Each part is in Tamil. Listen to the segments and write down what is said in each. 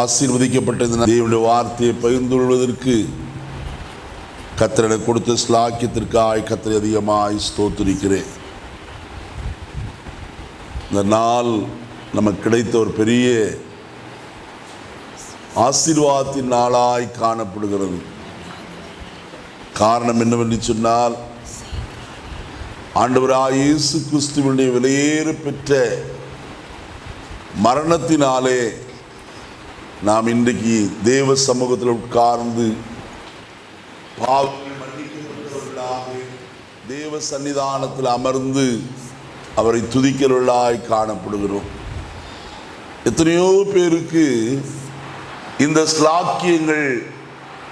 ஆசீர்வதிக்கப்பட்ட இந்த தேவனுடைய வார்த்தையை பகிர்ந்து கொள்வதற்கு கத்திரனை கொடுத்த ஸ்லாக்கியத்திற்காய் கத்திரை அதிகமாய் ஸ்தோத்திருக்கிறேன். இந்த நாள் நமக்கு கிடைத்த ஒரு பெரிய ஆசீர்வாதத்தின் நாளாய் காணப்படுகிறது. காரணம் என்னவென்று சொன்னால் ஆண்டவராய் இயேசு கிறிஸ்துவனுடைய விலையேறு பெற்ற மரணத்தினாலே நாம் இன்றைக்கு தேவ சமூகத்தில் உட்கார்ந்து பாவங்கள் மன்னிக்கப்பட்டவர்களாக தேவ சன்னிதானத்தில் அமர்ந்து அவரை துதிக்கிறவர்களாய் காணப்படுகிறோம். எத்தனையோ பேருக்கு இந்த ஸ்லாக்கியங்கள்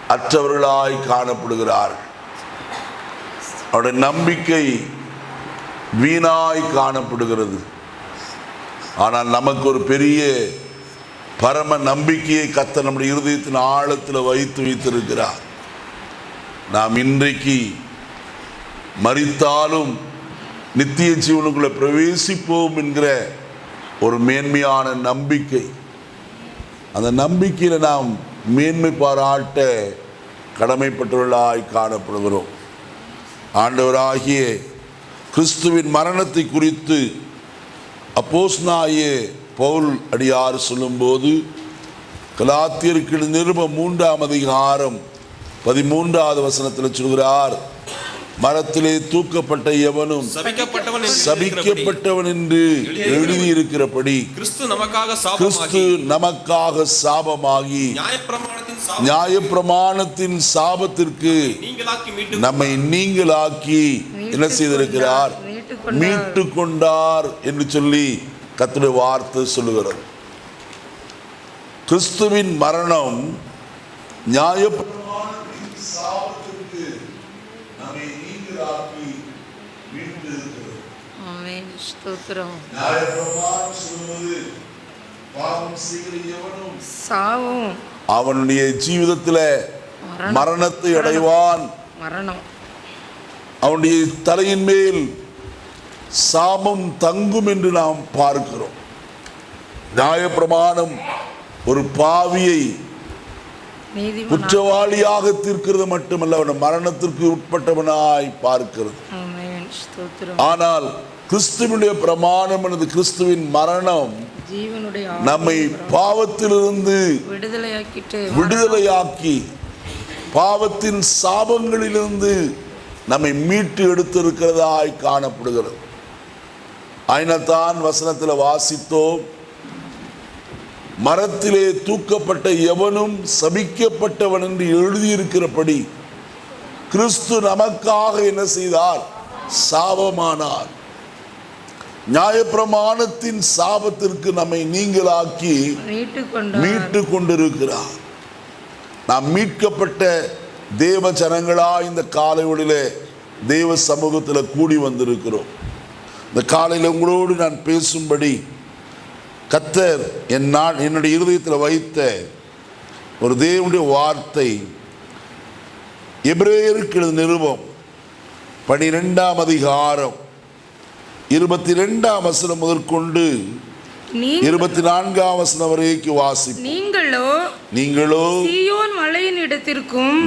அற்றவர்களாய் காணப்படுகிறார்கள். அவருடைய நம்பிக்கை வீணாய் காணப்படுகிறது. ஆனால் நமக்கு ஒரு பெரிய பரம நம்பிக்கையை கத்த நம்முடைய இருதயத்தின் ஆழத்தில் வைத்து வைத்திருக்கிறார். நாம் இன்றைக்கு மறித்தாலும் நித்திய ஜீவனுக்குள்ளே பிரவேசிப்போம் என்கிற ஒரு மேன்மையான நம்பிக்கை. அந்த நம்பிக்கையில் நாம் மேன்மை பாராட்ட கடமைப்பட்டவர்களாய் காணப்படுகிறோம். ஆண்டவராகிய கிறிஸ்துவின் மரணத்தை குறித்து அப்போஸ்னாயே பவுல் அடியார் சொல்லும்போது கலாத்தியருக்கு நிருபம் மூன்றாம் அதிகாரம் பதிமூன்றாவது வசனத்தில் சொல்கிறார் மரத்திலே தூக்கப்பட்ட எவனும் சபிக்கப்பட்டவன் என்று எழுதியிருக்கிறபடி, என்று எழுதியிருக்கிறபடி கிறிஸ்து நமக்காக கிறிஸ்து சாபமாகி நமக்காக சாபமாகி நியாயப்பிரமாணத்தின் சாபத்திற்கு நீங்களாக்கி மீட்டு நம்மை நீங்களாக்கி என்ன செய்திருக்கிறார். மீட்டு கொண்டார் என்று சொல்லி கர்த்தருடைய வார்த்தை சொல்லுகிறது. கிறிஸ்துவின் மரணம் சாபத்திற்கு நம்மை நீங்களாக்கி சாவும். அவனுடைய ஜீவிதத்தில். மரணத்தை அடைவான். மரணம். அவனுடைய தலையின் மேல் சாபம் தங்கும் என்று நாம் பார்க்கிறோம். நியாயப்பிரமாணம் ஒரு பாவியை குற்றவாளியாக தீர்க்கிறது மட்டுமல்ல அவன் மரணத்திற்கு உட்பட்டவனாய் பார்க்கிறது. ஆனால் கிறிஸ்துவனுடைய பிரமாணம் எனது கிறிஸ்துவின் மரணம். நம்மை பாவத்திலிருந்து விடுதலையாக்கி பாவத்தின் சாபங்களிலிருந்து நம்மை மீட்டு எடுத்திருக்கிறதாய் காணப்படுகிறது. ஆயினத்தான் வசனத்தில் வாசித்தோம் மரத்திலே தூக்கப்பட்ட எவனும் சபிக்கப்பட்டவன் என்று எழுதியிருக்கிறபடி கிறிஸ்து நமக்காக என்ன செய்தார்? சாபமானார். நியாயப்பிரமாணத்தின் சாபத்திற்கு நம்மை நீங்களாக்கி மீட்டு கொண்டார் மீட்டு கொண்டிருக்கிறார் நாம் மீட்கப்பட்ட தேவ ஜனங்களா இந்த காலைவெளியிலே தேவ சமூகத்தில் கூடி வந்திருக்கிறோம். இந்த காலையில் உங்களோடு நான் பேசும்படி கத்தர் என் நான் என்னுடைய இருதயத்தில் வைத்த ஒரு தேவனுடைய வார்த்தை. எபிரேயருக்கு எழுதின நிருபம் பனிரெண்டாம் அதிகாரம் இருபத்தி ரெண்டாம் வசனம் முதற்கொண்டு இருபத்தி நான்காம் வசனம் வரைக்கும் வாசிப்போம். நீங்களோ நீங்களோ சீயோன் மலையின் இடத்திற்கும்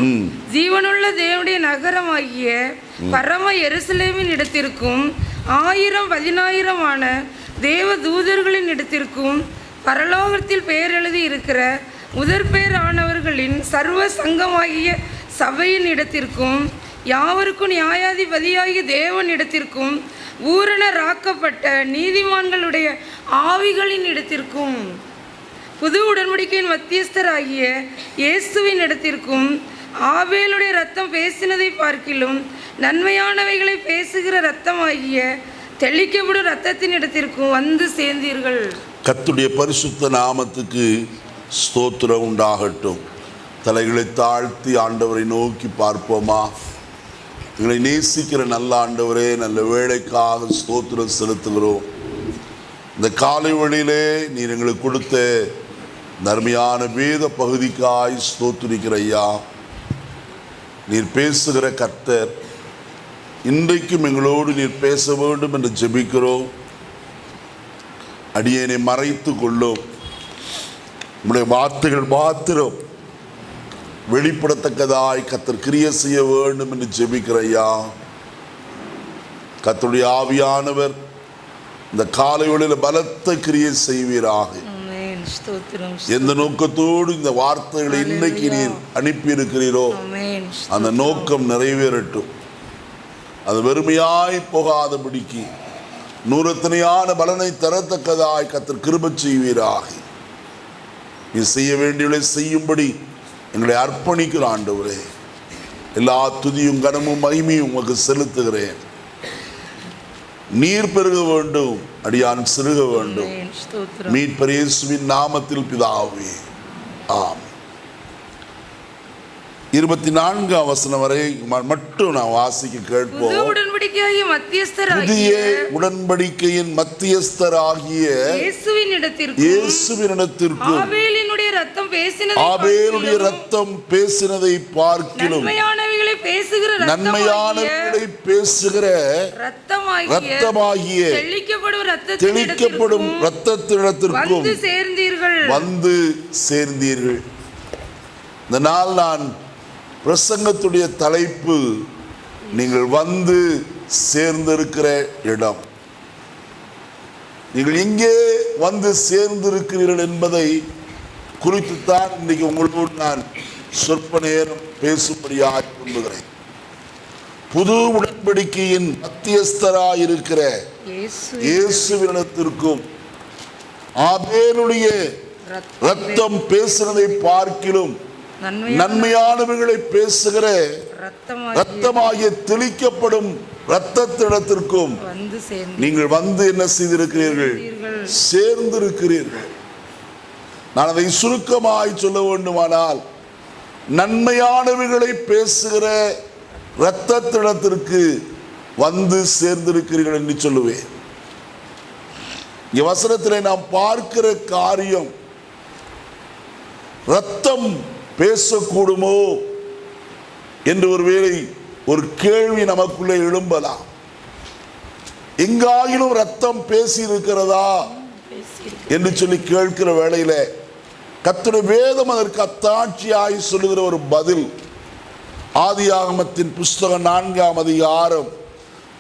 ஜீவனுள்ள தேவனுடைய நகரமாகிய பரம எருசலேமின் இடத்திற்கும் ஆயிரம் பதினாயிரமான தேவ தூதர்களின் இடத்திற்கும் பரலோகத்தில் பெயர் எழுதி இருக்கிற முதற் சர்வ சங்கமாகிய சபையின் இடத்திற்கும் யாவருக்கும் நியாயாதிபதியாகிய தேவன் இடத்திற்கும் ஊரணராக்கப்பட்ட நீதிமான்களுடைய ஆவிகளின் இடத்திற்கும் புது உடன்படிக்கையின் மத்தியஸ்தராகிய இயேசுவின் இடத்திற்கும் ஆவேலுடைய ரத்தம் பேசினதை பார்க்கிலும் நன்மையானவைகளை பேசுகிற ரத்தம் ஆகிய தெளிக்கப்படும் ரத்தத்தின் இடத்திற்கும் வந்து சேர்ந்தீர்கள். கத்துடைய பரிசுத்த நாமத்துக்கு ஸ்தோத்திரம் உண்டாகட்டும். தலைகளை தாழ்த்தி ஆண்டவரை நோக்கி பார்ப்போமா? எங்களை நேசிக்கிற நல்ல ஆண்டவரே நல்ல வேலைக்காக ஸ்தோத்திரம் செலுத்துகிறோம். இந்த காலை வழியிலே நீர் எங்களுக்கு கொடுத்த நர்மையான வேத பகுதிக்காய் ஸ்தோத்திரிக்கிற ஐயா. நீர் பேசுகிற கர்த்தர் இன்றைக்கும் எங்களோடு நீர் பேச வேண்டும் என்று ஜெபிக்கிறோம். அடியனை மறைத்து கொள்ளும். உங்களுடைய வார்த்தைகள் மாத்திரம் வெளிப்படத்தக்கதாய் கத்தர் கிரிய செய்ய வேண்டும் என்று ஜெபிக்கிறையா கத்தருடைய ஆவியானவர் இந்த காலை வேளையில் பலத்த கிரியை செய்வீராக. எந்த நோக்கத்தோடு இந்த வார்த்தைகளை இன்னைக்கு நீர் அனுப்பி இருக்கிறீரோ. அந்த நோக்கம் நிறைவேறட்டும். அது வெறுமையாய் போகாதபடிக்கு நூறத்தனையான பலனை தரத்தக்கதாய் கத்தர் கிருபச் செய்வீராக. நீ செய்ய வேண்டியவளை செய்யும்படி எங்களை அர்ப்பணிக்கிற ஆண்டவரே. எல்லா துதியும் கனமும் மகிமையும் உமக்கு செலுத்துகிறேன். நீர் பெருக வேண்டும் அடியான் சிறுக வேண்டும். மீட்பர் இயேசுவின் நாமத்தில் பிதாவே. ஆம். இருபத்தி நான்காம் வசனம் வரை மட்டும் நான் வாசிக்க கேட்போம். புதிய உடன்படிக்கையின் மத்தியஸ்தராகிய இயேசுவின் இடத்திற்கு ஆபேலுடைய ரத்தம் பேசினதை பார்க்கிலும் பேசுகிற நன்மையானவர்களை பேசுகிற ரத்தமாகிய ரத்தமாகிய தெளிக்கப்படும் இரத்தத்திடத்திற்கும் வந்து சேர்ந்தீர்கள். வந்து சேர்ந்தீர்கள். இந்த நாள் நான் பிரசங்கத்துடைய தலைப்பு நீங்கள் வந்து சேர்ந்திருக்கிற இடம். நீங்கள் எங்கே வந்து சேர்ந்திருக்கிறீர்கள் என்பதை குறித்துத்தான் இன்னைக்கு உங்களோடு நான் சொற்ப நேரம் பேசும்படியாக விரும்புகிறேன் புது உடன்படிக்கையின் மத்தியஸ்தராயிருக்கிற இயேசு. இயேசுவினிடத்திற்கும் ஆபேலுடைய ரத்தம் பேசுனதை பார்க்கிலும் நன்மையான நன்மையானவர்களை பேசுகிற ரத்தமாகிய தெளிக்கப்படும் ரத்தத்திடத்திற்கும் நீங்கள் வந்து என்ன செய்திருக்கிறீர்கள். சேர்ந்திருக்கிறீர்கள். நான் அதை சுருக்கமாய் சொல்ல வேண்டுமானால் நன்மையானவைகளை பேசுகிற இரத்தத்திடத்திற்கு வந்து சேர்ந்திருக்கிறீர்கள் என்று சொல்லுவேன். வசனத்திலே நாம் பார்க்கிற காரியம் ரத்தம் பேசக்கூடுமோ என்று ஒருவேளை ஒரு கேள்வி நமக்குள்ளே எழும்பலாம். எங்காயினும் ரத்தம் பேசி இருக்கிறதா என்று சொல்லி கேட்கிற வேளையில கர்த்தருடைய வேதம் அதற்கு அத்தாட்சியாய் சொல்லுகிற ஒரு பதில். ஆதியாகமத்தின் புஸ்தகம் நான்காம் அதிகாரம்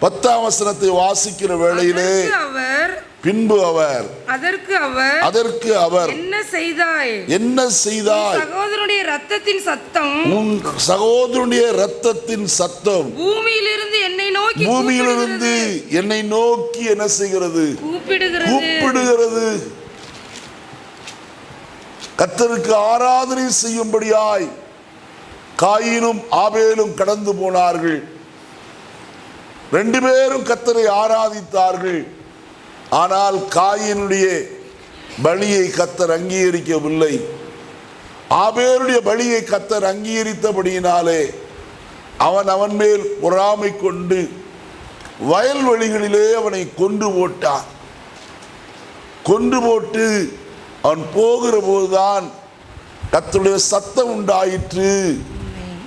பத்தாம் வசனத்தை வாசிக்கிற வேளையிலே அவர் பின்பு அவர் அதற்கு அவர் அதற்கு அவர் என்ன செய்தாய்? என்ன செய்தாய்? சகோதரனுடைய ரத்தத்தின் சத்தம் உன் சகோதரனுடைய ரத்தத்தின் சத்தம் பூமியிலிருந்து என்னை நோக்கி பூமியிலிருந்து என்னை நோக்கி என்ன செய்கிறது? கூப்பிடுகிறது. கூப்பிடுகிறது. கத்தருக்கு ஆராதனை செய்யும்படியாய் காயினும் ஆபேலும் கடந்து போனார்கள். ரெண்டு பேரும் கத்தரை ஆராதித்தார்கள். ஆனால் காயினுடைய பலியை கத்தர் அங்கீகரிக்கவில்லை. ஆபேருடைய பலியை கத்தர் அங்கீகரித்தபடியினாலே அவன் அவன் மேல் பொறாமை கொண்டு வயல்வெளிகளிலே அவனை கொண்டு போட்டான். கொண்டு போட்டு அவன் போகிற போதுதான் கர்த்தருடைய சத்தம் உண்டாயிற்று.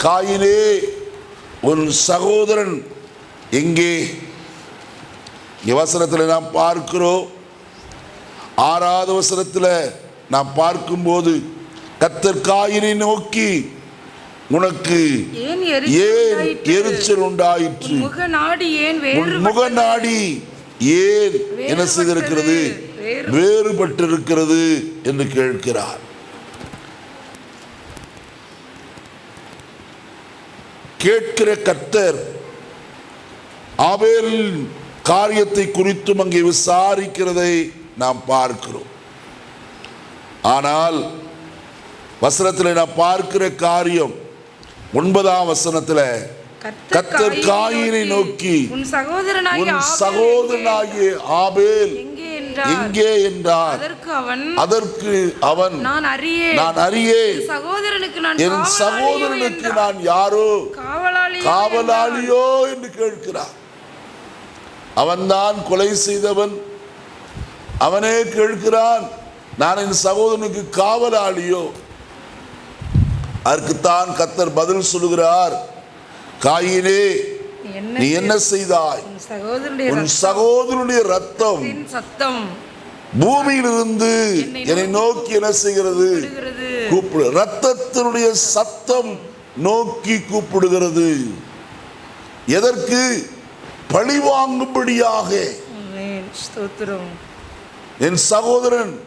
காயினே உன் சகோதரன் எங்கே? வசனத்தில் நாம் பார்க்கிறோம். ஆறாவது வசனத்தில் நாம் பார்க்கும்போது கத்தர் காயினை நோக்கி உனக்கு ஏன் எரிச்சல் உண்டாயிற்று? முக நாடி ஏன் என்ன செய்திருக்கிறது? வேறுபட்டிருக்கிறது என்று கேட்கிறார். கேட்கிற கர்த்தர் ஆபேலின் காரியத்தை குறித்தும் அங்கே விசாரிக்கிறதை நாம் பார்க்கிறோம். ஆனால் வசனத்தில் நாம் பார்க்கிற காரியம் ஒன்பதாம் வசனத்தில் கர்த்தர் காயினை நோக்கி உன் சகோதரனாகிய ஆபேல் சகோதரனாகிய ஆபேல் எங்கே என்றார். எங்கே என்றார். அதற்கு அவன் அதற்கு அவன் நான் அறியேன். நான் அறியேன். என் சகோதரனுக்கு நான் என் சகோதரனுக்கு. நான் யாரோ? காவலாளியோ காவலாளியோ என்று கேட்கிறான் அவன்தான் கொலை செய்தவன். அவனே கேட்கிறான் நான் என் சகோதரனுக்கு காவலாளியோ? அதற்குத்தான் கத்தர் பதில் சொல்லுகிறார் காயினே நீ என்ன செய்தாய்? உன் சகோதரனுடைய ரத்தம். சத்தம். பூமியிலிருந்து என்னை நோக்கி என்ன செய்கிறது? கூப்பிடு. ரத்தத்தினுடைய சத்தம் நோக்கி கூப்பிடுகிறது. எதற்கு? பழி வாங்கும்படியாக. என் சகோதரன்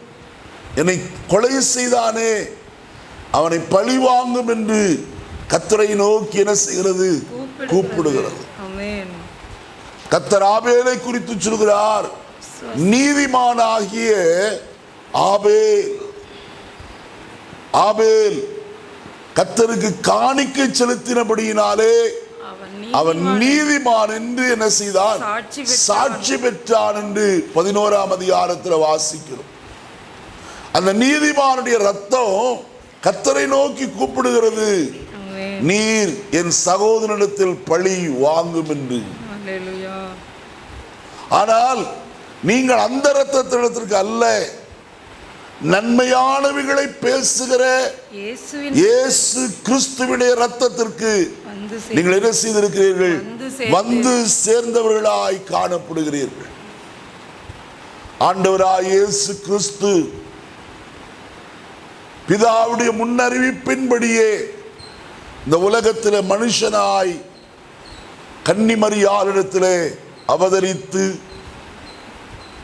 என்னை கொலை செய்தானே. அவனை பழி வாங்கும் என்று கத்தரை நோக்கி என்ன செய்கிறது? கூப்பிடுகிறது. கத்தர் ஆபேலை குறித்து சொல்கிறார். நீதிமானாகிய ஆபேல். ஆபேல் கத்தருக்கு காணிக்கை செலுத்தினபடியினாலே அவன் நீதிமான் என்று என்ன செய்தான்? சாட்சி பெற்றான். என்று பதினோராம் அதிகாரத்தில் வாசிக்கிறோம். அந்த நீதிமானுடைய ரத்தம் கத்தரை நோக்கி கூப்பிடுகிறது. நீர் என் சகோதரனிடத்தில் பழி வாங்கும் என்று. ஆனால் நீங்கள் அந்த ரத்தத்திடத்திற்கு அல்ல. நன்மையானவைகளை பேசுகிற இயேசு கிறிஸ்துவினுடைய ரத்தத்திற்கு நீங்கள் என்ன செய்திருக்கிறீர்கள்? வந்து சேர்ந்தவர்களாய் காணப்படுகிறீர்கள். ஆண்டவராய் இயேசு கிறிஸ்து பிதாவுடைய முன்னறிவிப்பின்படியே இந்த உலகத்தில் மனுஷனாய் கன்னிமரியாரிடத்திலே அவதரித்து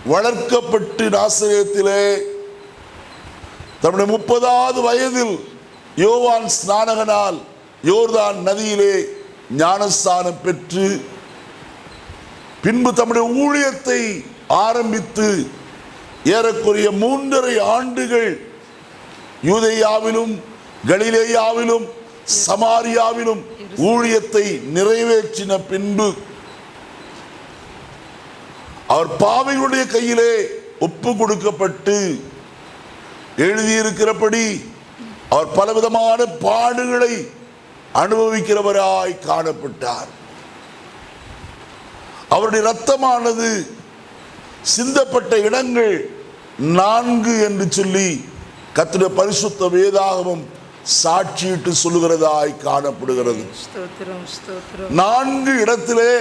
வளர்க்கப்பட்டு நாசகத்திலே தன்னுடைய முப்பதாவது வயதில் யோவான் ஸ்நானகனால் யோர்தான் நதியிலே ஞானஸ்தானம் பெற்று பின்பு தம்முடைய ஊழியத்தை ஆரம்பித்து ஏறக்குறைய மூன்றரை ஆண்டுகள் யூதையாவிலும் கலிலேயாவிலும் சமாரியாவிலும் ஊழியத்தை நிறைவேற்றின பின்பு அவர் பாவைகளுடைய கையிலே ஒப்பு கொடுக்கப்பட்டு எழுதியிருக்கிறபடி அவர் பலவிதமான பாடுகளை அனுபவிக்கிறவராய் காணப்பட்டார். அவருடைய ரத்தமானது சிந்தப்பட்ட இடங்கள் நான்கு என்று சொல்லி கத்திர பரிசுத்த வேதாகமம் சாட்சியிட்டு சொல்லுகிறதாய் காணப்படுகிறது. நான்கு இடத்திலே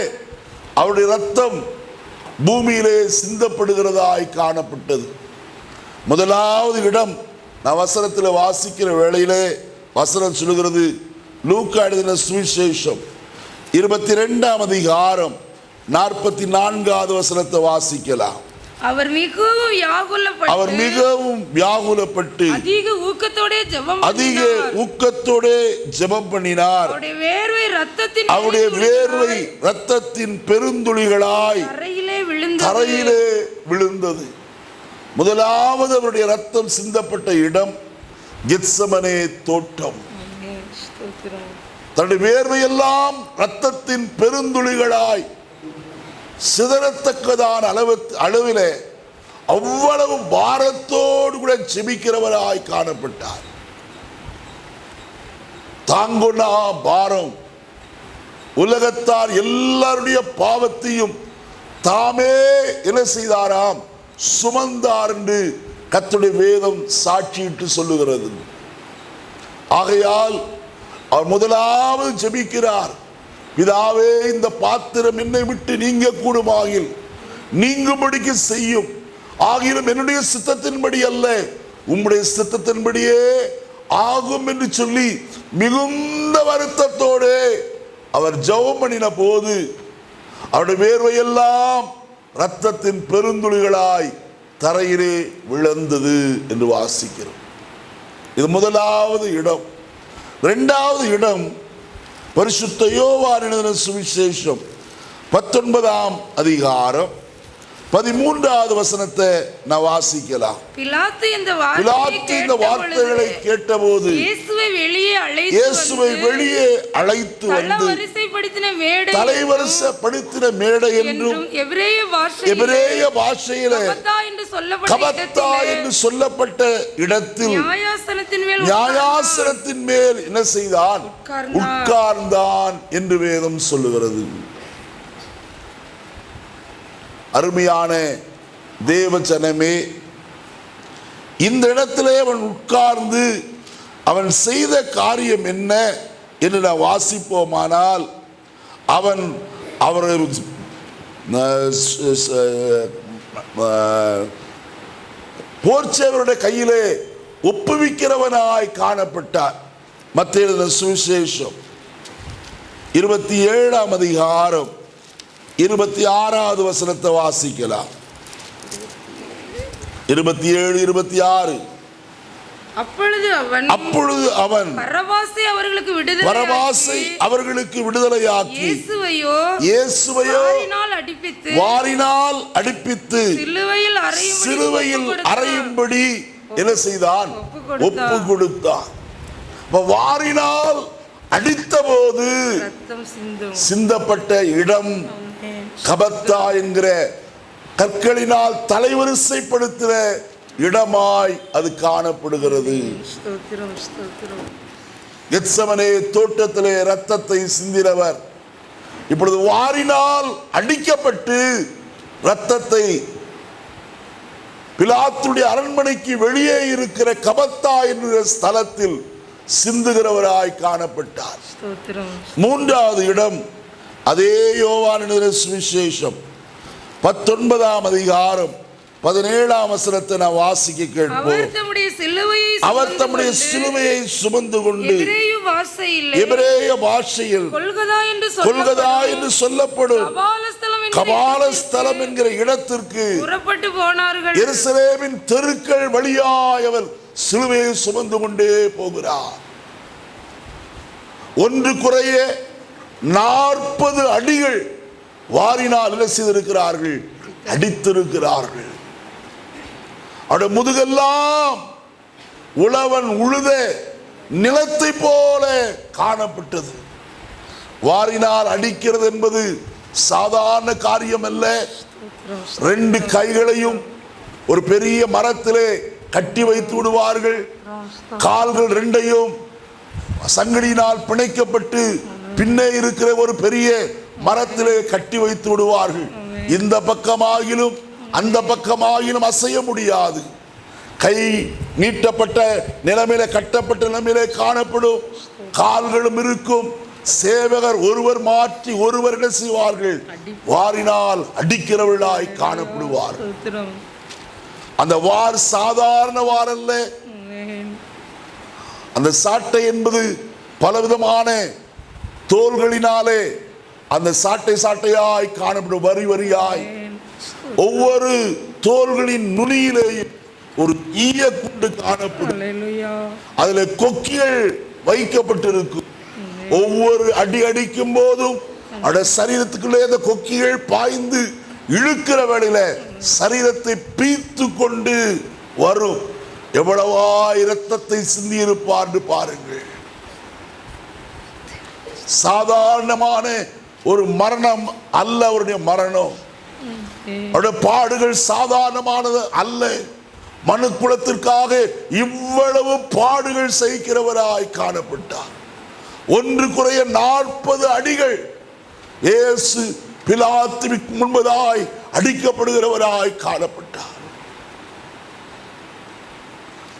அவருடைய ரத்தம் பூமியிலே சிந்தப்படுகிறதாய் காணப்பட்டது. முதலாவது இடம் நான் வசனத்தில் வாசிக்கிற வேளையிலே வசனம் சொல்லுகிறது லூக்கா எழுதின சுவிசேஷம். இருபத்தி ரெண்டாம் அதிகாரம் நாற்பத்தி நான்காவது வசனத்தை வாசிக்கலாம். அவர் மிகவும் வியாகுலப்பட்டு அவர் மிகவும் வியாகுலப்பட்டு அதிக ஊக்கத்தோட ஜெபம் அதிக. ஊக்கத்தோடே ஜெபம் பண்ணினார். அவருடைய வேர்வை ரத்தத்தின் அவருடைய வேர்வை ரத்தத்தின் பெருந்துளிகளாய் தரையிலே விழுந்தது. தரையிலே விழுந்தது. முதலாவது அவருடைய ரத்தம் சிந்தப்பட்ட இடம் கெத்சமனே தோட்டம். தன்னுடைய வேர்வையெல்லாம் ரத்தத்தின் பெருந்துளிகளாய் சிதறத்தக்கதான அளவு அளவிலே அவ்வளவு பாரத்தோடு கூட செபிக்கிறவராய் காணப்பட்டார். தாங்குனா பாரம். உலகத்தார் எல்லாருடைய பாவத்தையும் தாமே என்ன செய்தாராம்? சுமந்தார் என்று கத்துடைய வேதம் சாட்சியிட்டு சொல்லுகிறது. ஆகையால் அவர் முதலாவது ஜெபிக்கிறார். பிதாவே இந்த பாத்திரம் என்னை விட்டு நீங்க கூடுமாகில் நீங்கும்படிக்கு செய்யும். ஆகிலும் என்னுடைய சித்தத்தின்படி அல்ல. உம்முடைய சித்தத்தின்படியே ஆகும் என்று சொல்லி மிகுந்த வருத்தத்தோடு அவர் ஜெபம் பண்ணின போது அவருடைய வேர்வையெல்லாம் ரத்தத்தின் பெருந்துளிகளாய் தரையிலே விழுந்தது என்று வாசிக்கிறோம். இது முதலாவது இடம். இரண்டாவது இடம் பரிசுத்த யோவான் எழுதின சுவிசேஷம். பத்தொன்பதாம் அதிகாரம். பதிமூன்றாவது வசனத்தை நான் வாசிக்கலாம். பிலாத்து இந்த வார்த்தைகளை கேட்டபோது இயேசுவை வெளியே அழைத்து இயேசுவை வெளியே அழைத்து வந்து தளவரிசைப்படுத்தின மேடை என்றும் எபிரேய பாஷையிலே எபிரேய பாஷையில கபத்தா என்று சொல்லப்பட்ட என்று சொல்லப்பட்ட இடத்தில் நியாயாசனத்தின் மேல் நியாயாசனத்தின் மேல் என்ன செய்தான். உட்கார்ந்தான் என்று வேதம் சொல்லுகிறது. அருமையான தேவஜனமே இந்த இடத்திலே அவன் உட்கார்ந்து அவன் செய்த காரியம் என்ன என்று நான் வாசிப்போமானால் அவன் அவர் போர்ச்சேவருடைய கையிலே ஒப்புவிக்கிறவனாய் காணப்பட்டார். மத்திய சுவிசேஷம். இருபத்தி ஏழாம் அதிகாரம். இருபத்தி ஆறாவது வசனத்தை வாசிக்கலாம். இருபத்தி ஏழு இருபத்தி ஆறு. அப்பொழுது அவன் அப்பொழுது அவன் பரவாசை அவர்களுக்கு விடுதலை பரவாசை அவர்களுக்கு விடுதலையாக்கி இயேசுவையோ இயேசுவையோ வாரினால் அடிப்பித்து வாரினால் அடிப்பித்து சிலுவையில் அறையும்படி சிலுவையில் என்ன செய்தான். ஒப்பு கொடுத்தான். வாரினால் அடித்தபோது ரத்தம் சிந்தும். சிந்தப்பட்ட இடம் கபத்தா என்கிற கற்களினால் தலைவரிசைப்படுத்துகிற இடமாய் அது காணப்படுகிறது. கெத்சமனே தோட்டத்திலே ரத்தத்தை சிந்தினவர். இப்பொழுது வாரினால் அடிக்கப்பட்டு ரத்தத்தை பிலாத்துடைய அரண்மனைக்கு வெளியே இருக்கிற கபத்தா என்கிற ஸ்தலத்தில் சிந்துகிறவராய் காணப்பட்டார். மூன்றாவது இடம் அதே யோவானின் சுவிசேஷம். பத்தொன்பதாம் அதிகாரம் பதினேழாம் வசனத்தை நான் வாசிக்க கேட்போம். அவர் தம்முடைய சிலுவையை சுமந்து கொண்டு எபிரேய பாஷையில் கொல்கதா என்று சொல்லப்படும். கபாலஸ்தலம் என்கிற இடத்திற்கு புறப்பட்டு போனார்கள். எருசலேமின் தெருக்கள் வழியாய் அவர் சிலுவையை சுமந்து கொண்டே போகிறார். ஒன்று குறைய நாற்பது அடிகள் வாரினால் என்ன செய்திருக்கிறார்கள்? அடித்திருக்கிறார்கள். அவருடைய முதுகெல்லாம் உழவன் உழுத நிலத்தை போல காணப்பட்டது. வாரினால் அடிக்கிறது என்பது சாதாரண காரியம் அல்ல ரெண்டு கைகளையும் ஒரு பெரிய மரத்திலே கட்டி வைத்து விடுவார்கள். கால்கள் ரெண்டையும் சங்கடியினால் பிணைக்கப்பட்டு பின்னே இருக்கிற ஒரு பெரிய மரத்திலே கட்டி வைத்து விடுவார்கள். இந்த பக்கமாகிலும் அந்த பக்கமாகிலும் அசைய முடியாது. கை நீட்டப்பட்ட நிலைமையில கட்டப்பட்ட நிலைமையிலே காணப்படும். கால்களும் இருக்கும். சேவகர் ஒருவர் மாற்றி ஒருவர் என்ன செய்வார்கள்? வாரினால் அடிக்கிறவர்களாய் காணப்படுவார். அந்த வார் சாதாரண வார் அல்ல. அந்த சாட்டை என்பது பலவிதமான தோள்களினாலே அந்த சாட்டை சாட்டையாய் காணப்படும் வரி வரியாய். ஒவ்வொரு தோள்களின் நுனியிலேயும் ஒரு ஈய குண்டு காணப்படும். அதுல கொக்கிகள் வைக்கப்பட்டிருக்கும். ஒவ்வொரு அடி அடிக்கும் போதும் அட சரீரத்துக்குள்ளே அந்த கொக்கிகள் பாய்ந்து இழுக்கிற வேளையில சரீரத்தை பீத்து கொண்டு வரும். எவ்வளவா இரத்தத்தை சிந்தி இருப்பார்னு பாருங்கள். சாதாரணமான ஒரு மரணம் அல்ல அவருடைய மரணம். அவருடைய பாடுகள் சாதாரணமானது அல்ல. மனுக்குலத்திற்காக இவ்வளவு பாடுகள் சகிக்கிறவராய் காணப்பட்டார். ஒன்று குறைய நாற்பது அடிகள் இயேசு பிலாத்துவிற்கு முன்பதாய் அடிக்கப்படுகிறவராய் காணப்பட்டார்.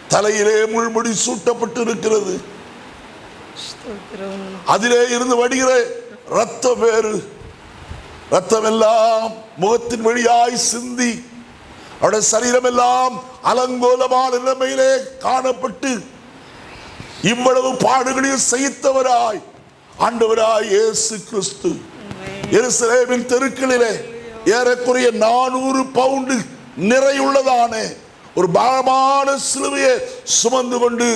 தலையிலே முள்முடி சூட்டப்பட்டு இருக்கிறது அதிலே இருந்து வடிகிற ரத்தம் வேறு. ரத்தம் எல்லாம் முகத்தின் வழியாய் சிந்தி. அவருடைய சரீரம் எல்லாம் அலங்கோலமான நிலைமையிலே காணப்பட்டு இவ்வளவு பாடுகளையும் சகித்தவராய் ஆண்டவராய் இயேசு கிறிஸ்து. எருசலேமின் தெருக்களிலே ஏறக்குறைய நானூறு பவுண்டு நிறையுள்ளதான. ஒரு பாரமான சிலுவையை சுமந்து கொண்டு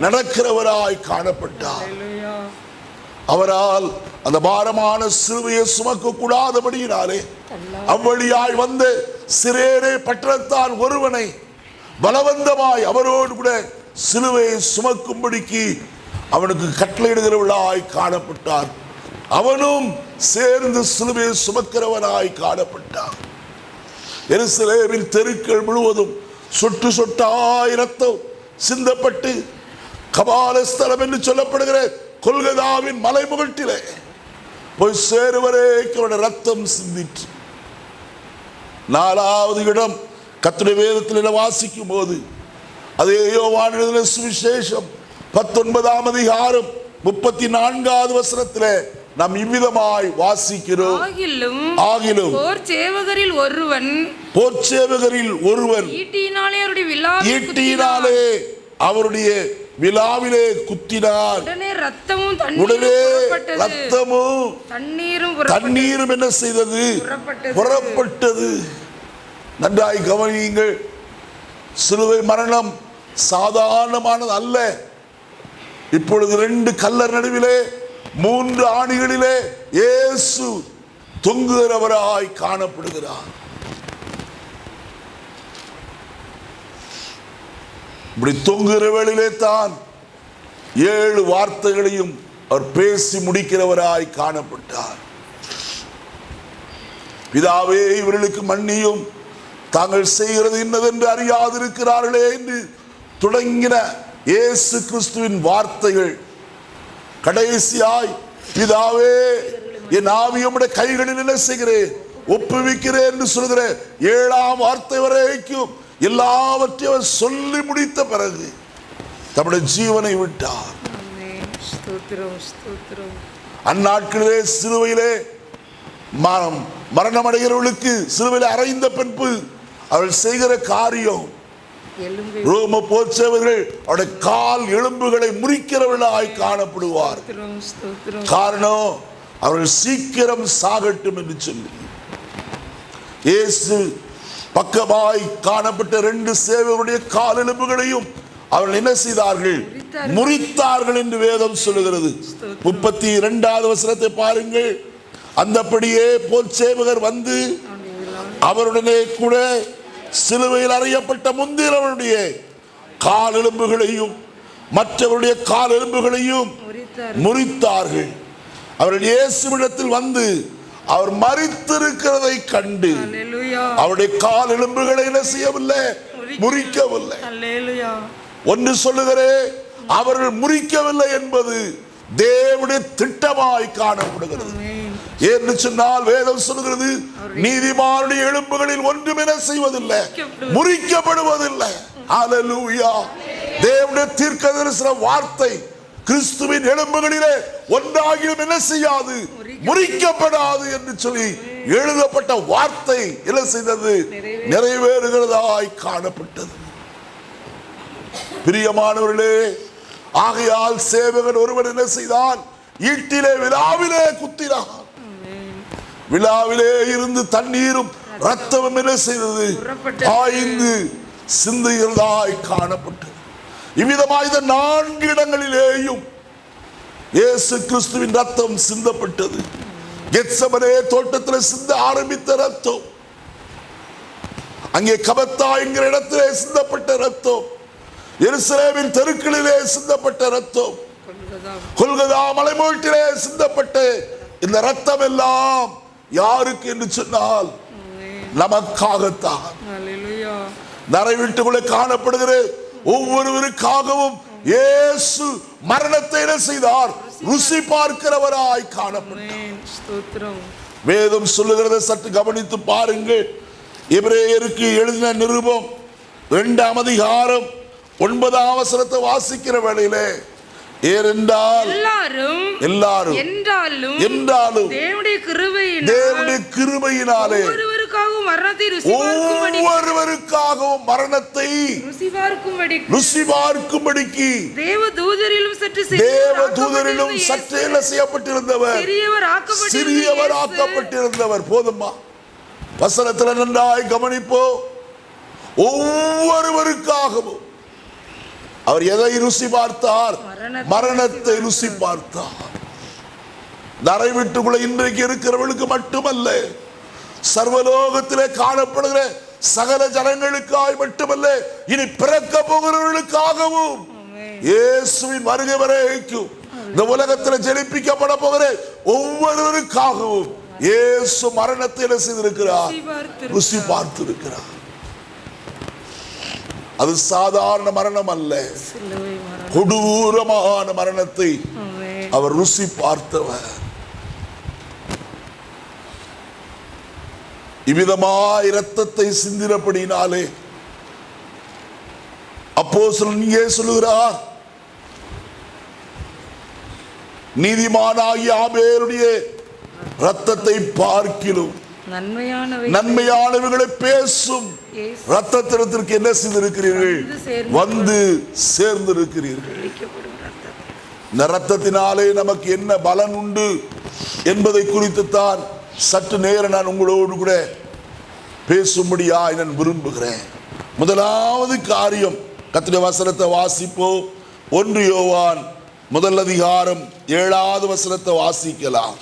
நடக்கிறவராய் காணப்பட்டார். அவரால் அந்த பாரமான சிலுவையை சுமக்க கூடாதபடியினாலே அவ்வழியாய் வந்த சிறேரே பட்டணத்தான் ஒருவனை பலவந்தமாய் அவரோடு கூட சிலுவையை சுமக்கும்படிக்கு அவனுக்கு கட்டளையிடுகிறவளாய் காணப்பட்டார் அவனும் சேர்ந்து சிலுவையை சுமக்கிறவனாய் காணப்பட்டான். எருசலேமின் தெருக்கள் முழுவதும் சொட்டு சொட்டாய் ரத்தம் சிந்தப்பட்டு கபாலஸ்தலம் என்று சொல்லப்படுகிற கொல்கதாவின் மலைமுகட்டிலே போய் சேருவரேக்கு அவருடைய ரத்தம் சிந்திற்று. நாலாவது இடம் கத்துடைய வேதத்தில் வாசிக்கும் போது அதே யோவான் சுவிசேஷம் பத்தொன்பதாம் அதிகாரம் முப்பத்தி நான்காவது வசனத்திலே நாம் இவ்விதமாய் வாசிக்கிறோம். ஆகிலும் ஆகிலும் போர் சேவகரில் ஒருவன் போர்ச்சேவகரில் ஒருவன் ஈட்டியினாலே அவருடைய விழாவில் ஈட்டியினாலே அவருடைய விழாவிலே குத்தினார். உடனே ரத்தமும் உடனே ரத்தமும் தண்ணீரும். தண்ணீரும் என்ன செய்தது. புறப்பட்டது. நன்றாய் கவனியுங்கள். சிலுவை மரணம் சாதாரணமானது அல்ல இப்பொழுது ரெண்டு கல்லர் நடுவிலே மூன்று ஆணிகளிலே இயேசு தொங்குகிறவராய் காணப்படுகிறார். இப்படி தொங்குகிற வேளையிலே தான் ஏழு வார்த்தைகளையும் அவர் பேசி முடிக்கிறவராய் காணப்பட்டார். பிதாவே இவர்களுக்கு மன்னியும். தாங்கள் செய்கிறது இன்னதென்று அறியாதிருக்கிறார்களே என்று தொடங்கின இயேசு கிறிஸ்துவின் வார்த்தைகள். கடைசியாய் பிதாவே என் ஆவியமுடைய கைகளில் என்ன செய்கிறேன்? ஒப்புவிக்கிறேன் என்று சொல்கிற ஏழாம் வார்த்தை வரைக்கும் எல்லாவற்றையும் அவர் சொல்லி முடித்த பிறகு தம்முடைய ஜீவனை விட்டார். அந்நாட்களிலே சிலுவையிலே மரணம் அடைகிறவர்களுக்கு சிலுவையிலே அறைந்த பின்பு அவர்கள் செய்கிற காரியம் ரோம போச்சவர்கள் அவருடைய கால் எலும்புகளை முறிக்கிறவர்களாய் காணப்படுவார். காரணம் அவர்கள் சீக்கிரம் சாகட்டும் என்று சொல்லி. இயேசு பக்கமாய் காணப்பட்ட ரெண்டு சேவருடைய கால் எலும்புகளையும் அவர்கள் என்ன செய்தார்கள்? முறித்தார்கள். என்று வேதம் சொல்லுகிறது. முப்பத்தி இரண்டாவது வசனத்தை பாருங்கள். அந்தபடியே போல் சேவகர் வந்து அவருடனே கூட சிலுவையில் அறையப்பட்ட முந்திரவருடைய கால் எலும்புகளையும் மற்றவருடைய கால் எலும்புகளையும் முறித்தார் முறித்தார்கள். அவர்கள் இயேசுவிடத்தில் வந்து அவர் மறித்திருக்கிறதை கண்டு அவருடைய கால் எலும்புகளை என்ன செய்யவில்லை? முறிக்கவில்லை. ஒன்று சொல்லுகிறேன் அவர்கள் முறிக்கவில்லை என்பது தேவனுடைய திட்டமாய் காணப்படுகிறது. என்று சொன்னால் வேதம் சொல்கிறது நீதிமானுடைய எலும்புகளில் ஒன்றும் என செய்வதில்லை. முறிக்கப்படுவதில்லை. ஹalleluya. தேவனுடைய தீர்க்க தரிசன வார்த்தை கிறிஸ்துவின் எலும்புகளிலே ஒன்றாகிலும் என்ன செய்யாது? முறிக்கப்படாது என்று சொல்லி எழுதப்பட்ட வார்த்தை என்ன செய்தது? நிறைவேறுகிறதாய் காணப்பட்டது. பிரியமானவர்களே ஆகையால் சேவகன் ஒருவன் என்ன செய்தான்? ஈட்டிலே விழாவிலே குத்தினான். விழாவிலே இருந்து தண்ணீரும் ரத்தமும் என்ன செய்தது? புறப்பட்டது. பாய்ந்து சிந்துகிறதாய் காணப்பட்டது. இவ்விதமாய் இந்த நான்கு இடங்களிலேயும் இயேசு கிறிஸ்துவின் ரத்தம் சிந்தப்பட்டது. கெத்சமனே தோட்டத்தில் சிந்த ஆரம்பித்த ரத்தம் அங்கே கபத்தா என்கிற இடத்திலே சிந்தப்பட்ட ரத்தம் எருசலேமின் தெருக்களிலே சிந்தப்பட்ட ரத்தம் கொல்கதா. கொல்கதா மலைமூட்டிலே சிந்தப்பட்ட இந்த ரத்தம் எல்லாம் யாருக்கு என்று சொன்னால். நமக்காகத்தான். நரை வீட்டுக்குள்ளே காணப்படுகிற ஒவ்வொருவருக்காகவும் இயேசு மரணத்தை என்ன செய்தார்? ருசி பார்க்கிறவராய் காணப்பட்டார். வேதம் சொல்லுகிறதை சற்று கவனித்து பாருங்கள். எபிரேயருக்கு எழுதின நிருபம் இரண்டாம் அதிகாரம் ஒன்பதாம் அவசரத்தை வாசிக்கிற வேளையிலே ஏனென்றால் எல்லாரும் எல்லாரும் என்றாலும் என்றாலும் தேவனுடைய கிருபையினால் தேவனுடைய கிருபையினாலே ஒவ்வொருவருக்காகவும் மரணத்தை ஒவ்வொருவருக்காகவும் மரணத்தை ருசி பார்க்கும்படி ருசி பார்க்கும்படிக்கு தேவ தூதரிலும் சற்று தேவ தூதரிலும் சற்றே செய்யப்பட்டிருந்தவர்? சிறியவர் சிறியவர் ஆக்கப்பட்டிருந்தவர். போதுமா வசனத்தில் நன்றாய் கவனிப்போ. ஒவ்வொருவருக்காகவும் அவர் எதை ருசி பார்த்தார்? மரணத்தை ருசி பார்த்தார். நரை வீட்டுக்குள்ள இன்றைக்கு இருக்கிறவர்களுக்கு மட்டுமல்ல சர்வலோகத்திலே காணப்படுகிற சகல ஜனங்களுக்காய் மட்டுமல்ல இனி பிறக்க போகிறவர்களுக்காகவும். இயேசுவின் வருகை வரைக்கும் இந்த உலகத்தில் ஜெனிப்பிக்கப்பட போகிற ஒவ்வொருவருக்காகவும் இயேசு மரணத்தை என்ன செய்திருக்கிறார்? ருசி பார்த்திருக்கிறார். அது சாதாரண மரணம் அல்ல. கொடூரமான மரணத்தை. அவர் ருசி பார்த்தவர். இவ்விதமாய் இரத்தத்தை சிந்தினபடினாலே அப்போ இங்கே சொல்லுகிறார் நீதிமானாகிய ஆபேருடைய ரத்தத்தை நன்மையானவை. நன்மையானவர்களை பேசும். இயேசு ரத்தத்திரத்திற்கு என்ன செய்திருக்கிறீர்கள்? வந்து சேர்ந்து ரத்தம் இந்த ரத்தத்தினாலே நமக்கு என்ன பலன் உண்டு என்பதை குறித்து தான் சற்று நேரம் நான் உங்களோடு கூட பேசும்படியாய் நான் விரும்புகிறேன். முதலாவது காரியம் கத்திர வசனத்தை வாசிப்போம். ஒன்று யோவான் முதல் அதிகாரம் ஏழாவது வசனத்தை வாசிக்கலாம்.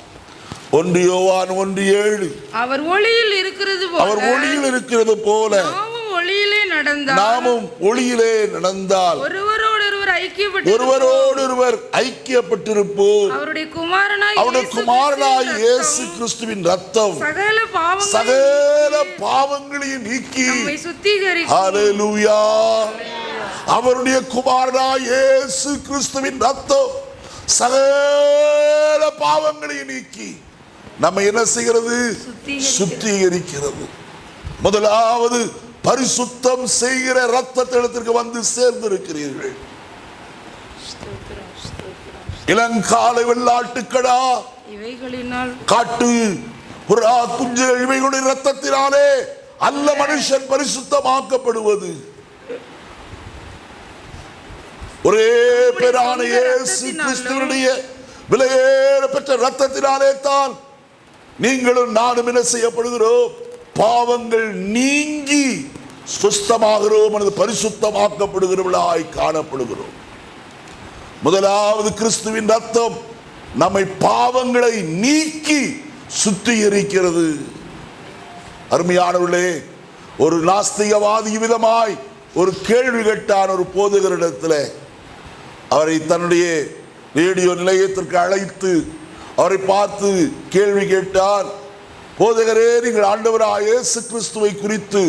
ஒன்று யோவான் ஒன்று ஏழு. அவர் ஒளியில் இருக்கிறது அவர் ஒளியில் இருக்கிறது போல ஒளியிலே நடந்தால் நாமும் ஒளியிலே நடந்தால் ஒருவரோடு ஒருவர் ஐக்கியப்பட்டு ஒருவரோடு ஒருவர் ஐக்கியப்பட்டிருப்போம். அவருடைய குமாரனாய் அவருடைய குமாரனாய் கிறிஸ்துவின் இயேசு ரத்தம் கிறிஸ்துவின் ரத்தம் சகல பாவங்களையும் சகல பாவங்களையும் நீக்கி சுத்திகரிக்கும். ஹalleluya. அவருடைய குமாரனாய் இயேசு கிறிஸ்துவின் ரத்தம் சகல பாவங்களையும் நீக்கி நம்ம என்ன செய்கிறது? சுத்திகரிக்கிறது. முதலாவது பரிசுத்தம் செய்கிற ரத்தத்திடத்திற்கு வந்து சேர்ந்திருக்கிறீர்கள். இளங்காலை வெள்ளாட்டுக்கடா. காட்டு புறா குஞ்சுகள் இவைகளுடைய ரத்தத்தினாலே அல்ல மனுஷன் பரிசுத்தமாக்கப்படுவது. ஒரே பேரான இயேசு கிறிஸ்துவனுடைய விலையேற பெற்ற ரத்தத்தினாலே தான் நீங்களும் நானும் என்ன செய்யப்படுகிறோம்? பாவங்கள் நீங்கி சுஸ்தமாகிறோம் அல்லது பரிசுத்தமாக்கப்படுகிறவர்களாய் காணப்படுகிறோம். முதலாவது கிறிஸ்துவின் ரத்தம் நம்மை பாவங்களை நீக்கி சுத்திகரிக்கிறது. அருமையானவர்களே ஒரு நாஸ்திகவாதி விதமாய் ஒரு கேள்வி கேட்டான் ஒரு போதுகரிடத்தில். அவரை தன்னுடைய ரேடியோ நிலையத்திற்கு அழைத்து அவரை பார்த்து கேள்வி கேட்டார் போதகரே நீங்கள் ஆண்டவராக இயேசு கிறிஸ்துவை குறித்து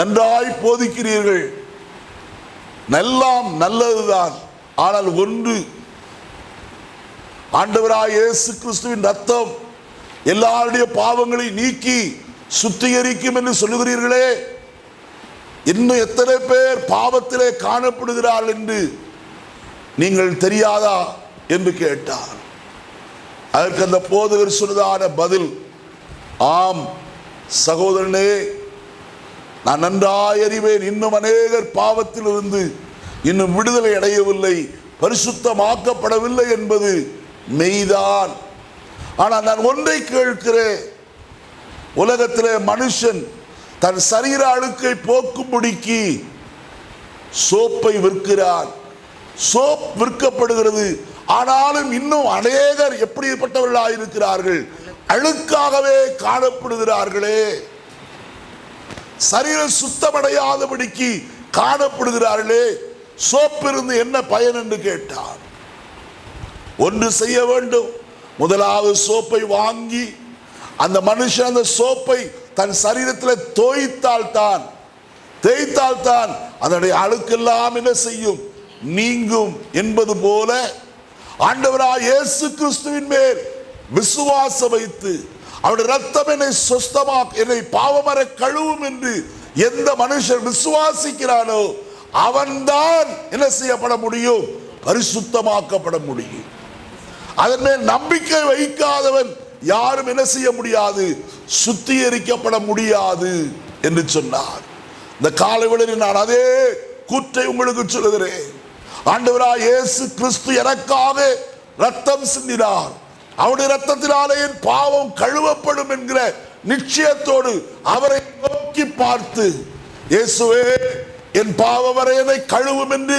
நன்றாய் போதிக்கிறீர்கள். எல்லாம் நல்லதுதான். ஆனால் ஒன்று ஆண்டவராக இயேசு கிறிஸ்துவின் ரத்தம் எல்லாருடைய பாவங்களை நீக்கி சுத்திகரிக்கும் என்று சொல்லுகிறீர்களே. இன்னும் எத்தனை பேர் பாவத்திலே காணப்படுகிறார்கள் என்று நீங்கள் தெரியாதா? என்று கேட்டார். அதற்கு அந்த போதகர் சொன்னதான பதில் ஆம் சகோதரனே நான் நன்றாய் அறிவேன். இன்னும் அநேகர் பாவத்திலிருந்து இன்னும் விடுதலை அடையவில்லை. பரிசுத்தமாக்கப்படவில்லை என்பது மெய்தான். ஆனால் நான் ஒன்றை கேட்கிறேன். உலகத்திலே மனுஷன் தன் சரீர அழுக்கை போக்கும்படிக்கு சோப்பை விற்கிறான். சோப் விற்கப்படுகிறது. ஆனாலும் இன்னும் அநேகர் எப்படிப்பட்டவர்களாக இருக்கிறார்கள் அழுக்காகவே காணப்படுகிறார்களே. சரீரம் சுத்தமடையாதபடிக்கு காணப்படுகிறார்களே. சோப்பிருந்து என்ன பயன் என்று கேட்டார். ஒன்று செய்ய வேண்டும். முதலாவது சோப்பை வாங்கி அந்த மனுஷன் அந்த சோப்பை தன் சரீரத்தில் தோய்த்தால் தான் தேய்த்தால் தான் அதனுடைய அழுக்கெல்லாம் என்ன செய்யும்? நீங்கும் என்பது போல ஆண்டவராய் இயேசு கிறிஸ்துவின் மேல் விசுவாசம் வைத்து அவருடைய ரத்தம் என்னை சொஸ்தமா என்னை பாவமர கழுவும் என்று எந்த மனுஷன் விசுவாசிக்கிறானோ அவன்தான் என்ன செய்யப்பட முடியும்? பரிசுத்தமாக்கப்பட முடியும். அதன் மேல் நம்பிக்கை வைக்காதவன் யாரும் என்ன செய்ய முடியாது? சுத்திகரிக்கப்பட முடியாது என்று சொன்னார். இந்த காலை நான் அதே கூற்றை உங்களுக்கு சொல்லுகிறேன். ஆண்டவராய் இயேசு கிறிஸ்து எனக்காக ரத்தம் சிந்தினார். அவருடைய ரத்தத்தினாலே என் பாவம் கழுவப்படும் என்கிற நிச்சயத்தோடு அவரை நோக்கி பார்த்து இயேசுவே என் பாவவரையனை கழுவும் என்று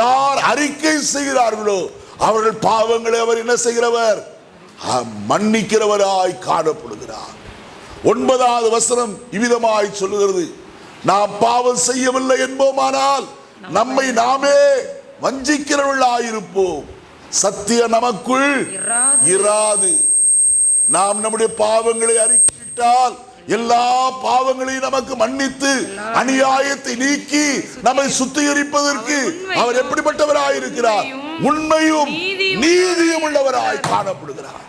யார் அறிக்கை செய்கிறார்களோ அவர்கள் பாவங்களை அவர் என்ன செய்கிறவர்? மன்னிக்கிறவராய் காணப்படுகிறார். ஒன்பதாவது வசனம் இவ்விதமாய் சொல்லுகிறது. நாம் பாவம் செய்யவில்லை என்போமானால் நம்மை நாமே வஞ்சிக்கிறவர்களாயிருப்போம். சத்திய நமக்குள் இராது. நாம் நம்முடைய பாவங்களை அறிக்கையிட்டால் எல்லா பாவங்களையும் நமக்கு மன்னித்து அநியாயத்தை நீக்கி நம்மை சுத்திகரிப்பதற்கு அவர் எப்படிப்பட்டவராயிருக்கிறார்? உண்மையும் நீதியும் உள்ளவராய் காணப்படுகிறார்.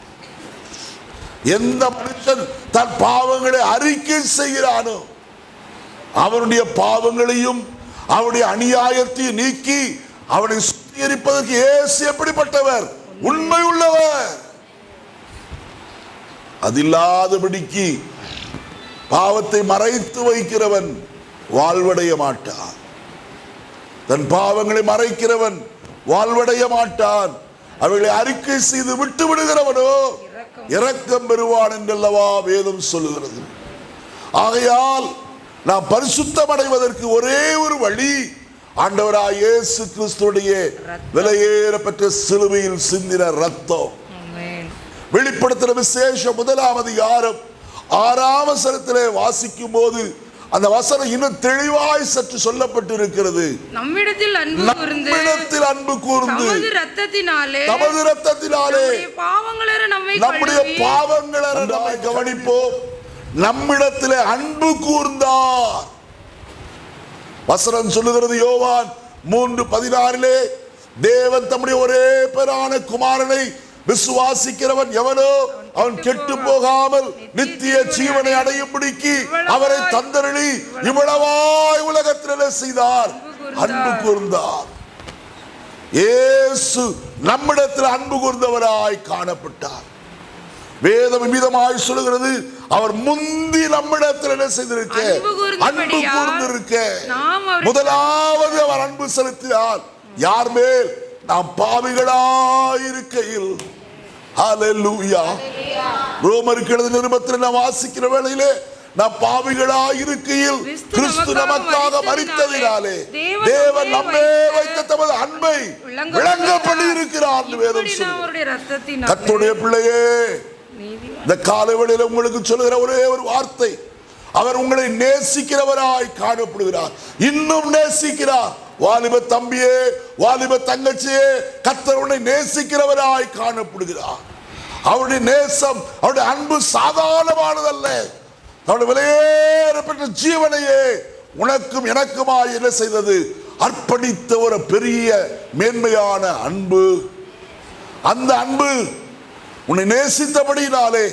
எந்த மனுஷன் தன் பாவங்களை அறிக்கை செய்கிறானோ அவனுடைய பாவங்களையும் அவனுடைய அநியாயத்தையும் நீக்கி அவனை சுத்திகரிப்பதற்கு இயேசு எப்படிப்பட்டவர்? உண்மை உள்ளவர் அதில்லாதபடிக்கு பாவத்தை மறைத்து வைக்கிறவன் வாழ்வடைய மாட்டான். தன் பாவங்களை மறைக்கிறவன் வாழ்வடைய மாட்டான். அவைகளை அறிக்கை செய்து விட்டு விடுகிறவனோ இரக்கம் பெறுவான் என்றல்லவா வேதம் சொல்லுகிறது. ஆகையால் நாம் பரிசுத்தம் அடைவதற்கு ஒரே ஒரு வழி ஆண்டவராய் இயேசு கிறிஸ்துடைய விலையேறப்பட்ட சிலுவையில் சிந்தின ரத்தம். ஆமென். வெளிப்படுத்தின விசேஷம் முதலாம் அதிகாரம் ஆறாம் வசனத்திலே வாசிக்கும் போது அந்த வசனம் இன்னும் தெளிவாய் சற்று சொல்லப்பட்டிருக்கிறது. நம்மிடத்தில் அன்பு கூர்ந்து நம்மிடத்தில் அன்பு கூர்ந்து தமது ரத்தத்தினாலே தமது ரத்தத்தினாலே நம்முடைய பாவங்களற நம்மை நம்முடைய கழுவி பாவங்களை நம்மை கவனிப்போம். நம்மிடத்திலே அன்பு கூர்ந்தார். வசனம் சொல்லுகிறது யோவான் மூன்று பதினாறிலே தேவன் தம்முடைய ஒரே பேரான குமாரனை விசுவாசிக்கிறவன் எவனோ அவன் கெட்டு போகாமல் நித்திய ஜீவனை அடையும்படிக்கு அவரை தந்தரளி இவ்வளவாய் உலகத்திலே செய்தார். அன்பு கூர்ந்தார். இயேசு நம்மிடத்தில் அன்பு கூர்ந்தவராய் காணப்பட்டார். வேதம் விதமாய் சொல்லுகிறது. அவர் முந்தி நம்மிடத்தில் என்ன செய்திருக்க? அன்பு கூர்ந்திருக்க. முதலாவது அவர் அன்பு செலுத்தினார் யார் மேல்? நாம் பாவிகளாயிருக்கையில். ஹalleluya ரோமருக்கு எழுதின நிருபத்தில் நாம் வாசிக்கிற வேளையிலே நாம் பாவிகளாயிருக்கையில் கிறிஸ்து கிறிஸ்து நமக்காக மரித்ததினாலே தேவன் நம்மை வைத்த தமது அன்பை விளங்கப்படி இருக்கிறார் என்று வேதம் கர்த்தருடைய பிள்ளையே இந்த காலவெளியில் உங்களுக்கு சொல்லுகிற ஒரே ஒரு வார்த்தை. அவர் உங்களை நேசிக்கிறவராய் காணப்படுகிறார். இன்னும் நேசிக்கிறார். வாலிப தம்பியே வாலிப தங்கச்சியே கத்தர் உன்னை நேசிக்கிறவராய் காணப்படுகிறார். அவருடைய நேசம் அவருடைய அன்பு சாதாரணமானதல்ல. அவருடைய விலையேறப்பட்ட ஜீவனையே உனக்கும் எனக்குமாய் என்ன செய்தது? அர்ப்பணித்த ஒரு பெரிய மேன்மையான அன்பு. அந்த அன்பு உன்னை நேசித்தபடியினாலே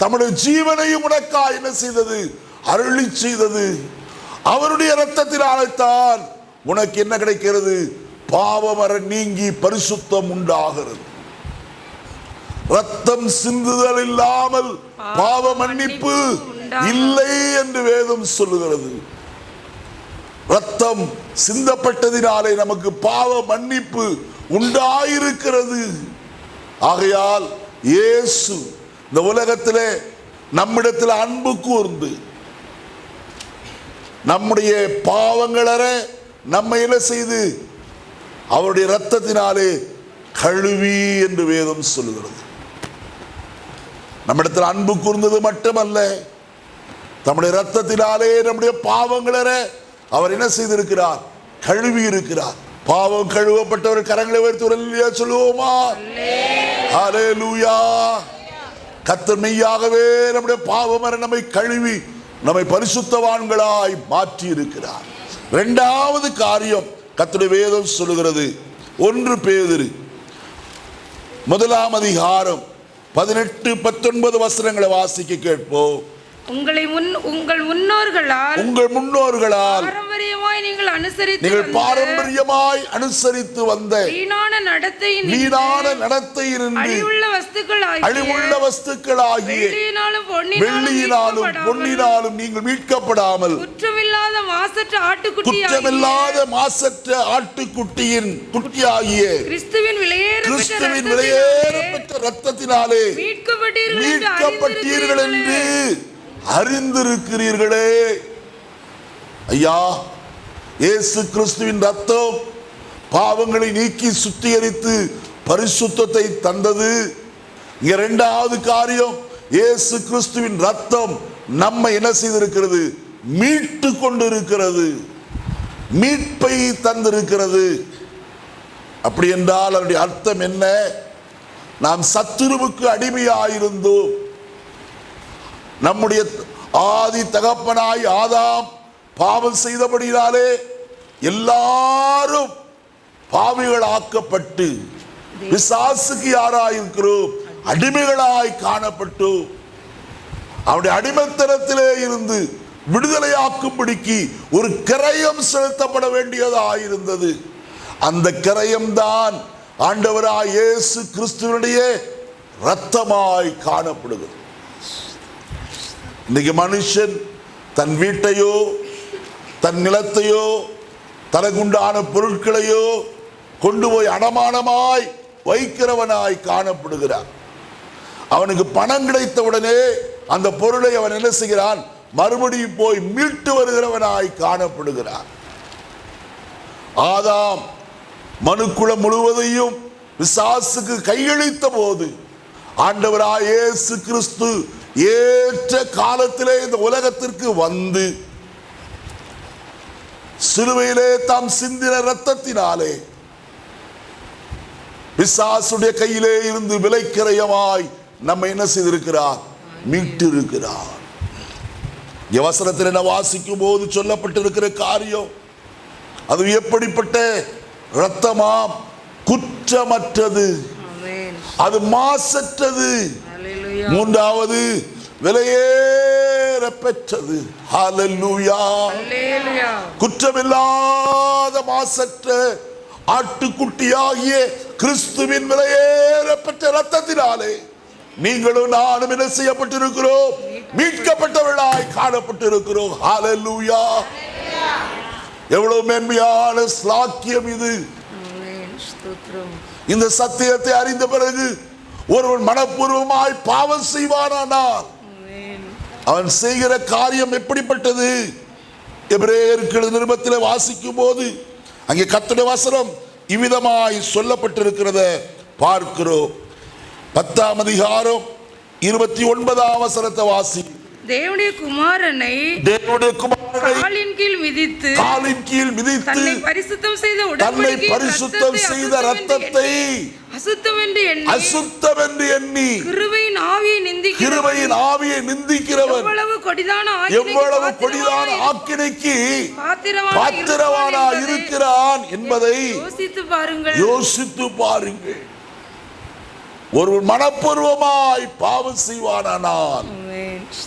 தம்முடைய ஜீவனையும் உனக்காய் என்ன செய்தது? அருளி செய்தது. அவருடைய இரத்தத்தினாலே தான் உனக்கு என்ன கிடைக்கிறது? பாவமர நீங்கி பரிசுத்தம் உண்டாகிறது. ரத்தம் சிந்துதல் இல்லாமல் பாவ மன்னிப்பு இல்லை என்று வேதம் சொல்லுகிறது. ரத்தம் சிந்தப்பட்டதினாலே நமக்கு பாவ மன்னிப்பு உண்டாயிருக்கிறது. ஆகையால் இயேசு இந்த உலகத்தில் நம்மிடத்தில் அன்பு கூர்ந்து நம்முடைய பாவங்களற நம்ம என்ன செய்து அவருடைய ரத்தத்தினாலே கழுவி என்று வேதம் சொல்லுகிறது. நம்மிடத்தில் அன்பு கூர்ந்தது மட்டுமல்ல நம்முடைய ரத்தத்தினாலே நம்முடைய பாவங்களற அவர் என்ன செய்திருக்கிறார்? கழுவி இருக்கிறார். பாவம் கழுவப்பட்டவர் கரங்களை உயர்த்தி சொல்லுவோமா? ஹalleluya. கர்த்தர் மெய்யாகவே நம்முடைய பாவமர நம்மை கழுவி நம்மை பரிசுத்தவான்களாய் மாற்றி இருக்கிறார் இரண்டாவது காரியம் கத்துடைய வேதம் சொல்லுகிறது. ஒன்று பேதிரு. முதலாம் அதிகாரம் பதினெட்டு பத்தொன்பது வசனங்களை வாசிக்க கேட்போம். உங்களை முன் உங்கள் முன்னோர்களால் உங்கள் முன்னோர்களால் பாரம்பரியமாய் நீங்கள் அனுசரித்து நீங்கள் பாரம்பரியமாய் அனுசரித்து வந்த வீணான நடத்தையின் வீணான நடத்தையினின்று அழிவுள்ள வஸ்துக்கள் அழிவுள்ள வஸ்துக்களாகிய வெள்ளியினாலும் வெள்ளியினாலும் பொன்னினாலும் நீங்கள் மீட்கப்படாமல் குற்றமில்லாத மாசற்ற ஆட்டுக்குட்டி குற்றமில்லாத மாசற்ற ஆட்டுக்குட்டியின் குட்டியாகிய கிறிஸ்துவின் கிறிஸ்துவின் விலையேற விலையேறப்பட்ட ரத்தத்தினாலே மீட்கப்பட்டீர்கள் மீட்கப்பட்டீர்கள் என்று அறிந்திருக்கிறீர்களே. ஐயா இயேசு கிறிஸ்துவின் ரத்தம் பாவங்களை நீக்கி சுத்திகரித்து பரிசுத்தத்தை தந்தது. இங்க இரண்டாவது காரியம் இயேசு கிறிஸ்துவின் ரத்தம் நம்ம என்ன செய்திருக்கிறது? மீட்டு கொண்டிருக்கிறது. மீட்பை தந்திருக்கிறது. அப்படி என்றால் அதனுடைய அர்த்தம் என்ன? நாம் சத்துருவுக்கு அடிமையாயிருந்தோம். நம்முடைய ஆதி தகப்பனாய் ஆதாம் பாவம் செய்தபடினாலே எல்லாரும் பாவிகளாக்கப்பட்டு பிசாசுக்கு யாராயிருக்கிறோம்? அடிமைகளாய் காணப்பட்டு அவருடைய அடிமைத்தனத்திலே இருந்து விடுதலையாக்கும்படிக்கு ஒரு கிரயம் செலுத்தப்பட வேண்டியதாயிருந்தது. அந்த கிரயம்தான் ஆண்டவராய் இயேசு கிறிஸ்துவனுடைய ரத்தமாய் காணப்படுகிறது. இன்னைக்கு மனுஷன் தன் வீட்டையோ தன் நிலத்தையோ தனக்குண்டான பொருட்களையோ கொண்டு போய் அடமானமாய் வைக்கிறவனாய் காணப்படுகிறான். அவனுக்கு பணம் கிடைத்த உடனே அந்த பொருளை அவன் என்ன செய்கிறான்? மறுபடியும் போய் மீட்டு வருகிறவனாய் காணப்படுகிறான். ஆதாம் மனுக்குலம் முழுவதையும் விசாசுக்கு கையளித்த போது ஆண்டவராய் இயேசு கிறிஸ்து ஏற்ற காலத்திலே இந்த உலகத்திற்கு வந்து சிலுவையிலே தாம் சிந்தின ரத்தத்தினாலே பிசாசுடைய கையிலே இருந்து விலைக்கிரயமாய் நம்ம என்ன செய்திருக்கிறார்? மீட்டு இருக்கிறார் வசனத்தில் வாசிக்கும் போது சொல்லப்பட்டிருக்கிற காரியம்? அது எப்படிப்பட்ட இரத்தமாம் குற்றமற்றது. அது மாசற்றது. மூன்றாவது விலையேற பெற்றது குற்றமில்லாத மாசற்ற ஆட்டுக்குட்டியாகிய கிறிஸ்துவின் விலையேற பெற்ற ரத்தத்தினாலே நீங்களும் நானும் என்ன செய்யப்பட்டிருக்கிறோம்? மீட்கப்பட்டவர்களாய் காணப்பட்டிருக்கிறோம். ஹalleluya எவ்வளவு மேன்மையான ஸ்லாக்கியம் இது. இந்த சத்தியத்தை அறிந்த பிறகு ஒருவன் மனப்பூர்வமாய் பாவம் செய்வானானால் அவன் செய்கிற காரியம் எப்படிப்பட்டது? எபிரேயர்கள் நிருபத்தில் வாசிக்கும் போது அங்கே கத்துடைய வசனம் இவ்விதமாய் சொல்லப்பட்டிருக்கிறத பார்க்கிறோம். பத்தாம் அதிகாரம் இருபத்தி ஒன்பதாம் வசனத்தை வாசி தேவனுடைய குமாரனை தேவனுடைய குமாரனை காலின் கீழ் மிதித்து காலின் கீழ் மிதித்து தன்னை பரிசுத்தம் செய்த தன்னை உடன்படிக்கையின் பரிசுத்தம் செய்த ரத்தத்தை அசுத்தம் என்று எண்ணி அசுத்தம் என்று எண்ணி கிருபையின் ஆவியை நிந்திக்கிறவன். கிருபையின் ஆவியை நிந்திக்கிறவன். எவ்வளவு கொடிதான எவ்வளவு கொடிதான ஆக்கினைக்கு பாத்திரவானா இருக்கிறான் என்பதை யோசித்து பாருங்கள். யோசித்து பாருங்கள். ஒரு மனப்பூர்வமாய் பாவம் செய்வானானால்.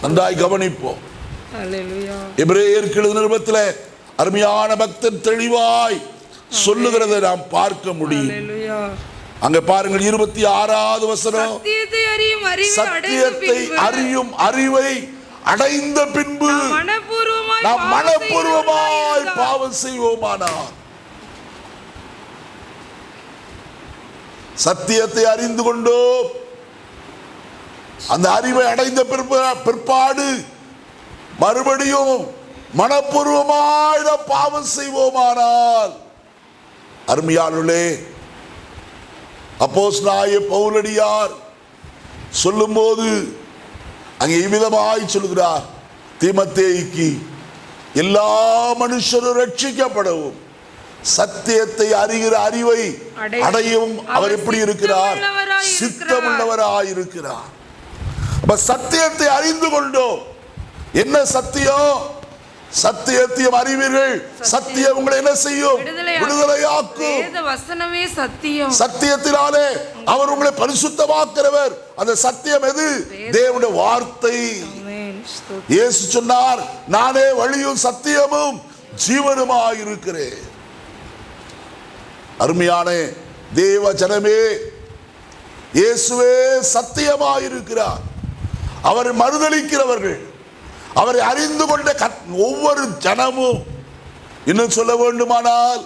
நன்றாய் கவனிப்போம். எபிரேயர்கள் நிருபத்தில் அருமையான பக்தன் தெளிவாய் சொல்லுகிறதை நாம் பார்க்க முடியும். அங்க பாருங்கள் இருபத்தி ஆறாவது வசனம். சத்தியத்தை அறியும் அறிவை அடைந்த பின்பு நாம் மனப்பூர்வமாய் பாவம் செய்வோமானால் சத்தியத்தை அறிந்து கொண்டோம். அந்த அறிவை அடைந்த பிற்ப- பிற்பாடு மறுபடியும் மனப்பூர்வமாய் பாவம் செய்வோமானால் அருமையானுள்ளே அப்போஸ் நாய பவுலடியார் சொல்லும்போது அங்கே இவ்விதமாய் சொல்கிறார் தீமத்தேய்க்கு எல்லா மனுஷரும் ரட்சிக்கப்படவும் சத்தியத்தை அறிகிற அறிவை அடை- அடையும் அவர் எப்படி இருக்கிறார்? சித்தமுள்ளவராய் சித்தமுள்ளவராய் இருக்கிறார். அப்ப சத்தியத்தை அறிந்து கொண்டோம். என்ன சத்தியம் சத்தியத்தையும் அறிவீர்கள். சத்தியம். உங்களை என்ன செய்யும்? விடுதலையாக்கும். சத்தியம். சத்தியத்தினாலே அவர் உங்களை பரிசுத்தமாக்கிறவர். அந்த சத்தியம் எது? தேவனுடைய வார்த்தை. இயேசு சொன்னார் நானே வழியும் சத்தியமும் ஜீவனுமாய் இருக்கிறேன் அருமையான தேவ ஜனமே இயேசுவே சத்தியமாய் இருக்கிறார் அவரை மறுதளிக்கிறவர்கள். அவரை அறிந்து கொண்ட ஒவ்வொரு ஜனமும் இன்னும் சொல்ல வேண்டுமானால்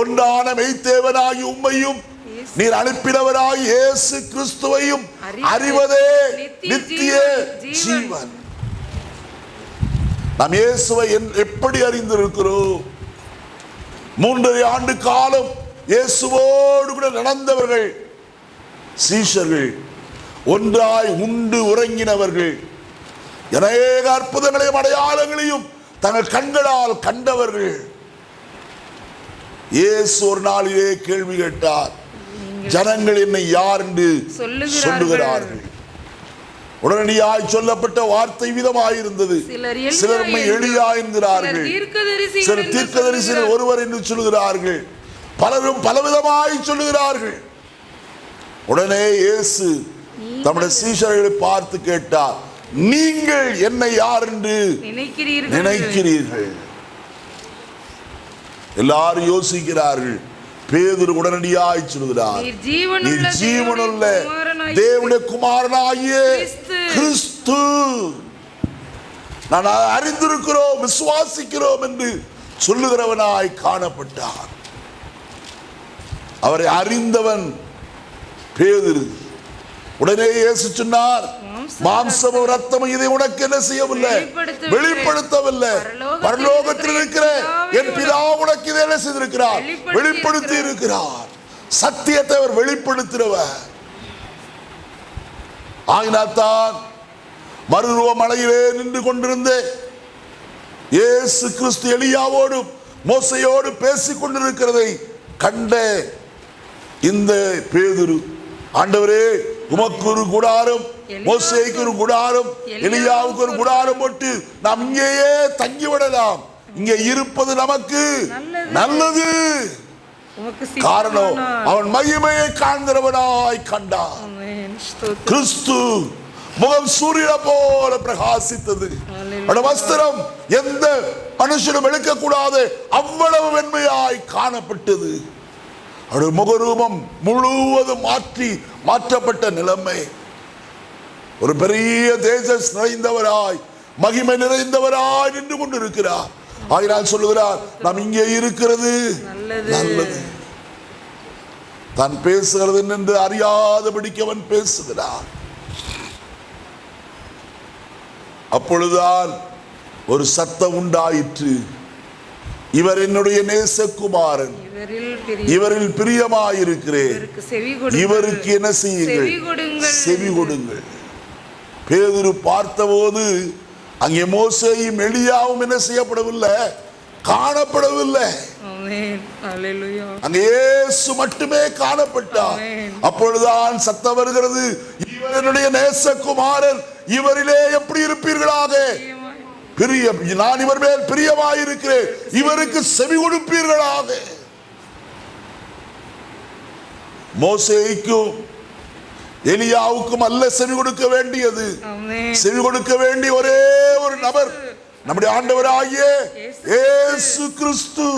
ஒன்றான மெய்த்தேவனாகி உம்மையும் நீர் அனுப்பினவராய் இயேசு கிறிஸ்துவையும் அறிவது நித்திய ஜீவன். நாம் இயேசுவை எப்படி அறிந்திருக்கிறோம்? மூன்றரை ஆண்டு காலம் இயேசுவோடு கூட நடந்தவர்கள் சீஷர்கள் ஒன்றாய் உண்டு உறங்கினவர்கள். அநேக அற்புதங்களையும் அடையாளங்களையும் தங்கள் கண்களால் கண்டவர்கள். இயேசு ஒரு நாளிலே கேள்வி கேட்டார். ஜனங்கள் என்னை யார் என்று சொல்லுகிறார்கள். உடனடியாய் சொல்லப்பட்ட வார்த்தை விதமாயிருந்தது. சிலர் எலியா சிலர் எளியா என்கிறார்கள். சிலர் தீர்க்கதரிசிகள். ஒருவர் என்று சொல்லுகிறார்கள். பலரும் பலவிதமாய் சொல்லுகிறார்கள். உடனே இயேசு தம்முடைய சீஷர்களை பார்த்து கேட்டார் நீங்கள் என்னை யார் என்று நினைக்கிறீர்கள் எல்லாரும் யோசிக்கிறார்கள். பேதுரு உடனடியாய் சொல்கிறார் நீர் ஜீவனுள்ள தேவனுடைய குமாரனாகிய கிறிஸ்து. நான் அறிந்திருக்கிறோம் விசுவாசிக்கிறோம் என்று சொல்லுகிறவனாய் காணப்பட்டார். அவரை அறிந்தவன் பேதுரு. உடனே இயேசு சொன்னார் மாம்சமும் ரத்தமும் இதை உனக்கு என்ன செய்யவில்லை? வெளிப்படுத்தவில்லை. பரலோகத்தில் இருக்கிற என் பிதா உனக்கு இதை என்ன செய்திருக்கிறார்? வெளிப்படுத்தி இருக்கிறார். சத்தியத்தை அவர் வெளிப்படுத்துகிறவர் ஆகினாத்தான் மறுருவ மலையிலே நின்று கொண்டிருந்த இயேசு கிறிஸ்து எலியாவோடும் மோசையோடு பேசிக் கொண்டிருக்கிறதை கண்ட இந்த பேதுரு ஆண்டவரே உமக்கு ஒரு குடாரம் மோசேக்கு ஒரு குடாரம் எலியாவுக்கு ஒரு குடாரம் போட்டு நாம் இங்கேயே தங்கி விடலாம் இங்கே இருப்பது நமக்கு நல்லது. காரணம். அவன் மகிமையை காண்கிறவனாய் கண்டான். ஸ்தோத்திரம். கிறிஸ்து முகம் சூரியனை போல பிரகாசித்தது வஸ்திரம் எந்த மனுஷனும் எடுக்கக்கூடாது அவ்வளவு வெண்மையாய் காணப்பட்டது அவருடைய முகரூபம் முழுவதும் மாற்றி மாற்றப்பட்ட நிலைமை. ஒரு பெரிய தேஜஸ் நிறைந்தவராய் மகிமை நிறைந்தவராய் நின்று கொண்டிருக்கிறார். ஆயினால் சொல்லுகிறார் நாம் இங்கே இருக்கிறது. நல்லது. தான் பேசுகிறது என்று அறியாதபடிக்கு அவன் பேசுகிறான். அப்பொழுதுதான் ஒரு சத்தம் உண்டாயிற்று. இவர் என்னுடைய நேசகுமாரன். இவரில் பிரிய இவரில் பிரியமாயிருக்கிறேன். இவருக்கு என்ன செய்யுங்கள்? செவி கொடுங்கள். பேதுரு பார்த்தபோது அங்கே மோசேயும் எலியாவும் என்ன செய்யப்படவில்லை? காணப்படவில்லை. அங்கே இயேசு மட்டுமே காணப்பட்டார். அப்பொழுதுதான் சத்தம் வருகிறது. இவர் என்னுடைய நேசகுமாரன் இவரிலே எப்படி இருப்பீர்களாக? பிரிய நான் இவர் மேல் பிரியமாயிருக்கிறேன். இவருக்கு செவி கொடுப்பீர்களாக? மோசேக்கும் எலியாவுக்கும் அல்ல செவி கொடுக்க வேண்டியது. செவி கொடுக்க வேண்டிய ஒரே ஒரு நபர் நம்முடைய ஆண்டவராகிய கிறிஸ்து.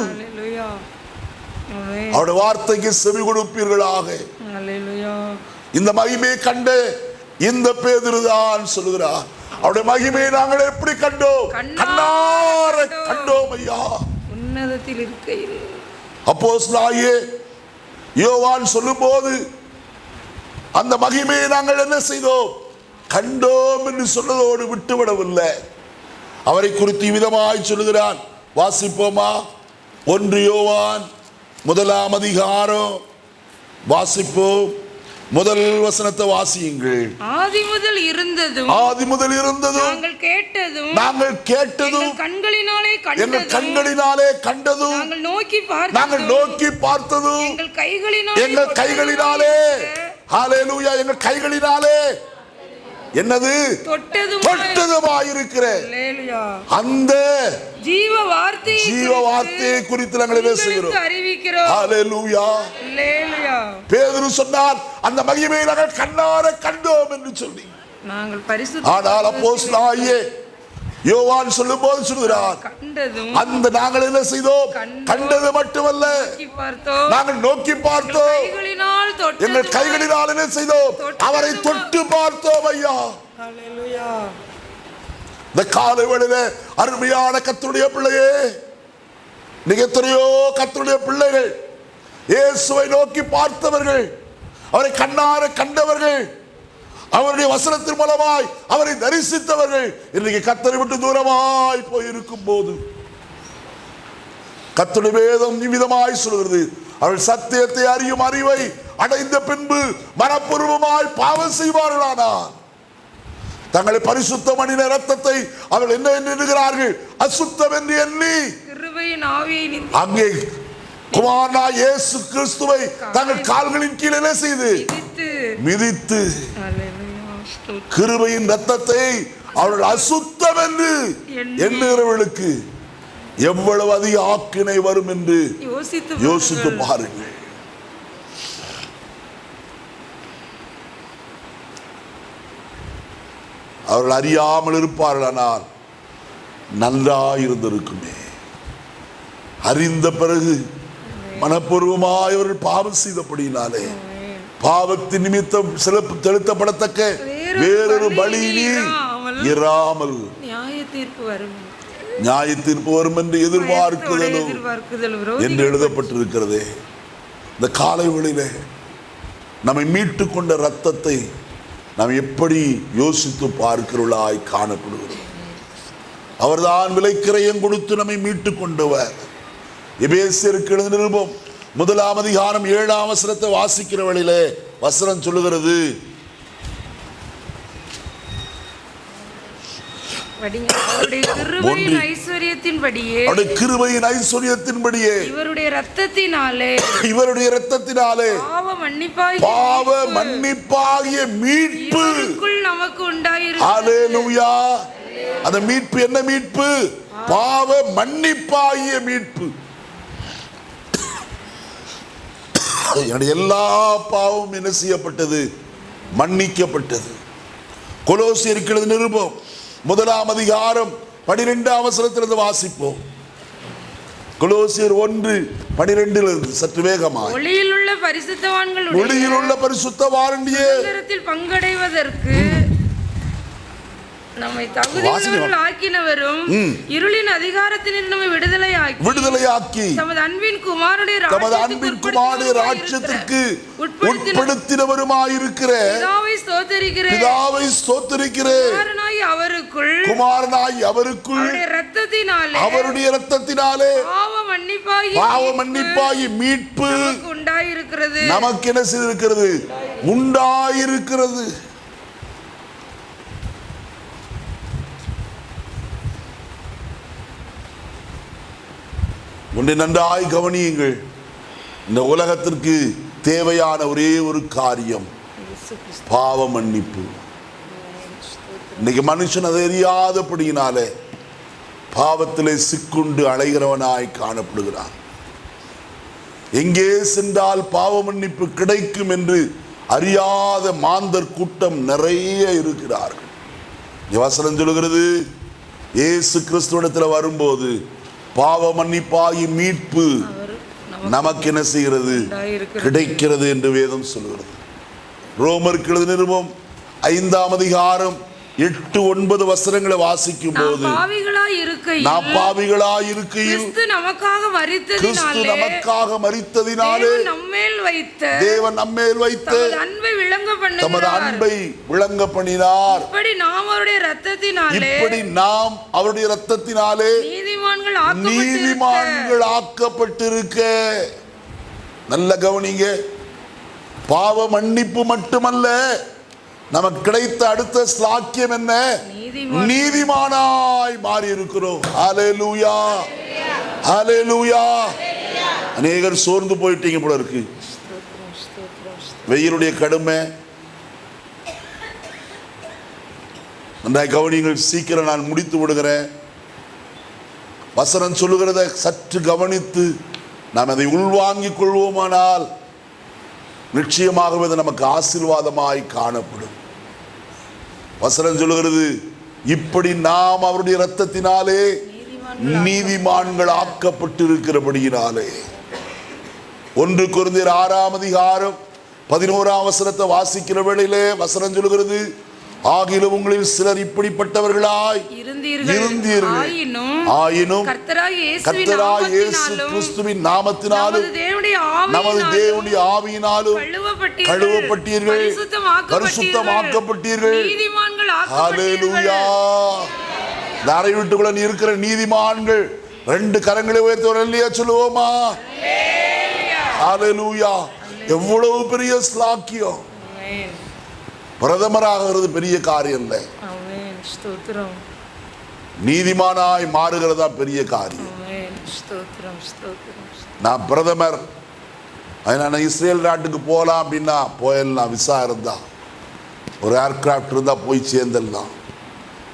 அவருடைய வார்த்தைக்கு செவி கொடுப்பீர்களாக. இந்த மகிமையை கண்ட இந்த பேதுருதான் சொல்லுகிறார். அவருடைய மகிமையை நாங்கள் எப்படி கண்டோம்? கண்ணார கண்டோம். ஐயா. உன்னதத்தில் இருக்கையில். அப்போஸ்தலனாகிய யோவான் சொல்லும்போது அந்த மகிமையை நாங்கள் என்ன செய்தோம்? கண்டோம் என்று சொன்னதோடு விட்டுவிடவில்லை. அவரை குறித்து விதமாய் சொல்லுகிறான். வாசிப்போமா? ஒன்று யோவான் முதலாம் அதிகாரம். வாசிப்போம். முதல் வசனத்தை வாசியுங்கள். ஆதி முதல் இருந்ததும் ஆதி முதல் இருந்ததும் நாங்கள் கேட்டதும் நாங்கள் கேட்டதும் கண்களினாலே எங்கள் கண்களினாலே கண்டதும் நாங்கள் நோக்கி நாங்கள் பார்த்ததும் நோக்கி பார்த்ததும் எங்கள் கைகளினாலே எங்கள் கைகளினாலே. ஹalleluya எங்கள் கைகளினாலே. என்னது? தொட்டதும் தொட்டதுமாயிருக்கிற. அந்த ஜீவ வார்த்தை ஜீவ வார்த்தையை குறித்து நாங்கள் என்ன செய்கிறோம்? அறிவிக்கிறோம். பேதுரு சொன்னார் அந்த மகிமையை நாங்கள் கண்ணார கண்டோம் என்று சொல்லி. நாங்கள் பரிசுத்த ஆனால் அப்போஸ்தலனாகிய யோவான் சொல்லும்போது சொல்கிறார் கண்டதும் அந்த நாங்கள் என்ன செய்தோம்? கண்டது மட்டுமல்ல. நாங்கள் நோக்கி பார்த்தோம். எங்கள் கைகளினால் என்ன செய்தோம்? அவரை தொட்டு பார்த்தோம் ஐயா. இந்த காலை வேளையில அருமையான கத்தருடைய பிள்ளையே நீங்க எத்தனையோ கத்தருடைய பிள்ளைகள் இயேசுவை நோக்கி பார்த்தவர்கள் அவரை கண்ணார கண்டவர்கள் அவருடைய வசனத்தின் மூலமாய் அவரை தரிசித்தவர்கள் இன்றைக்கு கத்தரை விட்டு தூரமாய் போயிருக்கும் போது கத்தருடைய வேதம் நிமிதமாய் சொல்கிறது அவள் சத்தியத்தை அறியும் அறிவை அடைந்த பின்பு மனப்பூர்வமாய் பாவம் செய்வார்களானார் தங்களை பரிசுத்த மணின ரத்தத்தை அவர்கள் என்ன எண்ணுகிறார்கள்? அசுத்தம் என்று எண்ணி. அங்கே குமாரனா இயேசு கிறிஸ்துவை தங்கள் கால்களின் கீழே செய்து? மிதித்து. கிருபையின் ரத்தத்தை அவர்கள் அசுத்தம் என்று எண்ணி. எண்ணுகிறவர்களுக்கு எவ்வளவு அதிக ஆக்கினை வரும் என்று யோசித்து பாருங்கள். அவர்கள் அறியாமல் இருப்பார்களானால் நன்றாயிருந்திருக்குமே அறிந்த பிறகு மனப்பூர்வமாய் அவர்கள் பாவம் செய்தபடியினாலே பாவத்தின் நிமித்தம் செலுத்த செலுத்தப்படத்தக்க வேறொரு பலி நீ இராமல் நியாய தீர்ப்பு வரும். நியாய தீர்ப்பு வரும் என்று எதிர்பார்க்குதலும் எதிர்பார்க்குதல் என்று எழுதப்பட்டிருக்கிறதே. இந்த காலை வேளையிலே நம்மை மீட்டு கொண்ட ரத்தத்தை நாம் எப்படி யோசித்து பார்க்கிறவர்களாய் காணப்படுகிறோம்? அவர்தான் விலைக்கிரயம் கொடுத்து நம்மை மீட்டு கொண்டவர். எபேசியருக்கு எழுதின நிருபம் முதலாம் அதிகாரம் ஏழாம் வசனத்தை வாசிக்கிற வழியிலே வசனம் சொல்லுகிறது. கிருபையின். ஐஸ்வர்யத்தின்படியே இவருடைய ரத்தத்தினாலே இவருடைய இரத்தத்தினாலே பாவ மன்னிப்பாய் பாவ மன்னிப்பாகிய மீட்பு. நமக்கு உண்டாயிருக்கு ஹalleluya. அந்த மீட்பு என்ன மீட்பு? பாவ மன்னிப்பாகிய மீட்பு. என்னுடைய எல்லா பாவமும் என்ன செய்யப்பட்டது? மன்னிக்கப்பட்டது. கொலோசியருக்கு நிருபம். முதலாம் அதிகாரம் பனிரெண்டாம் அவசரத்திலிருந்து வாசிப்போம். கொலோசியர் ஒன்று பனிரெண்டிலிருந்து சற்று வேகமாய். ஒளியில் உள்ள பரிசுத்தவான்களுடைய ஒளியில் உள்ள பரிசுத்த வாரண்டியே சுதந்திரத்தில் பங்கடைவதற்கு நம்மை. தகுதியுள்ளவர்கள் ஆக்கினவரும் இருளின் அதிகாரத்தினின்று நம்மை விடுதலை ஆக்கி தமது அன்பின் குமாரனுடைய தமது அன்பின் குமாரனுடைய உட்படுத்தின உட்படுத்தினவருமாயிருக்கிற பிதாவை ஸ்தோத்தரிக்கிறேன். பிதாவை ஸ்தோத்தரிக்கிற குமாரனாய் அவருக்குள் குமாரனாய் அவருக்குள் அவருடைய ரத்தத்தினாலே அவருடைய இரத்தத்தினாலே பாவ மன்னிப்பாகி பாவ மன்னிப்பாகி மீட்பு உண்டாயிருக்கிறது. நமக்கு என்ன செய்திருக்கிறது? உண்டாயிருக்கிறது. ஒன்றை நன்றாய் கவனியுங்கள். இந்த உலகத்திற்கு தேவையான ஒரே ஒரு காரியம். பாவ மன்னிப்பு. இன்னைக்கு மனுஷன் அதை அறியாதபடியினாலே பாவத்திலே சிக்குண்டு அலைகிறவனாய் காணப்படுகிறான். எங்கே சென்றால் பாவ மன்னிப்பு கிடைக்கும் என்று அறியாத மாந்தர் கூட்டம் நிறைய இருக்கிறார்கள். வசனம் சொல்லுகிறது ஏசு கிறிஸ்துவிடத்தில் வரும்போது பாவ மன்னிப்பாகி மீட்பு நமக்கு என்ன செய்கிறது கிடைக்கிறது என்று வேதம் சொல்கிறது. ரோமருக்கு எழுதின நிருபம் ஐந்தாம் அதிகாரம் எட்டு ஒன்பது வசனங்களை வாசிக்கும் போது இருக்கையில் கிறிஸ்து நமக்காக கிறிஸ்து நமக்காக மரித்ததினாலே தேவன் நம்மேல் வைத்த தேவன் நம்மேல் வைத்து அன்பை விளங்க தமது பண்ணுகிறார் அன்பை விளங்க பண்ணினார். இப்படி நாம் அவருடைய ரத்தத்தினாலே இப்படி நாம் அவருடைய ரத்தத்தினாலே நீதிமான்கள் நீதிமான்கள் ஆக்கப்பட்டிருக்க. நல்ல கவனிங்க. பாவ மன்னிப்பு மட்டுமல்ல. நமக்கு கிடைத்த அடுத்த ஸ்லாக்கியம் என்ன? நீதிமான். நீதிமானாய் மாறி இருக்கிறோம் ஹalleluya. ஹalleluya. அநேகர் சோர்ந்து போயிட்டீங்க போல இருக்கு. வெயிலுடைய கடுமை. நன்றாய் கவனிங்கள் சீக்கிரம் நான் முடித்து விடுகிறேன். வசனம் சொல்லுகிறத சற்று கவனித்து நாம் அதை உள்வாங்கிக் கொள்வோமானால் நிச்சயமாகவே அது நமக்கு ஆசீர்வாதமாய் காணப்படும். வசனம் சொல்லுகிறது இப்படி நாம் அவருடைய இரத்தத்தினாலே நீதிமான்கள் ஆக்கப்பட்டிருக்கிறபடியினாலே. ஒன்று குருந்தியர் ஆறாம் அதிகாரம் பதினோராம் வசனத்தை வாசிக்கிற வேளையிலே வசனம் சொல்லுகிறது ஆகிலும் உங்களில் சிலர் இப்படிப்பட்டவர்களாய் இருந்தீர்கள். ஆயினும் கர்த்தராய் இயேசு கிறிஸ்துவின் நாமத்தினாலும் நமது தேவனுடைய ஆவியினாலும் கழுவப்பட்டீர்கள். பரிசுத்தமாக்கப்பட்டீர்கள். இந்த அறை வீட்டுக்குள்ள இருக்கிற நீதிமான்கள் ரெண்டு கரங்களை உயர்த்தவர் இல்லையா சொல்லுவோமா? எவ்வளவு பெரிய ஸ்லாக்கியம். பிரதமராகிறது பெரிய காரியம் இல்லை. நீதிமானாய் மாறுகிறதா பெரிய காரியம். நான் பிரதமர். அதனால நான் இஸ்ரேல் நாட்டுக்கு போகலாம் அப்படின்னா போயிடலாம் விசா இருந்தா. ஒரு ஏர்கிராஃப்ட் இருந்தால் போய் சேர்ந்துடலாம்.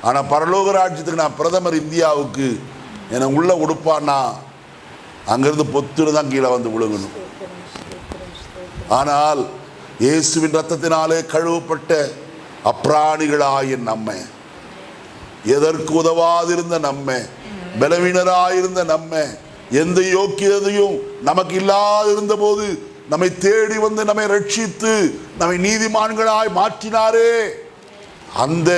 ஆனால் பரலோக ராஜ்யத்துக்கு நான் பிரதமர் இந்தியாவுக்கு என்னை உள்ள உடுப்பான்னா அங்கேருந்து பொத்துன்னு தான் கீழே வந்து விழுகணும். ஆனால் இயேசுவின் ரத்தத்தினாலே கழுவப்பட்ட அப்பிராணிகளாய நம்மை. எதற்கு உதவாதிருந்த நம்மை? பலவீனராயிருந்த நம்மை. எந்த யோக்கியதையும் நமக்கு இல்லாதிருந்த போது நம்மை தேடி வந்து நம்மை ரட்சித்து நம்மை நீதிமான்களாய் மாற்றினாரே. அந்த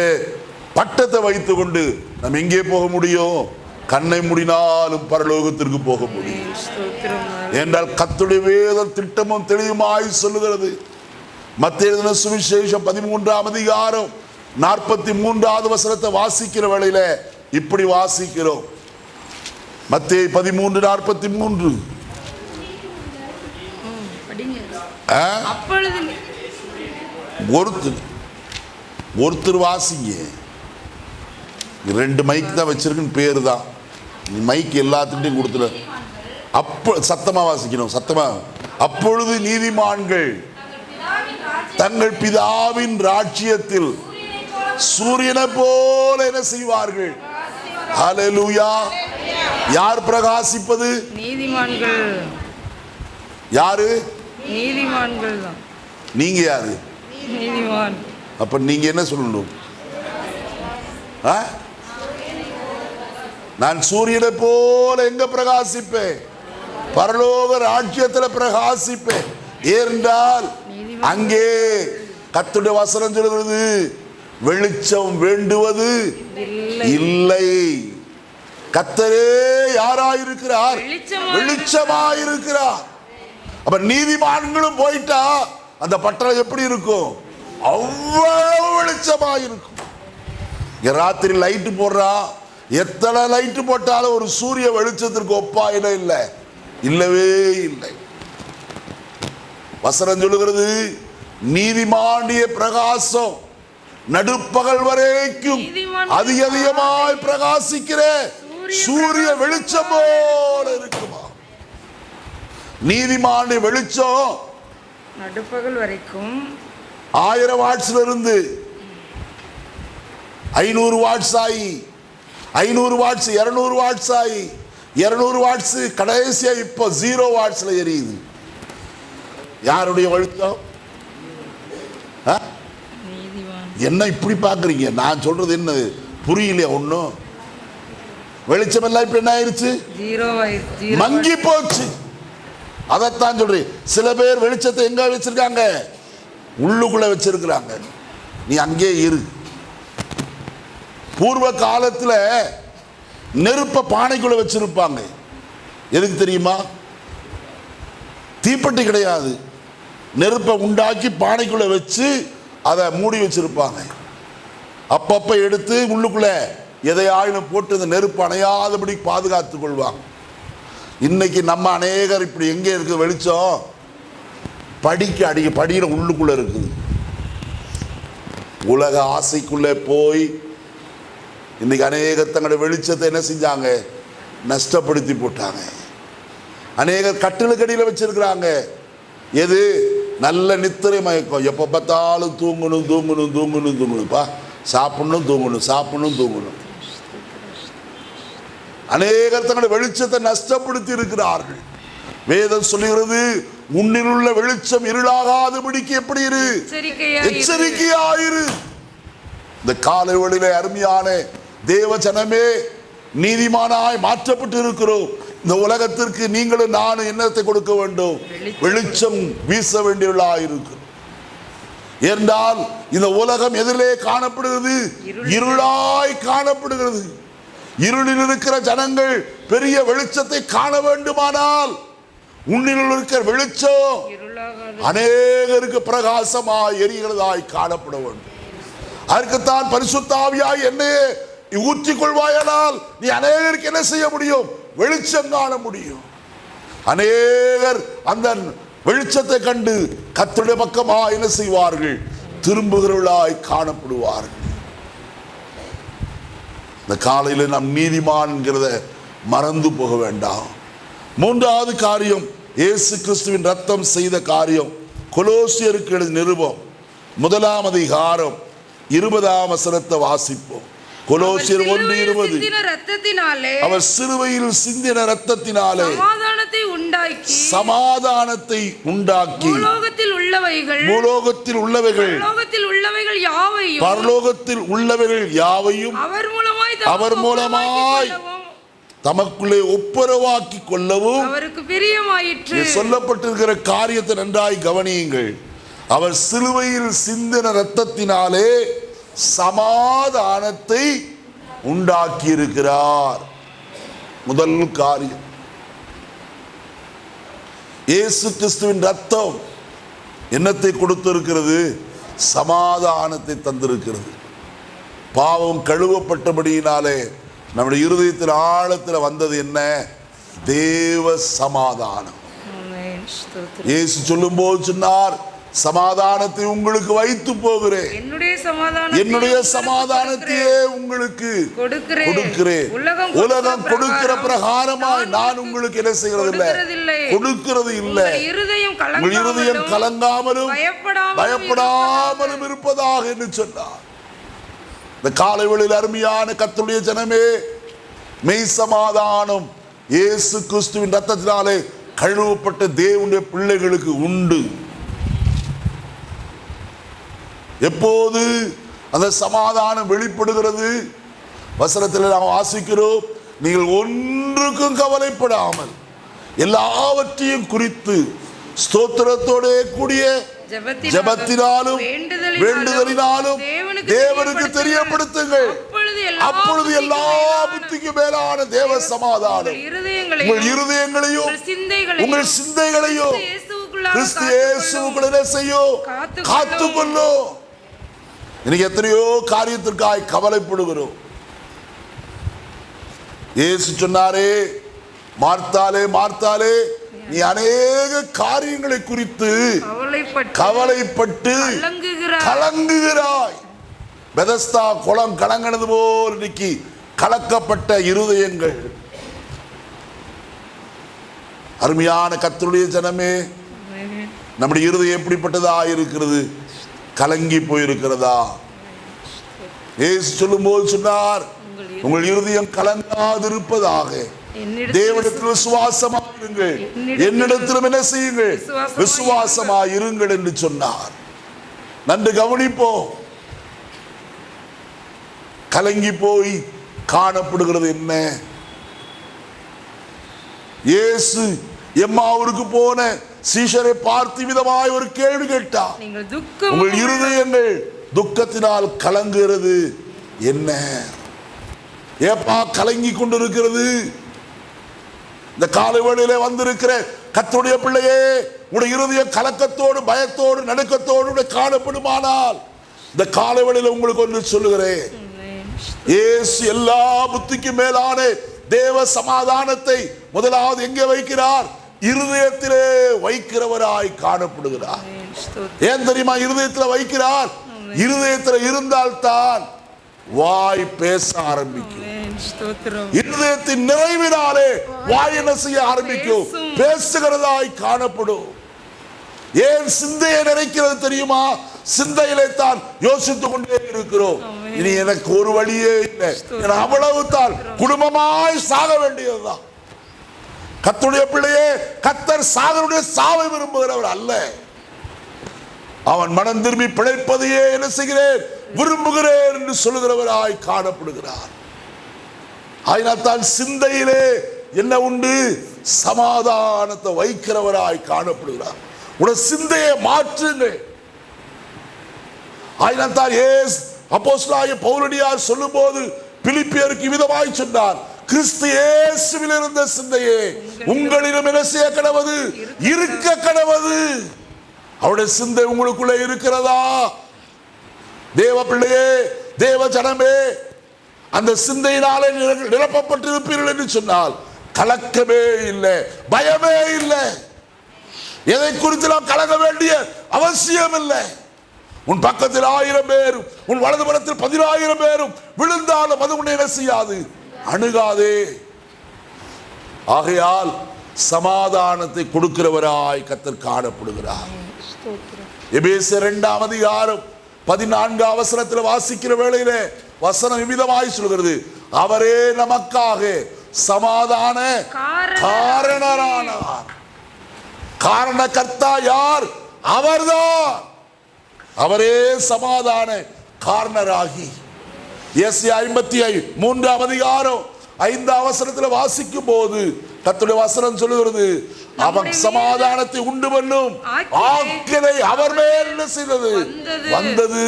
பட்டத்தை வைத்துக்கொண்டு நம்ம எங்கே போக முடியும்? கண்ணை மூடினாலும் பரலோகத்திற்கு போக முடியும். என்றால் கத்துடைய வேத திட்டமும் தெளிவுமாய் சொல்லுகிறது. மத்திய எழுதின சுவிசேஷம் பதிமூன்றாம் அதிகாரம் நாற்பத்தி மூன்றாவது வசனத்தை வாசிக்கிற வேளையில இப்படி வாசிக்கிறோம். மத்திய பதிமூன்று நாற்பத்தி மூன்று ஒருத்தர் ஒருத்தர் வாசிங்க. ரெண்டு மைக் தான் வச்சிருக்குன்னு பேர் தான் மைக் எல்லாத்துக்கிட்டையும் கொடுத்துரு அப்போ சத்தமா வாசிக்கணும் சத்தமா. அப்பொழுது நீதிமான்கள் தங்கள் பிதாவின் ராஜ்யத்தில் சூரியனை போல என்ன செய்வார்கள்? ஹalleluya. யார் பிரகாசிப்பது? நீதிமான்கள். யாரு? நீதிமான்கள். நீங்க யாரு? நீதிமான். அப்ப நீங்க என்ன சொல்லணும்? ஆ? நான் சூரியனை போல எங்க பிரகாசிப்பேன்? பரலோக ராஜ்யத்துல பிரகாசிப்பேன். ஏனென்றால் அங்கே கத்துடைய வசனம் சொல்கிறது வெளிச்சம் வேண்டுவது இல்லை. கத்தரே யாராயிருக்கிறார்? வெளிச்சமாய் வெளிச்சமாயிருக்கிறார். அப்ப நீதிமான்களும் போயிட்டா அந்த பட்டணம் எப்படி இருக்கும்? அவ்வளவு வெளிச்சமாயிருக்கும். ராத்திரி லைட்டு போடுறா. எத்தனை லைட்டு போட்டாலும் ஒரு சூரிய வெளிச்சத்திற்கு ஒப்பாயிட இல்லை. இல்லவே இல்லை. வசனம் சொல்லுகிறது நீதிமாண்டிய பிரகாசம் நடுப்பகல் வரைக்கும் அதிக அதிகமாய் பிரகாசிக்கிற சூரிய வெளிச்சம் போல இருக்குமா? நீதிமாண்டிய வெளிச்சம் நடுப்பகல் வரைக்கும். ஆயிரம் வாட்ஸ்ல இருந்து ஐநூறு வாட்ஸ் ஆகி ஐநூறு வாட்ஸ் இருநூறு வாட்ஸ் ஆகி இருநூறு வாட்ஸ் கடைசியா இப்போ ஜீரோ வாட்ஸ்ல எரியுது. யாருடைய? நீதிமான் என்ன இப்படி பார்க்குறீங்க? நான் சொல்றது என்ன? புரியலையா ஒன்றும் வெளிச்சம் எல்லாம் இப்போ என்ன ஆயிருச்சு? மங்கி போச்சு. அதைத்தான் சொல்றேன். சில பேர் வெளிச்சத்தை எங்க வச்சிருக்காங்க? உள்ளுக்குள்ள வச்சிருக்கிறாங்க. நீ அங்கே இரு. பூர்வ காலத்துல நெருப்ப பானைக்குள்ள வச்சிருப்பாங்க. எதுக்கு தெரியுமா? தீப்பெட்டி கிடையாது. நெருப்பை உண்டாக்கி பானைக்குள்ளே வச்சு அதை மூடி வச்சுருப்பாங்க. அப்பப்போ எடுத்து உள்ளுக்குள்ளே எதையாயினும் போட்டு இந்த நெருப்பு அணையாதபடி பாதுகாத்து கொள்வாங்க. இன்னைக்கு நம்ம அநேகர் இப்படி எங்கே இருக்குது வெளிச்சம்? படிக்கு அடி படியில் உள்ளுக்குள்ளே இருக்குது. உலக ஆசைக்குள்ளே போய் இன்னைக்கு அநேகர் தங்களுடைய வெளிச்சத்தை என்ன செஞ்சாங்க? நஷ்டப்படுத்தி போட்டாங்க. அநேகர் கட்டிலுக்கடியில் வச்சிருக்கிறாங்க. எது? நல்ல நித்திரை மயக்கம். எப்போ பார்த்தாலும் தூங்கணும் தூங்கணும் தூங்கணும் தூங்கணும்ப்பா சாப்பிடணும் தூங்கணும் சாப்பிடணும் தூங்கணும். அநேகர் தங்களுடைய வெளிச்சத்தை நஷ்டப்படுத்தி இருக்கிறார்கள். வேதம் சொல்லுகிறது உன்னில் உள்ள வெளிச்சம் இருளாகாதபடிக்கு எப்படி இரு? எச்சரிக்கையா இரு. எச்சரிக்கையாயிரு. இந்த காலை வேளையிலே அருமையான தேவ ஜனமே நீதிமானாய் மாற்றப்பட்டு இருக்கிறோம் இந்த உலகத்திற்கு நீங்களும் நானும் என்னத்தை கொடுக்க வேண்டும்? வெளிச்சம். வீச வேண்டியவர்களாயிருக்கு. என்றால் இந்த உலகம் எதிலே காணப்படுகிறது. இருளாய் காணப்படுகிறது. இருளில் இருக்கிற ஜனங்கள் பெரிய வெளிச்சத்தை காண வேண்டுமானால் உன்னில் இருக்கிற வெளிச்சம் அநேகருக்கு பிரகாசமாய் எரிகிறதாய் காணப்பட வேண்டும். அதற்குத்தான் பரிசுத்தாவியாய் என்னையே ஊற்றிக் கொள்வாயானால் நீ அநேகருக்கு என்ன செய்ய முடியும்? வெளிச்சம் காண முடியும். அநேகர் அந்த வெளிச்சத்தை கண்டு கத்துடைய பக்கமா என்ன செய்வார்கள்? திரும்புகிறவர்களாய் காணப்படுவார்கள். இந்த காலையில நாம் நீதிமான்கிறத மறந்து போக வேண்டாம். மூன்றாவது காரியம் இயேசு கிறிஸ்துவின் ரத்தம் செய்த காரியம். கொலோசியருக்கு எழுதி நிருபம் முதலாம் அதிகாரம் இருபதாம் வசனத்தை வாசிப்போம். கொலோசியர் ஒன்று சிலுவையில் இருபது. சிந்தின ரத்தத்தினாலே அவர் சிலுவையில் சிந்தின ரத்தத்தினாலே சமாதானத்தை உண்டாக்கி சமாதானத்தை உண்டாக்கி பூலோகத்தில் உள்ளவைகள் பூலோகத்தில் உள்ளவைகள் பரலோகத்தில் உள்ளவைகள் யாவையும் பரலோகத்தில் உள்ளவைகள் யாவையும் அவர் மூலமாய் அவர் மூலமாய் தமக்குள்ளே ஒப்புரவாக்கி கொள்ளவும் அவருக்கு பிரியமாயிற்று. சொல்லப்பட்டிருக்கிற காரியத்தை நன்றாய் கவனியுங்கள். அவர் சிலுவையில் சிந்தின இரத்தத்தினாலே சமாதானத்தை உண்டாக்கி இருக்கிறார் முதல் காரியம். இயேசு கிறிஸ்துவின் ரத்தம் என்னத்தை கொடுத்திருக்கிறது? சமாதானத்தை தந்திருக்கிறது. பாவம் கழுவப்பட்டபடியினாலே நம்முடைய இருதயத்தில் ஆழத்தில் வந்தது என்ன? தேவ சமாதானம். இயேசு சொல்லும்போது சொன்னார் சமாதானத்தை உங்களுக்கு வைத்து போகிறேன். என்னுடைய சமாதானத்தையே உங்களுக்கு கொடுக்கிறேன். உலகம் கொடுக்கிற பிரகாரமாய் நான் உங்களுக்கு என்ன செய்கிறது இல்ல. கொடுக்கிறது இல்லை. உங்கள் இருதயம் கலங்காமலும் பயப்படாமலும் பயப்படாமலும் இருப்பதாக. என்று சொன்னார். இந்த காலை வேளையில் அருமையான கத்துடைய ஜனமே மெய் சமாதானம் இயேசு கிறிஸ்துவின் ரத்தத்தினாலே கழுவப்பட்ட தேவனுடைய பிள்ளைகளுக்கு உண்டு. எப்போது அந்த சமாதானம் வெளிப்படுகிறது? வசனத்தில் நாம் வாசிக்கிறோம் நீங்கள் ஒன்றுக்கும் கவலைப்படாமல் எல்லாவற்றையும் குறித்து ஸ்தோத்திரத்தோட கூடிய ஜெபத்தினாலும் வேண்டுதலினாலும் தேவனுக்கு தெரியப்படுத்துங்கள். அப்பொழுது எல்லா புத்திக்கும் மேலான தேவ சமாதானம். உங்கள் இருதயங்களையும் உங்கள் சிந்தைகளையும் கிறிஸ்து. இயேசுக்குள்ள செய்யும்? காத்துக்கொள்ளும். இன்னைக்கு எத்தனையோ காரியத்திற்காய் கவலைப்படுகிறோம். இயேசு சொன்னாரே மார்த்தாலே மார்த்தாலே நீ அநேக காரியங்களை குறித்து கவலைப்பட்டு கலங்குகிறாய். பெதஸ்தா குளம் கலங்கினது போல் இன்னைக்கு கலக்கப்பட்ட இருதயங்கள். அருமையான கத்தருடைய ஜனமே நம்முடைய இருதயம் எப்படிப்பட்டதா இருக்கிறது கலங்கி போயிருக்கிறதா? ஏசு சொல்லும்போது சொன்னார் உங்கள் இருதயம் கலங்காதிருப்பதாக. என்னிடத்தில் தேவனிடத்தில் விசுவாசமாயிருங்கள். என்னிடத்திலும் என்ன செய்யுங்கள்? விசுவாசமாயிருங்கள். விசுவாசமாயிருங்கள் என்று சொன்னார். நன்று கவனிப்போம் கலங்கி போய் காணப்படுகிறது என்ன? இயேசு எம்மாவூருக்கு போன சீஷரை பார்த்து விதமாய் ஒரு கேள்வி கேட்டார். துக்கம் உங்கள் இருதயங்கள் துக்கத்தினால் கலங்குகிறது. என்ன? ஏப்பா கலங்கி கொண்டிருக்கிறது? இந்த காலை வேளையிலே வந்திருக்கிற கர்த்தருடைய பிள்ளையே உடைய இருதயம் கலக்கத்தோடு பயத்தோடு நடுக்கத்தோடு காணப்படுமானால் இந்த காலை வேளையில உங்களுக்கு ஒன்று சொல்லுகிறேன். இயேசு எல்லா புத்திக்கும் மேலான தேவ சமாதானத்தை முதலாவது எங்கே வைக்கிறார்? இருதயத்திலே வைக்கிறவராய் காணப்படுகிறார். ஏன் தெரியுமா? இருதயத்துல வைக்கிறார். இருதயத்துல இருந்தால்தான் வாய் பேச ஆரம்பிக்கும். இருதயத்தின் நிறைவினாலே வாய் என்ன செய்ய ஆரம்பிக்கும். பேசுகிறதாய் காணப்படும். ஏன் சிந்தையை நிறைக்கிறது தெரியுமா? சிந்தையிலே தான் யோசித்துக் கொண்டே இருக்கிறோம். இனி எனக்கு ஒரு வழியே இல்லை. அவ்வளவு தான் குடும்பமாய் சாக வேண்டியதுதான். கத்துடைய பிள்ளையே கத்தர் சாகருடைய சாவை விரும்புகிறவர் அல்ல. அவன் மனம் திரும்பி பிழைப்பதையே என்ன செய்கிறேன்? விரும்புகிறேன் என்று சொல்லுகிறவராய் காணப்படுகிறார். ஆயினால் தான் சிந்தையிலே என்ன உண்டு? சமாதானத்தை வைக்கிறவராய் காணப்படுகிறார். உன சிந்தையை மாற்றுங்க ஆயினால் தான் ஏஸ் பௌரடியார் சொல்லும் போது பிலிப்பியருக்கு விதமாய் சொன்னார் கிறிஸ்து இயேசுவில் இருந்த சிந்தையே உங்களிடம் என்ன செய்ய கடவது? இருக்க கடவது. அவருடைய சிந்தை உங்களுக்குள்ளே இருக்கிறதா? தேவ பிள்ளையே தேவ ஜனமே அந்த சிந்தையினாலே நிர- நிரப்பப்பட்டிருப்பீர்கள் என்று சொன்னால் கலக்கமே இல்லை பயமே இல்லை. எதை குறித்து நாம் கலங்க வேண்டிய அவசியம் இல்லை. உன் பக்கத்தில் ஆயிரம் பேரும் உன் வலதுபுறத்தில் பதினாயிரம் பேரும் விழுந்தாலும் அது உன்னை என்ன செய்யாது? அணுகாதே. ஆகையால் சமாதானத்தை கொடுக்கிறவராய் கத்தர் காணப்படுகிறார். ஸ்தோத்திரம் யாரும் இரண்டாம் அதிகாரம் பதினான்கு அவசரத்தில் வாசிக்கிற வேளையில வசனம் விதமாய் சொல்கிறது. அவரே நமக்காக சமாதான காரண- காரணரானார். காரணகர்த்தா யார்? அவர்தான். அவரே சமாதான காரணராகி. ஐம்பத்தி ஐ மூன்றாம் அதிகாரம் ஐந்து அவசரத்துல வாசிக்கும் போது கர்த்தருடைய வசனம் சொல்லுகிறது அவன் சமாதானத்தை உண்டு பண்ணும். ஆக்கினை அவர் மேல் செய்தது? வந்தது.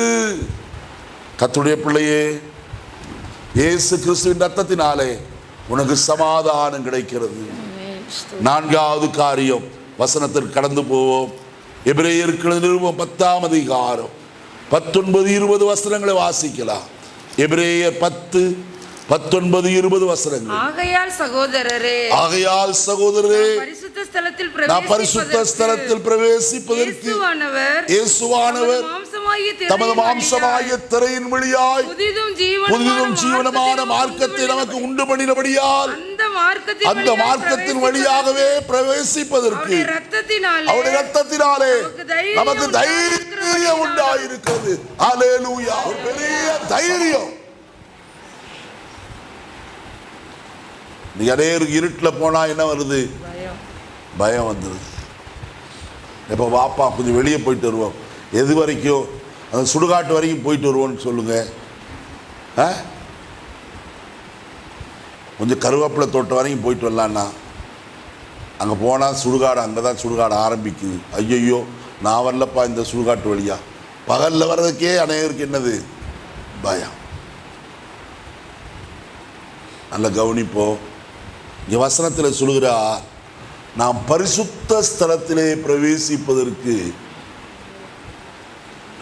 கர்த்தருடைய பிள்ளையே இயேசு கிறிஸ்துவின் ரத்தத்தினாலே உனக்கு சமாதானம் கிடைக்கிறது. நான்காவது காரியம் வசனத்திற்கு கடந்து போவோம். எபிரேயர்கள் நிறுவம் பத்தாம் அதிகாரம் பத்தொன்பது இருபது வசனங்களை வாசிக்கலாம். எபிரேயர் பத்து பத்தொன்பது இருபது வசனங்கள். ஆகையால் சகோதரரே ஆகையால் சகோதரரே பரிசுத்த ஸ்தலத்தில் பிரவேசிப்பதற்கு இயேசுவானவர் இயேசுவானவர் தமது மாம்சமாகிய திரையின் வழியாய் புதிதும் ஜீவனமான மார்க்கத்தை நமக்கு உண்டு பண்ணினபடியால் அந்த மார்க்கத்தின் வழியாகவே பிரவேசிப்பதற்கு அவருடைய ரத்தத்தினாலே நமக்கு தைரியம் உண்டாயிருக்கிறது? அல்லேலூயா ஒரு பெரிய தைரியம். நீ அநேருக்கு இருட்டில் போனா என்ன வருது? பயம். பயம் வந்துடுது இப்போ வாப்பா கொஞ்சம் வெளியே போயிட்டு வருவோம். எது வரைக்கும்? அந்த சுடுகாட்டு வரைக்கும் போயிட்டு வருவோன்னு சொல்லுங்கள் ஆ? கொஞ்சம் கருவேப்பிலை தோட்டம் வரைக்கும் போயிட்டு வரலான்னா அங்கே போனால் சுடுகாடு அங்கே தான் சுடுகாடு ஆரம்பிக்குது. ஐயையோ நான் வரலப்பா இந்த சுடுகாட்டு வழியா. பகலில் வர்றதுக்கே அநேகருக்கு என்னது? பயம். நல்ல கவனிப்போம் இங்கே வசனத்தில் சொல்கிறார் நாம் பரிசுத்த ஸ்தலத்திலே பிரவேசிப்பதற்கு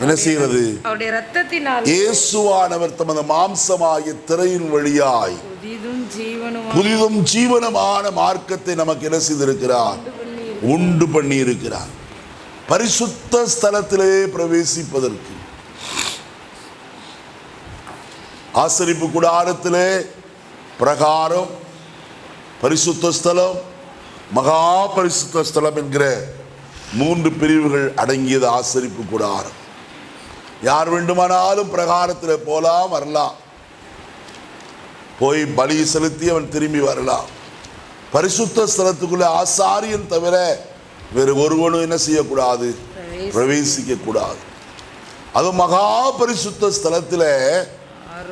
என்ன செய்கிறது? இயேசுவானவர் தமது மாம்சமாகிய திரையின் வழியாய் புதிதும் ஜீவனமான மார்க்கத்தை நமக்கு என்ன செய்திருக்கிறார்? உண்டு பண்ணி இருக்கிறார் பரிசுத்த ஸ்தலத்திலே பிரவேசிப்பதற்கு. ஆசரிப்பு கூடாரத்திலே பிரகாரம் பரிசுத்த ஸ்தலம் மகா பரிசுத்த ஸ்தலம் என்கிற மூன்று பிரிவுகள் அடங்கியது ஆசரிப்பு கூடாரம். யார் வேண்டுமானாலும் பிரகாரத்தில் போலாம் வரலாம். போய் பலி செலுத்தி அவன் திரும்பி வரலாம். பரிசுத்த ஸ்தலத்துக்குள்ள ஆசாரியன் தவிர வேறு ஒருவனும் என்ன செய்யக்கூடாது? பிரவேசிக்க கூடாது அது மகா பரிசுத்த ஸ்தலத்தில்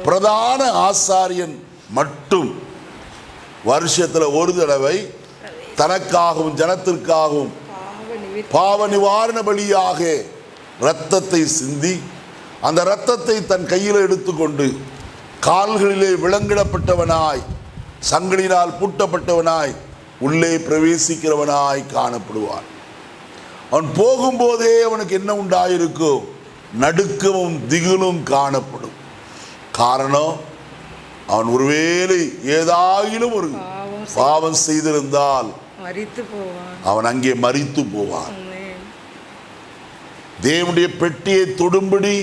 பிரதான ஆசாரியன் மட்டும் வருஷத்துல ஒரு தடவை தனக்காகவும் ஜனத்திற்காகவும் பாவ நிவாரண பலியாக இரத்தத்தை சிந்தி அந்த இரத்தத்தை தன் கையில் எடுத்துக்கொண்டு கால்களிலே விலங்கிடப்பட்டவனாய் சங்கிலினால் பூட்டப்பட்டவனாய் உள்ளே பிரவேசிக்கிறவனாய் காணப்படுவான். அவன் போகும்போதே அவனுக்கு என்ன உண்டாயிருக்கும் நடுக்கமும் திகிலும் காணப்படும். காரணம் அவன் ஒருவேளை ஏதாயிலும் ஒரு பாவம் செய்திருந்தால் மறித்து அவன் அங்கே மரித்து போவான். தேவனுடைய பெட்டியை தொடும்படி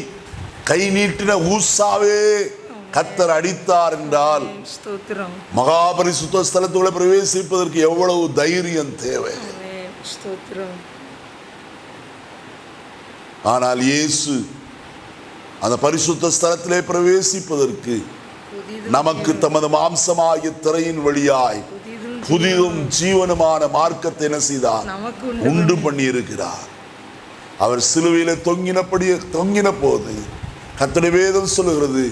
கை நீட்டின ஊசாவே கத்தர் அடித்தார் என்றால் மகாபரிசுத்த ஸ்தலத்துக்குள்ள பிரவேசிப்பதற்கு எவ்வளவு தைரியம் தேவை? ஆனால் இயேசு அந்த பரிசுத்த ஸ்தலத்திலே பிரவேசிப்பதற்கு நமக்கு தமது மாம்சமாகிய திரையின் வழியாய் புதிதும் ஜீவனுமான மார்க்கத்தை என்ன செய்தார்? உண்டு பண்ணி. இருக்கிறார் அவர் சிலுவையில தொங்கினபடி தொங்கின போது கத்தனை வேதம் சொல்லுகிறது.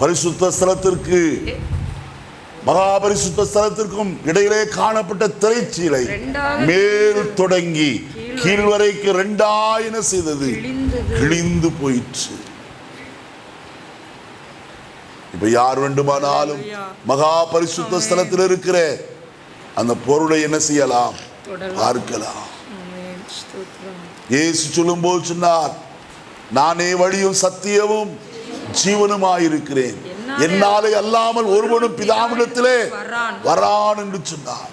பரிசுத்த ஸ்தலத்திற்கு மகாபரிசுத்த ஸ்தலத்திற்கும் இடையிலே காணப்பட்ட திரைச்சீலை மேல் தொடங்கி கீழ் வரைக்கும் ரெண்டாயின செய்தது. கிழிந்து போயிற்று. இப்ப யார் வேண்டுமானாலும் மகா பரிசுத்த ஸ்தலத்தில் இருக்கிற அந்த பொருளை என்ன செய்யலாம். பார்க்கலாம். இயேசு சொல்லும்போது சொன்னார் நானே வழியும் சத்தியமும் ஜீவனுமாயிருக்கிறேன். என்னாலே அல்லாமல் ஒருவனும் பிதாவிடத்திலே வரான். என்று சொன்னார்.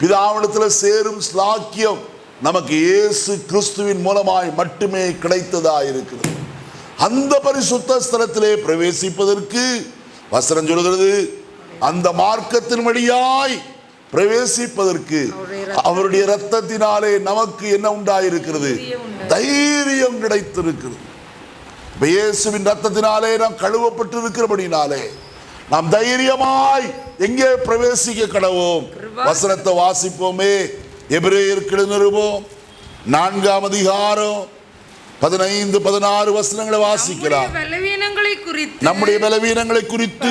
பிதாவிடத்தில் சேரும் ஸ்லாக்கியம் நமக்கு இயேசு கிறிஸ்துவின் மூலமாய் மட்டுமே கிடைத்ததாய் இருக்கிறது அந்த பரிசுத்த ஸ்தலத்திலே பிரவேசிப்பதற்கு வசனம் சொல்கிறது அந்த மார்க்கத்தின் வழியாய் பிரவேசிப்பதற்கு அவருடைய இரத்தத்தினாலே நமக்கு என்ன உண்டாயிருக்கிறது? தைரியம் கிடைத்திருக்கிறது. இயேசுவின் ரத்தத்தினாலே நாம் கழுவப்பட்டிருக்கிறபடினாலே நாம் தைரியமாய் எங்கே பிரவேசிக்க கடவோம்? வசனத்தை வாசிப்போமே. எபிரேயருக்கு நிருபம் நான்காம் அதிகாரம் பதினைந்து பதினாறு வசனங்களை வாசிக்கலாம். நம்முடைய பலவீனங்களை குறித்து குறித்து நம்முடைய பலவீனங்களை குறித்து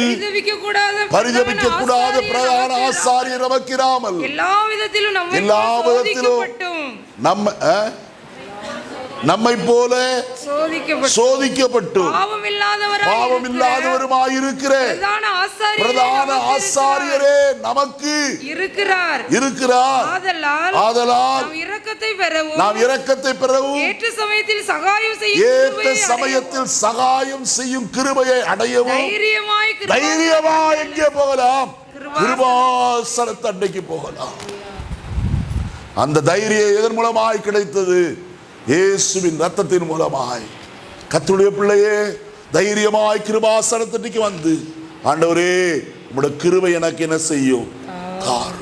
பரிதபிக்க கூடாத பிரதான ஆசாரியர் நமக்கிறாமல் எல்லா விதத்திலும் எல்லா விதத்திலும் நம்ம நம்மை போல சோதிக்கப்பட்டு பாவம் இல்லாதவருமாயிருக்கிற பிரதான ஆசாரியரே நமக்கு இருக்கிறார். இருக்கிறார். ஆதலால் இரக்கத்தை பெறவும் நாம் இரக்கத்தை பெறவும் ஏற்ற சமயத்தில் சகாயம் செய்யும் ஏற்ற சமயத்தில் சகாயம் செய்யும் கிருபையை அடையவும் தைரியமாய் கிருபா- தைரியமா எங்கே போகலாம்? கிருபா- கிருபாசனத்து அன்னைக்கு போகலாம். அந்த தைரியம் எதன் மூலமாய் கிடைத்தது? இயேசுவின் ரத்தத்தின் மூலமாய். கத்துடைய பிள்ளையே தைரியமாய் கிருபாசனத்தன்னைக்கு வந்து. ஆண்டவரே உங்களோட கிருபை எனக்கு என்ன செய்யும்? காரணம்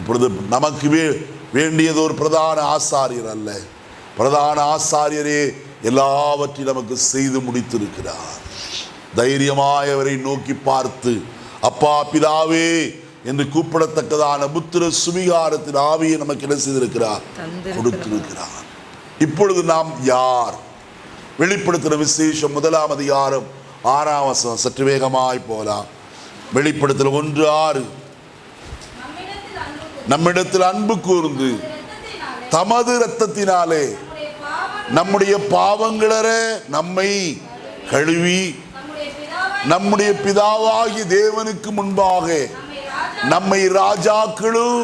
இப்பொழுது நமக்கு வே- வேண்டியது ஒரு பிரதான ஆசாரியர் அல்ல. பிரதான ஆசாரியரே எல்லாவற்றையும் நமக்கு செய்து முடித்திருக்கிறார். தைரியமாய் அவரை நோக்கி பார்த்து அப்பா பிதாவே என்று கூப்பிடத்தக்கதான புத்திர சுவிகாரத்தின் ஆவியை நமக்கு என்ன செய்திருக்கிறார். கொடுத்திருக்கிறார். இப்பொழுது நாம் யார்? வெளிப்படுத்துகிற விசேஷம் முதலாம் அதிகாரம் ஆறாம் வசனம். சற்று வேகமாய் போலாம். வெளிப்படுத்தல் ஒன்று ஆறு. நம்மிடத்தில் அன்பு கூர்ந்து தமது இரத்தத்தினாலே நம்முடைய பாவங்களற நம்மை கழுவி நம்முடைய பிதாவாகி தேவனுக்கு முன்பாக நம்மை ராஜாக்களும்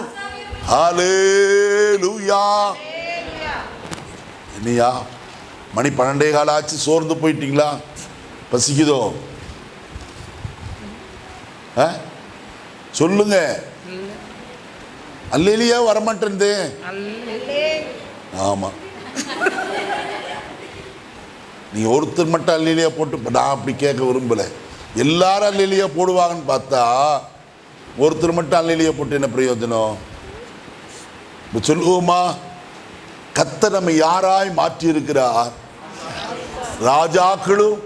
என்னையா? மணி பன்னெண்டே கால ஆச்சு சோர்ந்து போயிட்டீங்களா? பசிக்குதோ? சொல்லுங்க. அல்லையிலேயே வரமாட்டேன் ஆமா. நீ ஒருத்தர் மட்டும் அல்லையிலேயே போட்டு நான் அப்படி கேட்க விரும்பல. எல்லாரும் அல்லையிலேயே போடுவாங்கன்னு பார்த்தா ஒருத்தர் மட்டும் அல்லிலியா போட்டு என்ன பிரயோஜனம்? சொல்லுவோமா? கத்த நம்ம யாராய் மாற்றி இருக்கிறார் ராஜாக்களும்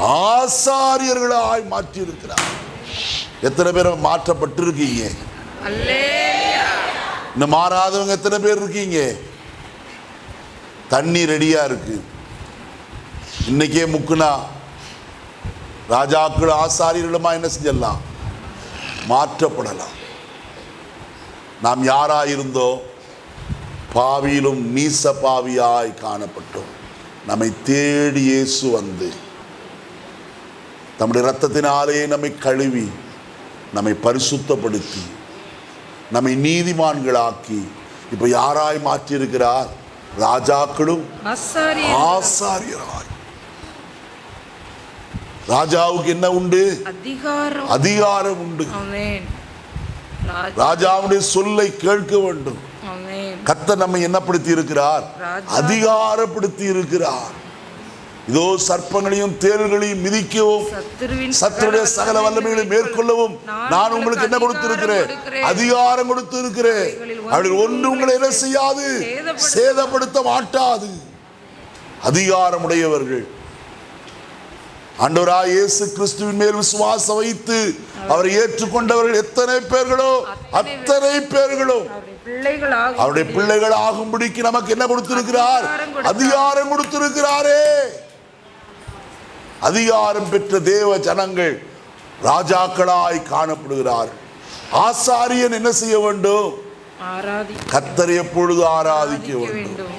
ஆசாரியர்களாய் மாற்றியிருக்கிறார். எத்தனை பேர் மாற்றப்பட்டிருக்கீங்க? இருக்கீங்க இன்னும் மாறாதவங்க எத்தனை பேர் இருக்கீங்க? தண்ணி ரெடியா இருக்கு. இன்னைக்கே முக்குனா ராஜாக்கள் ஆசாரியர்களுமா என்ன செஞ்சிடலாம்? மாற்றப்படலாம். நாம் யாராயிருந்தோ பாவியிலும் நீச பாவியாய் காணப்பட்டோம். நம்மை தேடி இயேசு வந்து தம்முடைய இரத்தத்தினாலே நம்மை கழுவி நம்மை பரிசுத்தப்படுத்தி நம்மை நீதிமான்களாக்கி இப்போ யாராய் மாற்றியிருக்கிறார்? ராஜாக்களும் ஆசாரியர் ஆசாரியராய் ராஜாவுக்கு என்ன உண்டு? அதிகாரம். அதிகாரம் உண்டு. ராஜாவுடைய சொல்லை கேட்க வேண்டும். கத்த நம்மை என்னப்படுத்தி இருக்கிறார். அதிகாரப்படுத்தி இருக்கிறார் இதோ சர்ப்பங்களையும் தேள்களையும் மிதிக்கவும் சத்துருடைய சகல வல்லமைகளை மேற்கொள்ளவும் நான் உங்களுக்கு என்ன கொடுத்திருக்கிறேன்? அதிகாரம் கொடுத்து இருக்கிறேன் அவர்கள் ஒன்று உங்களை என்ன செய்யாது? சேதப்படுத்த மாட்டாது. அதிகாரம் உடையவர்கள். ஆண்டவராய் இயேசு கிறிஸ்துவின் மேல் விசுவாசம் வைத்து அவரை ஏற்றுக்கொண்டவர்கள் எத்தனை பேர்களோ அத்தனை பேர்களோ. அவருடைய பிள்ளைகள் ஆகும்படிக்கு நமக்கு என்ன கொடுத்திருக்கிறார்? அதிகாரம் கொடுத்தார். அதிகாரம் கொடுத்திருக்கிறாரே. அதிகாரம் பெற்ற தேவ ஜனங்கள் ராஜாக்களாய் காணப்படுகிறார்கள் ஆசாரியன் என்ன செய்ய வேண்டும்? கத்தரை எப்பொழுது ஆராதிக்க வேண்டும்? வேண்டும்.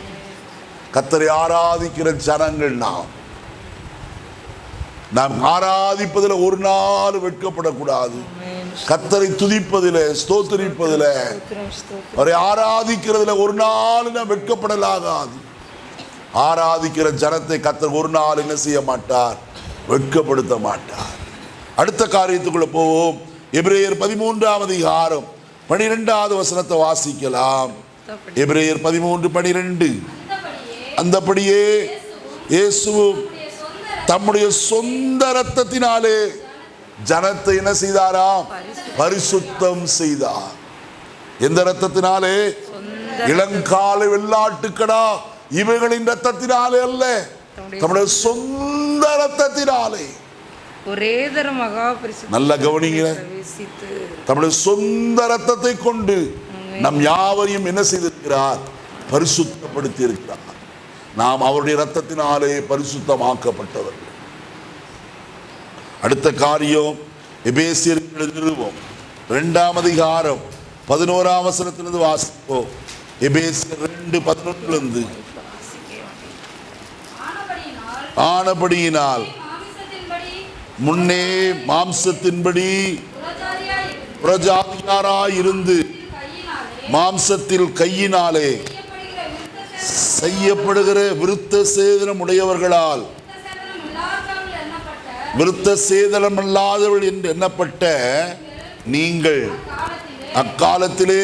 கத்தரை ஆராதிக்கிற ஜனங்கள் நாம். நாம் ஆராதிப்பதில் ஒரு நாள் வெட்கப்படக்கூடாது. கத்தரை துதிப்பதில் ஸ்தோத்தரிப்பதில். அவரை ஆராதிக்கிறதுல ஒரு நாள் நாம் வெட்கப்படலாகாது. ஆராதிக்கிற ஜனத்தை கத்தர் ஒரு நாள் என்ன செய்ய மாட்டார்? வெட்கப்படுத்த மாட்டார். அடுத்த காரியத்துக்குள்ள போவோம். எபிரேயர் பதிமூன்றாம் அதிகாரம் பனிரெண்டாவது வசனத்தை வாசிக்கலாம். எபிரேயர் பதிமூன்று பனிரெண்டு. அந்தபடியே இயேசுவும் தம்முடைய சொந்த ரத்தத்தினாலே ஜனத்தை என்ன செய்தாராம்? பரிசுத்தம். செய்தார். எந்த ரத்தத்தினாலே இளங்கால வெள்ளாட்டுக்கடா. இவைகளின் ரத்தத்தினாலே அல்ல. தம்முடைய சொந்த ரத்தத்தினாலே ஒரே மகா நல்ல கவனிங்க. தம்முடைய சொந்த ரத்தத்தை கொண்டு நம் யாவரையும் என்ன செய்திருக்கிறார்? பரிசுத்தப்படுத்தி இருக்கிறார் நாம் அவருடைய இரத்தத்தினாலே பரிசுத்தமாக்கப்பட்டவர்கள் அடுத்த காரியம் எபேசியர் நிறுவம் இரண்டாம் அதிகாரம் பதினோராம் வசனத்திலிருந்து வாசிப்போம். எபேசியர் ரெண்டு பதினொன்றிலிருந்து. ஆனபடியினால் முன்னே மாம்சத்தின்படி கையினாலே மாம்சத்தில் கையினாலே செய்யப்படுகிற விருத்த சேதனம் உடையவர்களால். விருத்த சேதனம் அல்லாதவள் என்று எண்ணப்பட்ட நீங்கள் அக்காலத்திலே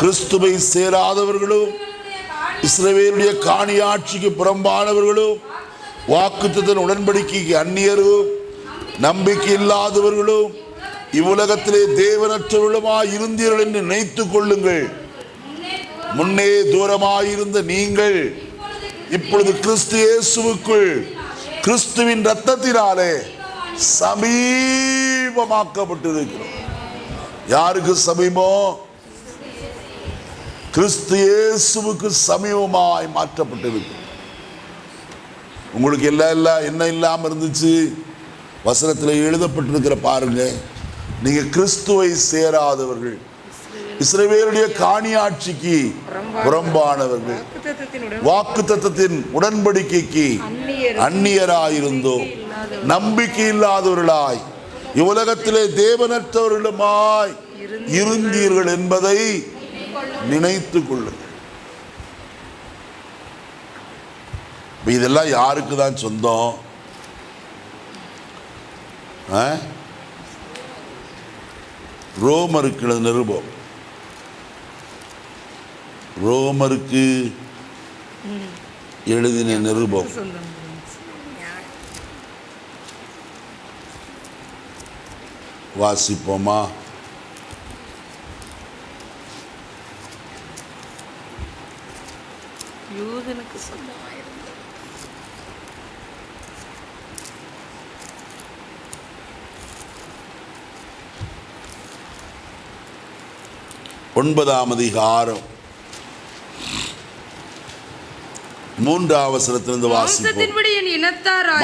கிறிஸ்துவை சேராதவர்களும் காணி இஸ்ரவேலுடைய காணியாட்சிக்கு புறம்பானவர்களும் வாக்குத்தத்தின் உடன்படிக்கைக்கு அந்நியரும் நம்பிக்கை இல்லாதவர்களும் இவ்வுலகத்திலே தேவனற்றவர்களுமாய் இருந்தீர்கள் என்று நினைத்துக் கொள்ளுங்கள். முன்னே தூரமாயிருந்த நீங்கள் இப்பொழுது கிறிஸ்து இயேசுவுக்குள் கிறிஸ்துவின் ரத்தத்தினாலே சமீபமாக்கப்பட்டிருக்கிறோம். யாருக்கு சமீபம்? கிறிஸ்து இயேசுவுக்கு சமீபமாய் மாற்றப்பட்டிருக்கு உங்களுக்கு எல்லாம் எல்லாம் என்ன இல்லாமல் இருந்துச்சு? வசனத்தில் எழுதப்பட்டிருக்கிற பாருங்க நீங்கள் கிறிஸ்துவை சேராதவர்கள். இஸ்ரவேலுடைய காணியாட்சிக்கு புறம்பானவர்கள். வாக்கு தத்தத்தின் உடன்படிக்கைக்கு அந்நியர் அந்நியராயிருந்தோம். நம்பிக்கை இல்லாதவர்களாய் இவ்வுலகத்திலே தேவனற்றவர்களுமாய் இருந்தீர்கள். என்பதை நினைத்துக் கொள்ளுங்கள். இதெல்லாம் யாருக்கு தான் சொந்தம்? ரோமருக்கு நிருபம். ரோமருக்கு எழுதின நிருபம். வாசிப்போமா? யூதனுக்கு சொந்தமாயிருந்தது. ஒன்பதாம் அதிகாரம். you மூன்றாம் அவசரத்திலிருந்து வாசிப்போம்.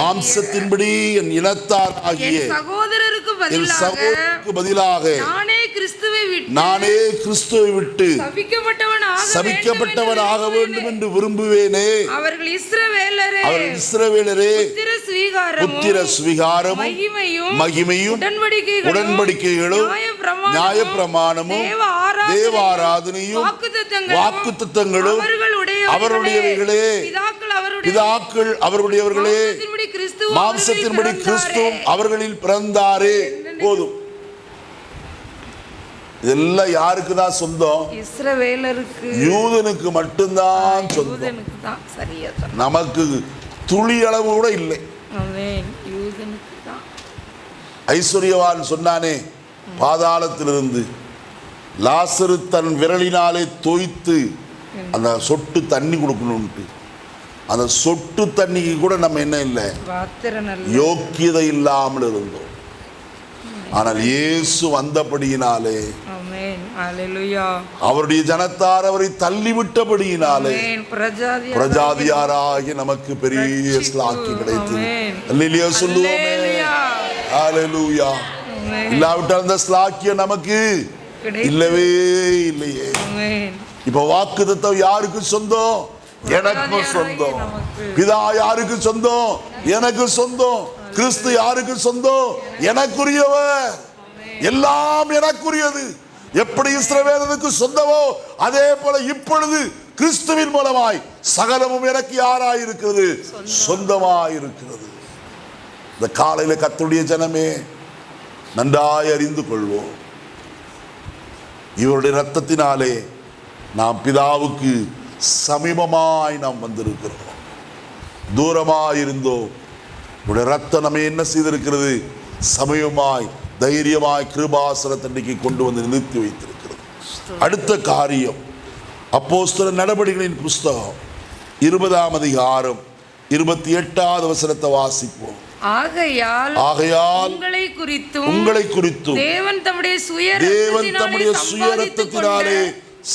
மாம்சத்தின்படி என் இனத்தார் ஆகிய சகோதரருக்கு பதிலாக சகோதரருக்கு பதிலாக நானே கிறிஸ்துவை விட்டு நானே கிறிஸ்துவை விட்டு சபிக்கப்பட்டவனாக சபிக்கப்பட்டவன் ஆக வேண்டும் என்று விரும்புவேனே. அவர்கள் இஸ்ரவேலரே. புத்திர சுவீகாரமும் மகிமையும் உடன்படிக்கைகளும் உடன்படிக்கைகளும் நியாயப்பிரமாணமும், நியாயப்பிரமாணமும் தேவ ஆராதனையும், தேவ ஆராதனையும் வாக்குத்தத்தங்களும் வாக்குத்தத்தங்களும் அவர்களுடையவைகளே, அவருடையவைகளே, பிதாக்கள் அவருடைய பிதாக்கள் அவர்களுடையவர்களே மாம்சத்தின்படி கிறிஸ்து மாம்சத்தின்படி அவர்களில் கிறிஸ்துவும் பிறந்தாரே. அவர்களில் பிறந்தாரே. போதும். இதெல்லாம் யாருக்கு தான் சொந்தம்? இஸ்ரவேலருக்கு. யூதனுக்கு மட்டும்தான் சொந்தம். நமக்கு துளி அளவு கூட இல்லை. ஐஸ்வர்யவான் சொன்னானே பாதாளத்திலிருந்து லாசரு தன் விரலினாலே தோய்த்து அந்த சொட்டு தண்ணி கொடுக்கணும்ட்டு அந்த சொட்டு தண்ணிக்கு கூட நம்ம என்ன இல்லை? யோக்கியதை இல்லாமல் இருந்தோம். ஆனால் இயேசு வந்தபடியினாலே அவருடைய ஜனத்தார் அவரை தள்ளிவிட்டபடியினாலே பிரஜாதியாராகி நமக்கு பெரிய. ஸ்லாக்கி கிடைத்தது. அல்லேலூயா சொல்லுவோமே. ஹalleluya. இல்லாவிட்டால் அந்த ஸ்லாக்கியம் நமக்கு. இல்லவே இல்லையே. இப்ப வாக்கு தத்தம் யாருக்கு சொந்தம்? எனக்கு சொந்தம். பிதா யாருக்கு சொந்தம்? எனக்கு சொந்தம். கிறிஸ்து யாருக்கு சொந்தம்? எனக்குரியவர். எல்லாம் எனக்குரியது. எப்படி இஸ்ரவேலனுக்கு சொந்தமோ அதே போல இப்பொழுது கிறிஸ்துவின் மூலமாய் சகலமும் எனக்கு யாராயிருக்கிறது? சொந்தமாயிருக்கிறது. இந்த காலையில கத்துடைய ஜனமே நன்றாய் அறிந்து கொள்வோம். இவருடைய ரத்தத்தினாலே நாம் பிதாவுக்கு சமீபமாய் நாம் வந்திருக்கிறோம். தூரமாய் இருந்தோம் உடைய ரத்தம் நம்ம என்ன செய்திருக்கிறது? சமயமாய் தைரியமாய் கிருபாசனத்தன்னைக்கு கொண்டு வந்து நிறுத்தி வைத்திருக்கிறது. அடுத்த காரியம் அப்போஸ்தல நடவடிக்கைகளின் புஸ்தகம் இருபதாம் அதிகாரம் இருபத்தி எட்டாவது வசனத்தை வாசிப்போம். ஆகையால் ஆகையால் உங்களை குறித்தும் உங்களை குறித்தும் தேவன் தம்முடைய சுய தேவன் தம்முடைய சுய சம்பாதித்துக் கொண்ட ரத்தத்தினாலே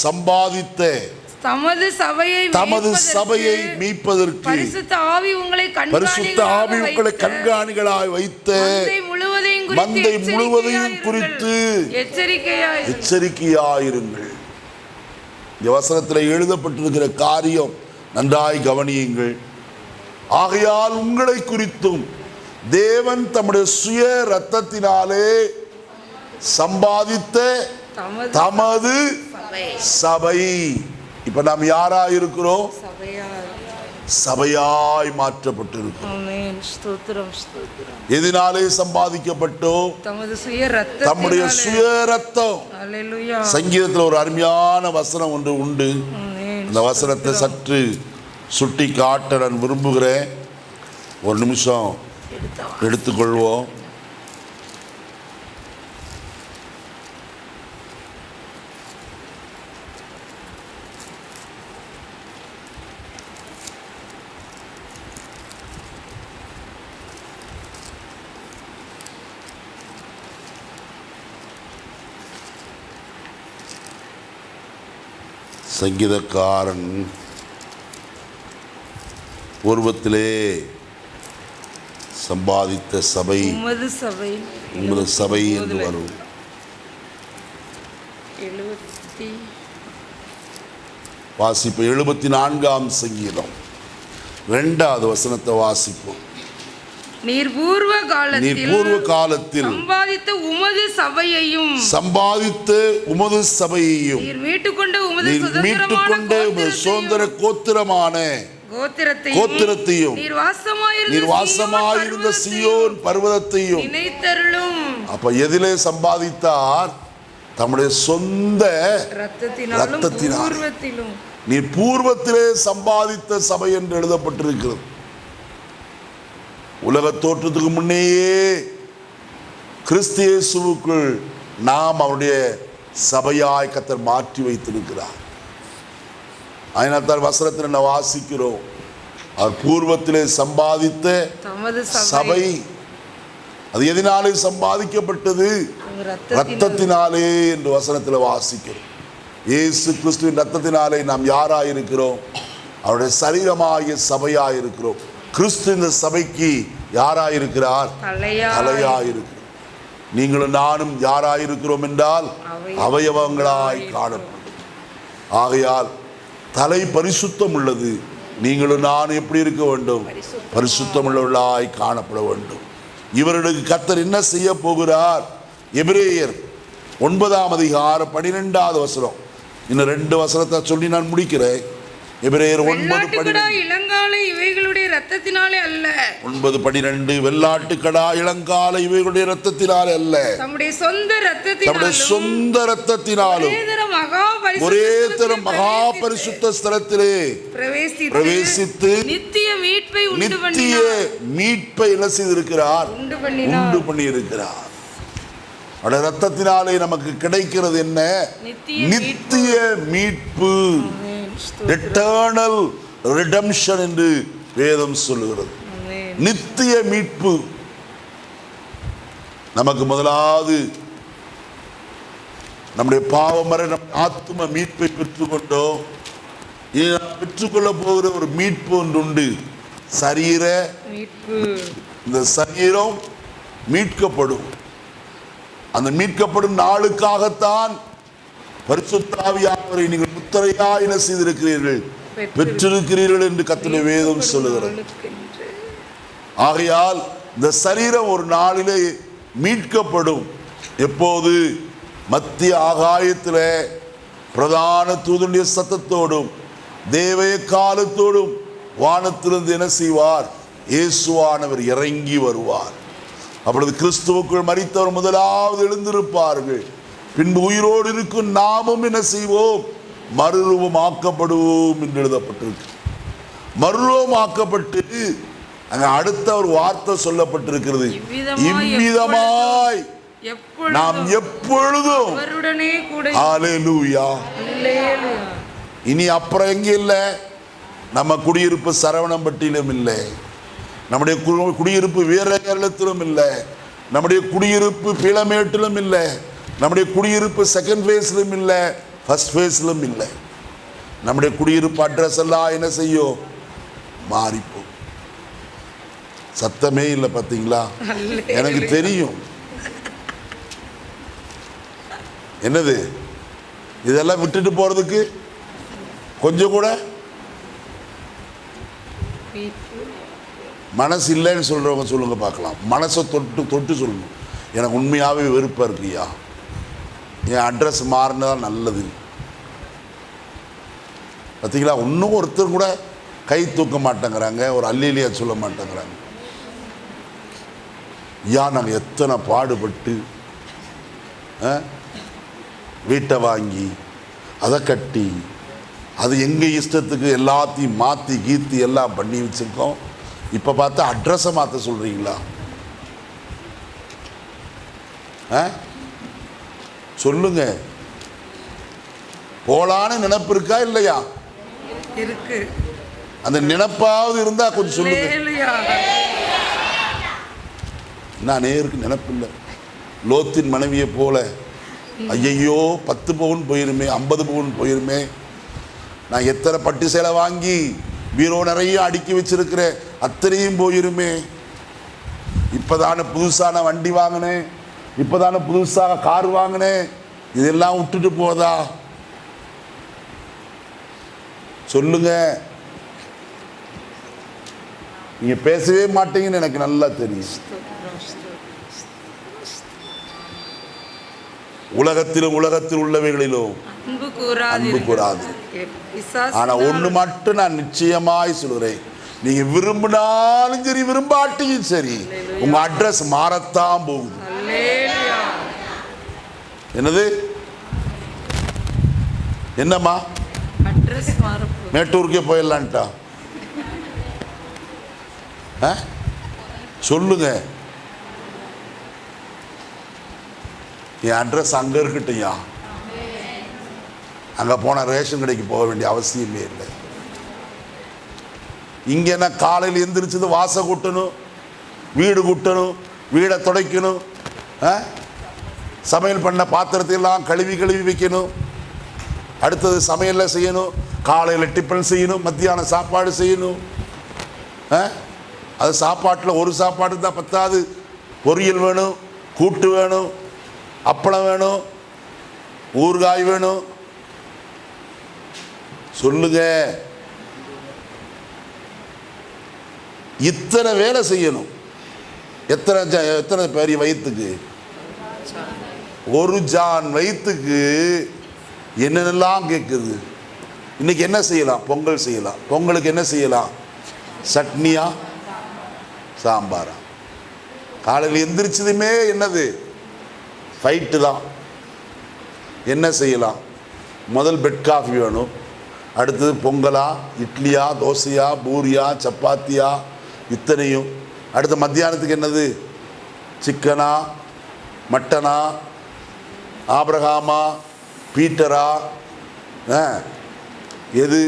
சம்பாதித்த தமது சபையை தமது சபையை மீட்பதற்கு பரிசுத்த ஆவி உங்களை பரிசுத்த ஆவி உங்களை கண்காணிகளாய் வைத்து மந்தை முழுவதையும் குறித்து எச்சரிக்கையாயிருங்கள். இந்த வசனத்தில் எழுதப்பட்டிருக்கிற காரியம் நன்றாய் கவனியுங்கள். ஆகையால் உங்களை குறித்தும் தேவன் தம்முடைய சுய ரத்தத்தினாலே சம்பாதித்த தமது சபை. இப்ப நாம் யாரா இருக்கிறோம்? சபையாய் மாற்றப்பட்டிருக்கிறோம். எதினாலே சம்பாதிக்கப்பட்டோம்? தம்முடைய சுய ரத்தம் சங்கீதத்தில் ஒரு அருமையான வசனம் ஒன்று உண்டு. அந்த வசனத்தை சற்று சுட்டி காட்ட நான் விரும்புகிறேன். ஒரு நிமிஷம் எடுத்துக்கொள்வோம். சங்கீதக்காரன் பூர்வத்திலே சம்பாதித்த சபை சபை உமது சபை என்று வரும். எழுபத்தி வாசிப்பு எழுபத்தி நான்காம் சங்கீதம். ரெண்டாவது வசனத்தை வாசிப்போம். நீர் பூர்வ காலத்தில் பூர்வ காலத்தில் சம்பாதித்த உமது சபையையும் சம்பாதித்த உமது சபையையும் நீர் மீட்டுக்கொண்ட உமது நீர் மீட்டுக்கொண்ட உமது சுதந்திர கோத்திரமான கோத்திரத்தையும் நீர் வாசமாயிருந்த நீர் சீயோன் பர்வதத்தையும் நினைத்தருளும். அப்ப எதிலே சம்பாதித்தார் தம்முடைய சொந்த ரத்தத்தினாலும் ரத்தத்தினாலும். பூர்வத்திலும். நீ பூர்வத்திலே சம்பாதித்த சபை என்று எழுதப்பட்டிருக்கிறது. உலக தோற்றத்துக்கு முன்னேயே கிறிஸ்து இயேசுவுக்குள் நாம் அவருடைய சபையாய் கத்தர் மாற்றி வைத்திருக்கிறார். அதனால்தான் வசனத்தில் என்ன வாசிக்கிறோம். அவர் பூர்வத்திலே சம்பாதித்த சபை அது எதனாலே சம்பாதிக்கப்பட்டது? ரத்தத்தினால். என்று வசனத்தில் வாசிக்கிறோம். இயேசு கிறிஸ்துவின் ரத்தத்தினாலே நாம் யாராய் இருக்கிறோம் அவருடைய சரீரமாகிய சபையாய் இருக்கிறோம் கிறிஸ்து இந்த சபைக்கு யாராய் இருக்கிறார் தலையா தலையாய். இருக்கிறோம் நீங்களும் நானும் யாராய் இருக்கிறோம் என்றால் அவயவங்களாய் அவயவங்களாய் காணப்படும். ஆகையால் தலை பரிசுத்தம் உள்ளது. நீங்களும் நான் எப்படி இருக்க வேண்டும்? பரிசுத்தம். உள்ளவர்களாய் காணப்பட வேண்டும். இவர்களுக்கு கத்தர் என்ன செய்ய போகிறார்? எபிரேயர் ஒன்பதாம் அதிகாரம் பனிரெண்டாவது வசனம். இன்னும் ரெண்டு வசனத்தை சொல்லி நான் முடிக்கிறேன். எபிரேயர் ஒன்பது இளங்காலை இவைகளுடைய ரத்தத்தினாலே அல்ல. ஒன்பது பனிரெண்டு வெள்ளாட்டுக்கடா இளங்கால இவைகளுடைய ரத்தத்தினாலே அல்ல. தம்முடைய சொந்த நம்முடைய ரத்தத்தினாலும் சொந்த ரத்தத்தினாலும் ஒரே தரம் மகா பரிசுத்த ஸ்தலத்திலே பிரவேசித்து- நித்திய மீட்பை நித்திய மீட்பை என்ன செய்திருக்கிறார்? உண்டு உண்டு பண்ணியிருக்கிறார். அவருடைய ரத்தத்தினாலே நமக்கு கிடைக்கிறது என்ன? நித்திய மீட்பு. எட்டர்னல் ரிடம்ஷன் என்று வேதம் சொல்லுகிறது. நித்திய மீட்பு. நமக்கு முதலாவது நம்முடைய பாவமர நம் ஆத்ம மீட்பை பெற்றுக்கொண்டோம். இனி நாம் பெற்றுக்கொள்ள போகிற ஒரு மீட்பு ஒன்று உண்டு. சரீர மீட்பு. இந்த சரீரம் மீட்கப்படும். அந்த மீட்கப்படும் நாளுக்காகத்தான் பரிசுத்தாவியானவரை நீங்கள் முத்திரையா என்ன செய்திருக்கிறீர்கள்? பெற்றிருக்கிறீர்கள் என்று கத்தின வேதம் சொல்லுகிறது. ஆகையால் இந்த சரீரம் ஒரு நாளிலே மீட்கப்படும். எப்போது? மத்திய ஆகாயத்திலே பிரதான தூதனுடைய சத்தத்தோடும் தேவய காலத்தோடும் வானத்திலிருந்து என்ன செய்வார்? இயேசுவானவர் இறங்கி வருவார். அப்பொழுது கிறிஸ்துவுக்குள் மரித்தவர் முதலாவது எழுந்திருப்பார்கள். பின்பு உயிரோடு இருக்கும் நாமும் என்ன செய்வோம்? மறுரூபமாக்கப்படுவோம் என்று எழுதப்பட்டிருக்கு. மறுரூபமாக்கப்பட்டு அங்க அடுத்த ஒரு வார்த்தை சொல்லப்பட்டிருக்கிறது. இவ்விதமாய் நாம் எப்பொழுதும். இனி அப்புறம் எங்க இல்லை? நம்ம குடியிருப்பு சரவணம்பட்டியிலும் இல்லை. நம்முடைய குடியிருப்பு வீர கேரளத்திலும் இல்லை. நம்முடைய குடியிருப்பு பீளமேட்டிலும் இல்லை. நம்முடைய குடியிருப்பு செகண்ட் ஃபேஸ்லும் இல்லை ஃபர்ஸ்ட் ஃபேஸ்லும் இல்லை. நம்முடைய குடியிருப்பு அட்ரஸ் எல்லாம் என்ன செய்யும்? மாறிப்போம் சத்தமே இல்லை பார்த்தீங்களா எனக்கு தெரியும். என்னது? இதெல்லாம் விட்டுட்டு போறதுக்கு? கொஞ்சம் கூட? மனசு இல்லைன்னு சொல்றவங்க சொல்லுங்க பார்க்கலாம். மனசை தொட்டு தொட்டு சொல்லணும். எனக்கு உண்மையாகவே வெறுப்பாக இருக்குயா என் அட்ரஸ் மாறினதா நல்லது. பார்த்தீங்களா இன்னும் ஒருத்தர் கூட கை தூக்க மாட்டேங்கிறாங்க ஒரு அல்லிலியா சொல்ல மாட்டேங்கிறாங்க. யா நாங்கள் எத்தனை பாடுபட்டு ஆ, வீட்டை வாங்கி அதை கட்டி அது எங்கள் இஷ்டத்துக்கு எல்லாத்தையும் மாற்றி கீத்தி எல்லாம் பண்ணி வச்சுருக்கோம். இப்போ பார்த்தா அட்ரஸை மாற்ற சொல்கிறீங்களா ஆ? சொல்லுங்க. போலான்னு நினைப்பு இருக்கா இல்லையா? இருக்கு. அந்த நினைப்பாவது இருந்தா கொஞ்சம் சொல்லுங்க. நான் நேருக்கு நினைப்பு இல்லை. லோத்தின் மனைவியை போல ஐயையோ பத்து பவுன் போயிருமே ஐம்பது பவுன் போயிருமே. நான் எத்தனை பட்டு சேலை வாங்கி பீரோ நிறைய அடுக்கி வச்சிருக்கிறேன் அத்தனையும் போயிருமே. இப்போதானே புதுசான வண்டி வாங்கினேன். இப்போதானே புதுசாக கார் வாங்கினேன். இதெல்லாம் விட்டுட்டு போதா? சொல்லுங்க. நீங்க பேசவே மாட்டீங்கன்னு எனக்கு நல்லா தெரியும். உலகத்திலும் உலகத்தில் உள்ளவைகளிலும் அன்பு கூறாது. ஆனா ஒண்ணு மட்டும் நான் நிச்சயமாய் சொல்கிறேன் நீங்க விரும்பினாலும் சரி விரும்பாட்டியும் சரி உங்க அட்ரஸ் மாறத்தான் போகுது. என்னது? என்னம்மா? மேட்டூருக்கே போயிடலான்ட்டா. ஆ? சொல்லுங்க. என் அட்ரஸ் அங்க இருக்கட்டையா அங்க போன ரேஷன் கடைக்கு போக வேண்டிய அவசியமே இல்லை. இங்க என்ன காலையில் எந்திரிச்சது வாச கூட்டணும் வீடு கூட்டணும் வீடை துடைக்கணும்? சமையல் பண்ண பாத்திரத்தையெல்லாம் கழுவி கழுவி வைக்கணும். அடுத்தது சமையலில் செய்யணும். காலையில் டிஃபன் செய்யணும். மத்தியானம் சாப்பாடு செய்யணும். ஆ? அது சாப்பாட்டில் ஒரு சாப்பாடு தான் பத்தாது. பொரியல் வேணும் கூட்டு வேணும் அப்பளம் வேணும் ஊறுகாய் வேணும். சொல்லுங்க. இத்தனை வேலை செய்யணும். எத்தனை எத்தனை பெரிய வயிற்றுக்கு ஒரு ஜான் வயிற்றுக்கு என்னென்னலாம் கேட்குது? இன்னைக்கு என்ன செய்யலாம்? பொங்கல் செய்யலாம். பொங்கலுக்கு என்ன செய்யலாம்? சட்னியா? சாம்பாரா? காலையில் எந்திரிச்சதுமே என்னது? ஃபைட்டு தான். என்ன செய்யலாம்? முதல் பெட் காஃபி வேணும். அடுத்தது பொங்கலா இட்லியா தோசையா பூரியா சப்பாத்தியா? இத்தனையும். அடுத்த மத்தியானத்துக்கு என்னது? சிக்கனா? மட்டனா? ஆபிரகாமா? பீட்டரா? எது?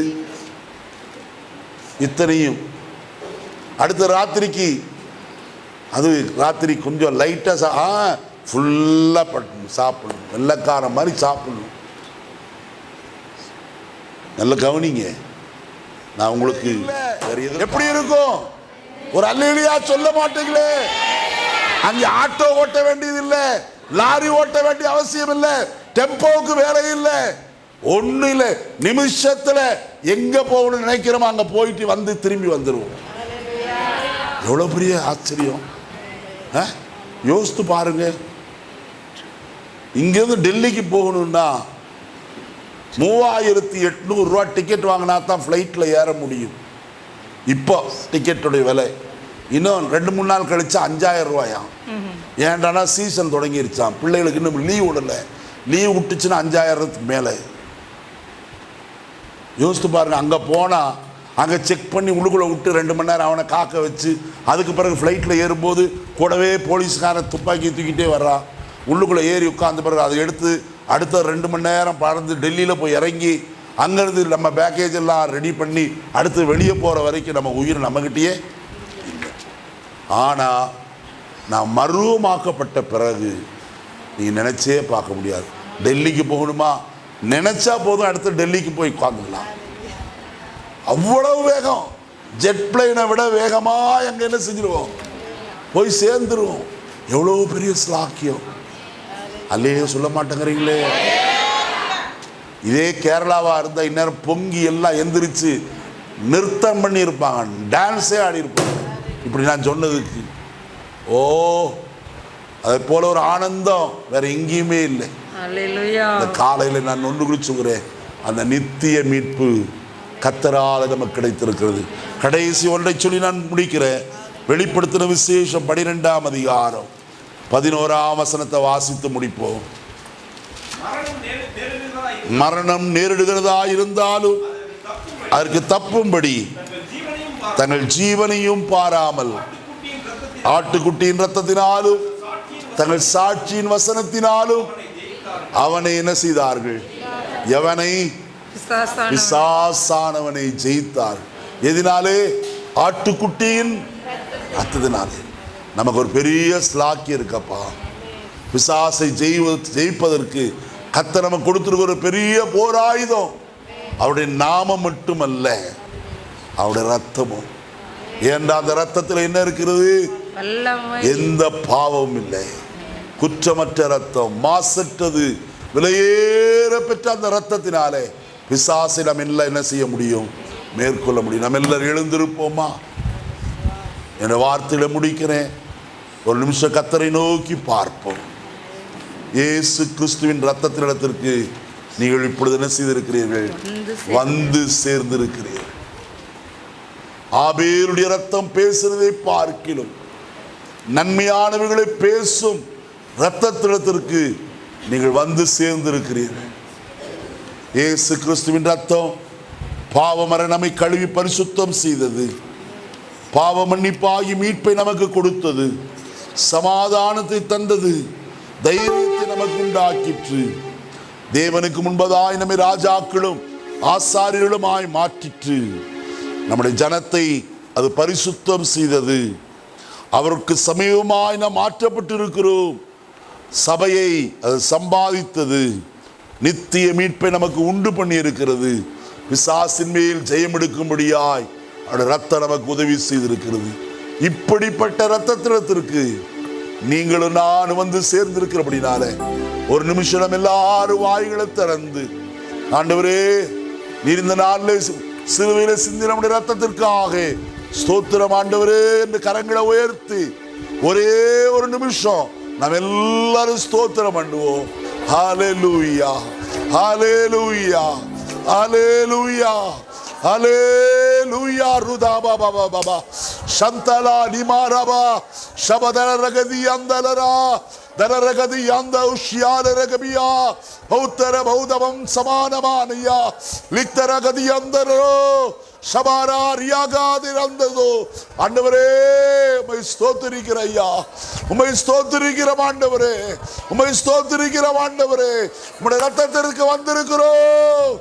இத்தனையும். அடுத்த ராத்திரிக்கு. அது ராத்திரி கொஞ்சம் லைட்டாக சா ஆ ஃபுல்லாக பட்டணும் சாப்பிடணும். வெள்ளைக்காரன் மாதிரி சாப்பிடணும். நல்ல கவனிங்க. நான் உங்களுக்கு எப்படி இருக்கும்? ஒரு அல்லியா சொல்ல மாட்டீங்களே. அங்கே ஆட்டோ ஓட்ட வேண்டியது இல்லை லாரி ஓட்ட வேண்டிய அவசியம் இல்லை டெம்போவுக்கு வேலை இல்லை ஒன்றும் இல்லை நிமிஷத்தில் எங்கே போகணும்னு நினைக்கிறோமோ அங்கே போயிட்டு வந்து திரும்பி வந்துடுவோம் எவ்வளோ பெரிய ஆச்சரியம். ஆ? யோசித்து பாருங்க. இங்கேருந்து டெல்லிக்கு போகணும்னா மூவாயிரத்தி எட்நூறுரூவா டிக்கெட் வாங்கினா தான் ஃப்ளைட்டில் ஏற முடியும். இப்போ டிக்கெட்டுடைய விலை. இன்னும் ரெண்டு மூணு நாள் கழிச்சு அஞ்சாயிரம் ரூபாயாம் ஏன்டானா சீசன் தொடங்கிருச்சான் பிள்ளைகளுக்கு இன்னும் லீவ் விடல. லீவ் விட்டுச்சுன்னா அஞ்சாயிரத்துக்கு மேலே. யோசித்து பாருங்க அங்கே போனால் அங்கே செக் பண்ணி உள்ளுக்குள்ளே விட்டு ரெண்டு மணி நேரம் அவனை காக்க வச்சு அதுக்கு பிறகு ஃப்ளைட்டில் ஏறும்போது கூடவே போலீஸ்காரன் துப்பாக்கி தூக்கிட்டே வர்றான் உள்ளுக்குள்ளே ஏறி உட்காந்த பிறகு அதை எடுத்து அடுத்த ரெண்டு மணி நேரம் பறந்து டெல்லியில் போய் இறங்கி அங்கேருந்து நம்ம பேக்கேஜ் எல்லாம் ரெடி பண்ணி அடுத்து வெளியே போகிற வரைக்கும் நம்ம உயிர் நம்மகிட்டயே ஆனால் நான் மருவமாக்கப்பட்ட பிறகு நீங்கள் நினச்சே பார்க்க முடியாது. டெல்லிக்கு போகணுமா? நினச்சா போதும் அடுத்து டெல்லிக்கு போய் உட்காந்துக்கலாம் அவ்வளவு வேகம். ஜெட் பிளைனை விட வேகமாக எங்கே என்ன செஞ்சிருவோம்? போய் சேர்ந்துருவோம். எவ்வளோ பெரிய ஸ்லாக்கியம் அல்லையே சொல்ல மாட்டேங்கிறீங்களே. இதே கேரளாவாக இருந்தால் இந்நேரம் பொங்கி எல்லாம் எந்திரிச்சு நிறுத்தம் பண்ணியிருப்பாங்க. டான்ஸே ஆடி இருப்பாங்க இப்படி நான் சொன்னதுக்கு ஓ அதை போல ஒரு ஆனந்தம். வேற எங்கேயுமே இல்லை. இந்த காலையில் நான் ஒன்று குறிச்சுக்கிறேன் அந்த நித்திய மீட்பு கத்தரால நமக்கு கிடைத்திருக்கிறது. கடைசி ஒன்றை சொல்லி நான் முடிக்கிறேன். வெளிப்படுத்தின விசேஷம் பனிரெண்டாம் அதிகாரம். பதினோராம் வசனத்தை வாசித்து முடிப்போம். மரணம் நேரிடுகிறதா இருந்தாலும் அதற்கு தப்பும்படி தங்கள் ஜீவனையும் பாராமல் ஆட்டுக்குட்டியின் சாட்சியின் தங்கள் சாட்சியின் வசனத்தினாலும் அவனை என்ன செய்தார்கள்? எவனை? பிசாசானவன். ஜெயித்தார் எதினாலே? ஆட்டுக்குட்டியின் ரத்தத்தினாலே நமக்கு ஒரு பெரிய ஸ்லாக்கி இருக்கப்பா. பிசாசை ஜெய்வ ஜெயிப்பதற்கு கத்த நமக்கு கொடுத்திருக்கிற ஒரு பெரிய போராயுதம். அவருடைய நாமம் மட்டுமல்ல. அவருடைய ரத்தமும் ஏன்டா அந்த ரத்தத்தில் என்ன இருக்கிறது? எந்த பாவமும் இல்லை. குற்றமற்ற ரத்தம் மாசற்றது. விலையேற பெற்ற அந்த ரத்தத்தினாலே பிசாசை நம்ம எல்லாம் என்ன செய்ய முடியும்? மேற்கொள்ள முடியும். நம்ம எல்லாரும் எழுந்திருப்போமா? என்ற வார்த்தையில முடிக்கிறேன். ஒரு நிமிஷம் கத்தரை நோக்கி பார்ப்போம். இயேசு கிறிஸ்துவின் ரத்தத்தினிடத்திற்கு நீங்கள் இப்பொழுது என்ன செய்திருக்கிறீர்கள்? வந்து வந்து சேர்ந்திருக்கிறீர்கள். ஆபேருடைய ரத்தம் பேசுறதை பார்க்கிலும் நன்மையானவர்களை பேசும் இரத்தத்திடத்திற்கு நீங்கள் வந்து சேர்ந்திருக்கிறீர்கள். இயேசு கிறிஸ்துவின் ரத்தம் பாவமர நம்மை கழுவி பரிசுத்தம் செய்தது. பாவ மன்னிப்பாகி மீட்பை நமக்கு கொடுத்தது. சமாதானத்தை தந்தது. தைரியத்தை நமக்கு உண்டாக்கிற்று. தேவனுக்கு முன்பதாய் நம்மை ராஜாக்களும் ஆசாரியர்களுமாய் மாற்றிற்று. நம்முடைய ஜனத்தை அது பரிசுத்தம் செய்தது. அவருக்கு சமீபமாய் நாம் மாற்றப்பட்டிருக்கிறோம். சபையை அது சம்பாதித்தது. நித்திய மீட்பை நமக்கு உண்டு பண்ணி இருக்கிறது பிசாசின் மேல் ஜெயம் எடுக்கும்படியாய் அவருடைய ரத்தம் நமக்கு உதவி செய்திருக்கிறது. இப்படிப்பட்ட ரத்தத்தினத்திற்கு நீங்களும் நான் வந்து சேர்ந்திருக்கிறபடினால ஒரு நிமிஷம் எல்லாரும் வாய்களை திறந்து ஆண்டவரே நீர் இந்த நாளில் சிறுவையில சிந்தி நம்முடைய ரத்தத்திற்காக ஸ்தோத்திரம் ஆண்டவரே என்று கரங்களை உயர்த்தி ஒரே ஒரு நிமிஷம் நாம் எல்லாரும் ஸ்தோத்திரம் பண்ணுவோம். ஹாலே லூயா hallelujah hallelujah hallelujah ருதா பாபா பாபா சந்தலா நிமாரபா சபதர ரகதி அந்தலரா தரரகதி அந்த உஷ்யால ரகபியா பௌத்தர பௌதவம் சமானமானையா லித்தரகதி அந்தரோ சபாராரியாகாதிருந்ததோ ஆண்டவரே உமை ஸ்தோத்திருக்கிற ஐயா உமை ஸ்தோத்திருக்கிற ஆண்டவரே. உமை ஸ்தோத்திருக்கிற ஆண்டவரே. உம்முடைய ரத்தத்திற்கு வந்திருக்கிறோம்.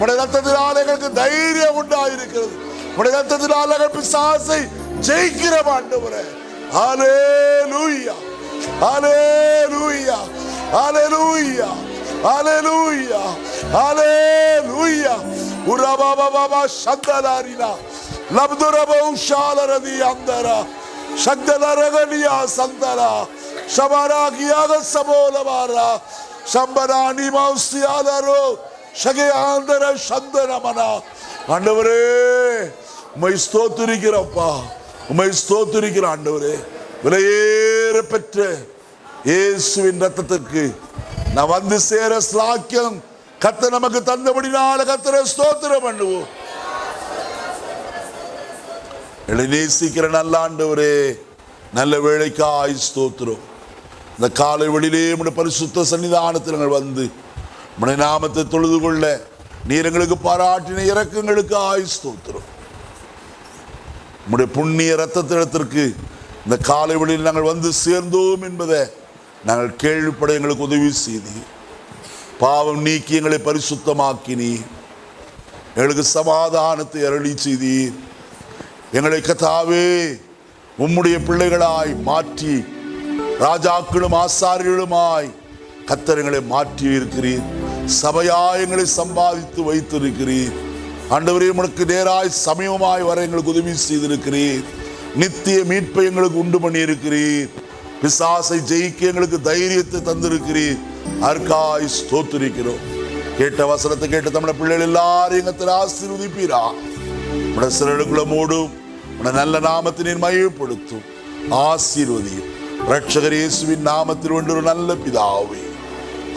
உடைய ரத்தத்தினால் எங்களுக்கு தைரியம் உண்டாயிருக்கிறது. உடைய ரத்தத்தினால் எங்கள் பிசாசை ஜெயிக்கிற ஆண்டவரே. ஆலே லூயா ஆலே லூயா ஆலே லூயா ஆலே லூயா ஆலே லூயா உரபா பாபா சந்தலாரிலா லப்துரபம் ஷாலரதி அந்தரா சந்தலரகனியா சந்தரா சபாராகியாக சபோலவாரா சம்பராணி மௌசியாலரோ சகையாந்தர சந்தனமனா. ஆண்டவரே உமை ஸ்தோத்திருக்கிறப்பா உமை ஸ்தோத்திருக்கிற ஆண்டவரே. விலையேற பெற்ற இயேசுவின் ரத்தத்திற்கு நான் வந்து சேர ஸ்லாக்கியம் கத்த நமக்கு தந்தபடினால கத்தரை ஸ்தோத்திரம் பண்ணுவோம். நேசிக்கிற நல்ல ஆண்டவரே நல்ல வேலைக்காய் ஸ்தோத்திரம். இந்த காலை வெளியிலே உடைய பரிசுத்த சன்னிதானத்தில் நாங்கள் வந்து உடைய நாமத்தை தொழுது கொள்ள நீர் எங்களுக்கு பாராட்டின இறக்கங்களுக்கு ஆயுஸ்தோத்திரம் உடைய புண்ணிய ரத்தத்திடத்திற்கு இந்த காலை வெளியில் நாங்கள் வந்து சேர்ந்தோம் என்பதை நாங்கள் கேள்விப்பட எங்களுக்கு உதவி செய்தி. பாவம் நீக்கி எங்களை பரிசுத்தமாக்கினி. எங்களுக்கு சமாதானத்தை அருளி செய்தீர் எங்களை கத்தாவே உம்முடைய பிள்ளைகளாய் மாற்றி ராஜாக்களும் ஆசாரியர்களுமாய் கத்தரங்களை மாற்றி இருக்கிறீர் சபையாயங்களை சம்பாதித்து வைத்திருக்கிறீர். ஆண்டவரே உனக்கு நேராய் சமீபமாய் வர எங்களுக்கு உதவி செய்திருக்கிறீர். நித்திய மீட்பை எங்களுக்கு உண்டு பண்ணியிருக்கிறீர். பிசாசை ஜெயிக்க எங்களுக்கு தைரியத்தை தந்திருக்கிறீர். அர்க்காய் ஸ்தோத்திருக்கிறோம். கேட்ட வசனத்தை கேட்ட தமிழ பிள்ளைகள் எல்லாரும் எங்கத்தில் ஆசீர்வதிப்பீரா? உடைய சிறடுக்குள்ள மூடும் உடைய நல்ல நாமத்தினை மயப்படுத்தும் ஆசீர்வதியும். ரட்சகர் இயேசுவின் நாமத்தில் ஒன்று ஒரு நல்ல பிதாவே.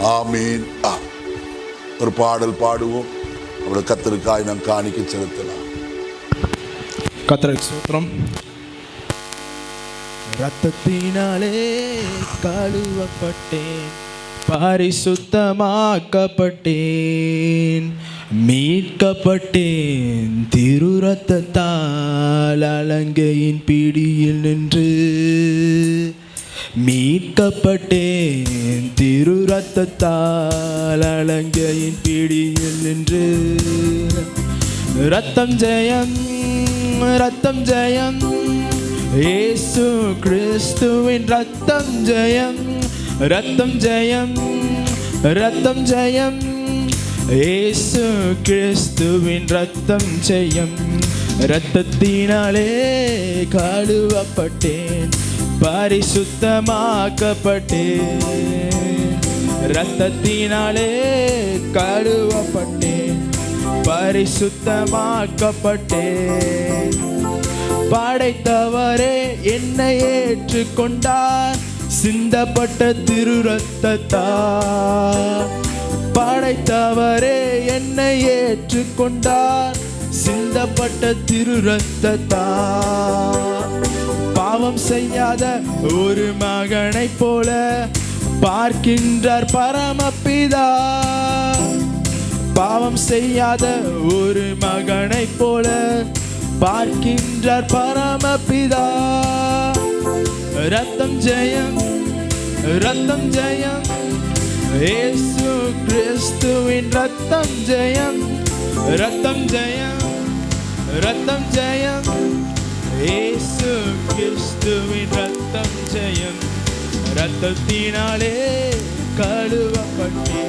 ஆமீன். ஆ. ஒரு பாடல் பாடுவோம். அவருடைய கத்தருக்காய் நாம் காணிக்க செலுத்தலாம். கத்தருக்கு சூத்திரம் ரத்தத்தினாலே கழுவப்பட்டேன். பரிசுத்தமாக்கப்பட்டேன். மீட்கப்பட்டேன். திரு ரத்தத்தால் அலங்கையின் பிடியில் நின்று. மீட்கப்பட்டேன். திரு ரத்தத்தால் அலங்கையின் பிடியில் நின்று. ரத்தம் ஜெயம் ரத்தம் ஜெயம். ஏசு கிறிஸ்துவின் ரத்தம் ஜெயம் ரத்தம் ஜெயம் ரத்தம் ஜெயம். ஏசு கிறிஸ்துவின் ரத்தம் ஜெயம். ரத்தத்தினாலே காடுவப்பட்டேன் பரிசுத்தமாக்கப்பட்டேன் ரத்தத்தினாலே கழுவப்பட்டேன் பரிசுத்தமாக்கப்பட்டேன் படைத்தவரே என்னை ஏற்றுக்கொண்டார். சிந்தப்பட்ட திரு ரத்தத்தார் படைத்தவரே என்னை ஏற்றுக்கொண்டார். சிந்தப்பட்ட திரு ரத்தத்தார் பாவம் செய்யாத ஒரு மகனை போல பார்க்கின்றார் பரமபிதா. பாவம் செய்யாத ஒரு மகனை போல பார்க்கின்றார் பரமபிதா. ரத்தம் ஜெயம் ரத்தம் ஜெயம். ஏசு கிறிஸ்துவின் ரத்தம் ஜெயம் ரத்தம் ஜெயம் ரத்தம் ஜெயம். இயேசு கிறிஸ்துவின் ரத்தம் ஜெயம். ரத்தத்தினாலே கழுவப்பட்டே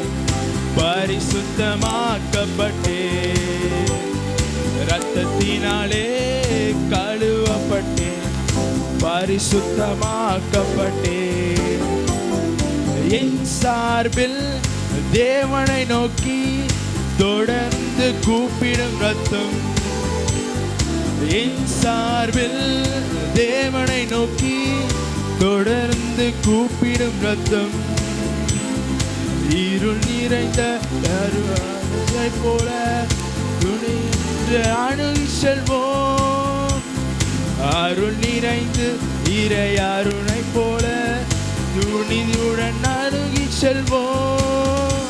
பரிசுத்தமாக்கப்பட்டே. ரத்தத்தினாலே கழுவப்பட்டே பரிசுத்தமாக்கப்பட்டே. என் சார்பில் தேவனை நோக்கி தொடர்ந்து கூப்பிடும் ரத்தம் என் சார்பில் தேவனை நோக்கி தொடர்ந்து கூப்பிடும் ரத்தம். இருள் நிறைந்த அருவானை போல துணிந்து அணுகி செல்வோம். அருள் நிறைந்து இறை அருணை போல துணிதுடன் அணுகி செல்வோம்.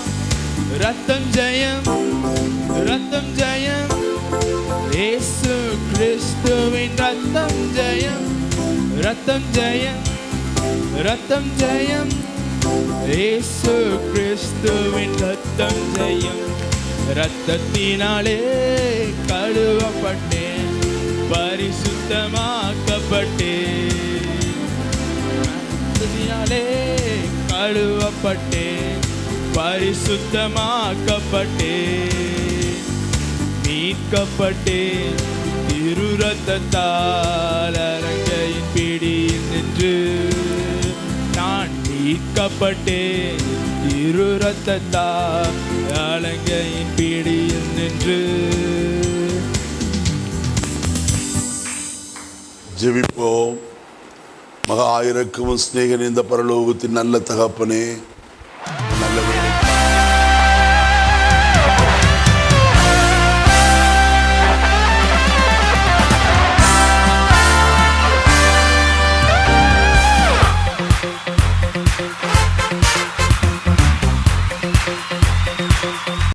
ரத்தம் ஜெயம் ரத்தம் ஜெயம். ஏசு கிறிஸ்துவின் ரத்தம் ஜெயம் ரத்தம் ஜெயம் ரத்தம் ஜெயம். ஏசு கிறிஸ்துவின் ரத்தம் ஜெயம். ரத்தத்தினாலே கழுவப்பட்டேன் பரிசுத்தமாக்கப்பட்டேன். ரத்தத்தினாலே கழுவப்பட்டேன். பரிசுத்தமாக்கப்பட்டே. மீட்கப்பட்டே திரு ரத்தத்தால் அரங்கையின் பிடியில் நின்று. நான் மீட்கப்பட்டே திரு ரத்தத்தால் அலங்கையின் பிடியில் நின்று. ஜெபிப்போம். மகா ஆயிரக்கும் சிநேகன் இந்த பரலோகத்தின் நல்ல தகப்பனே.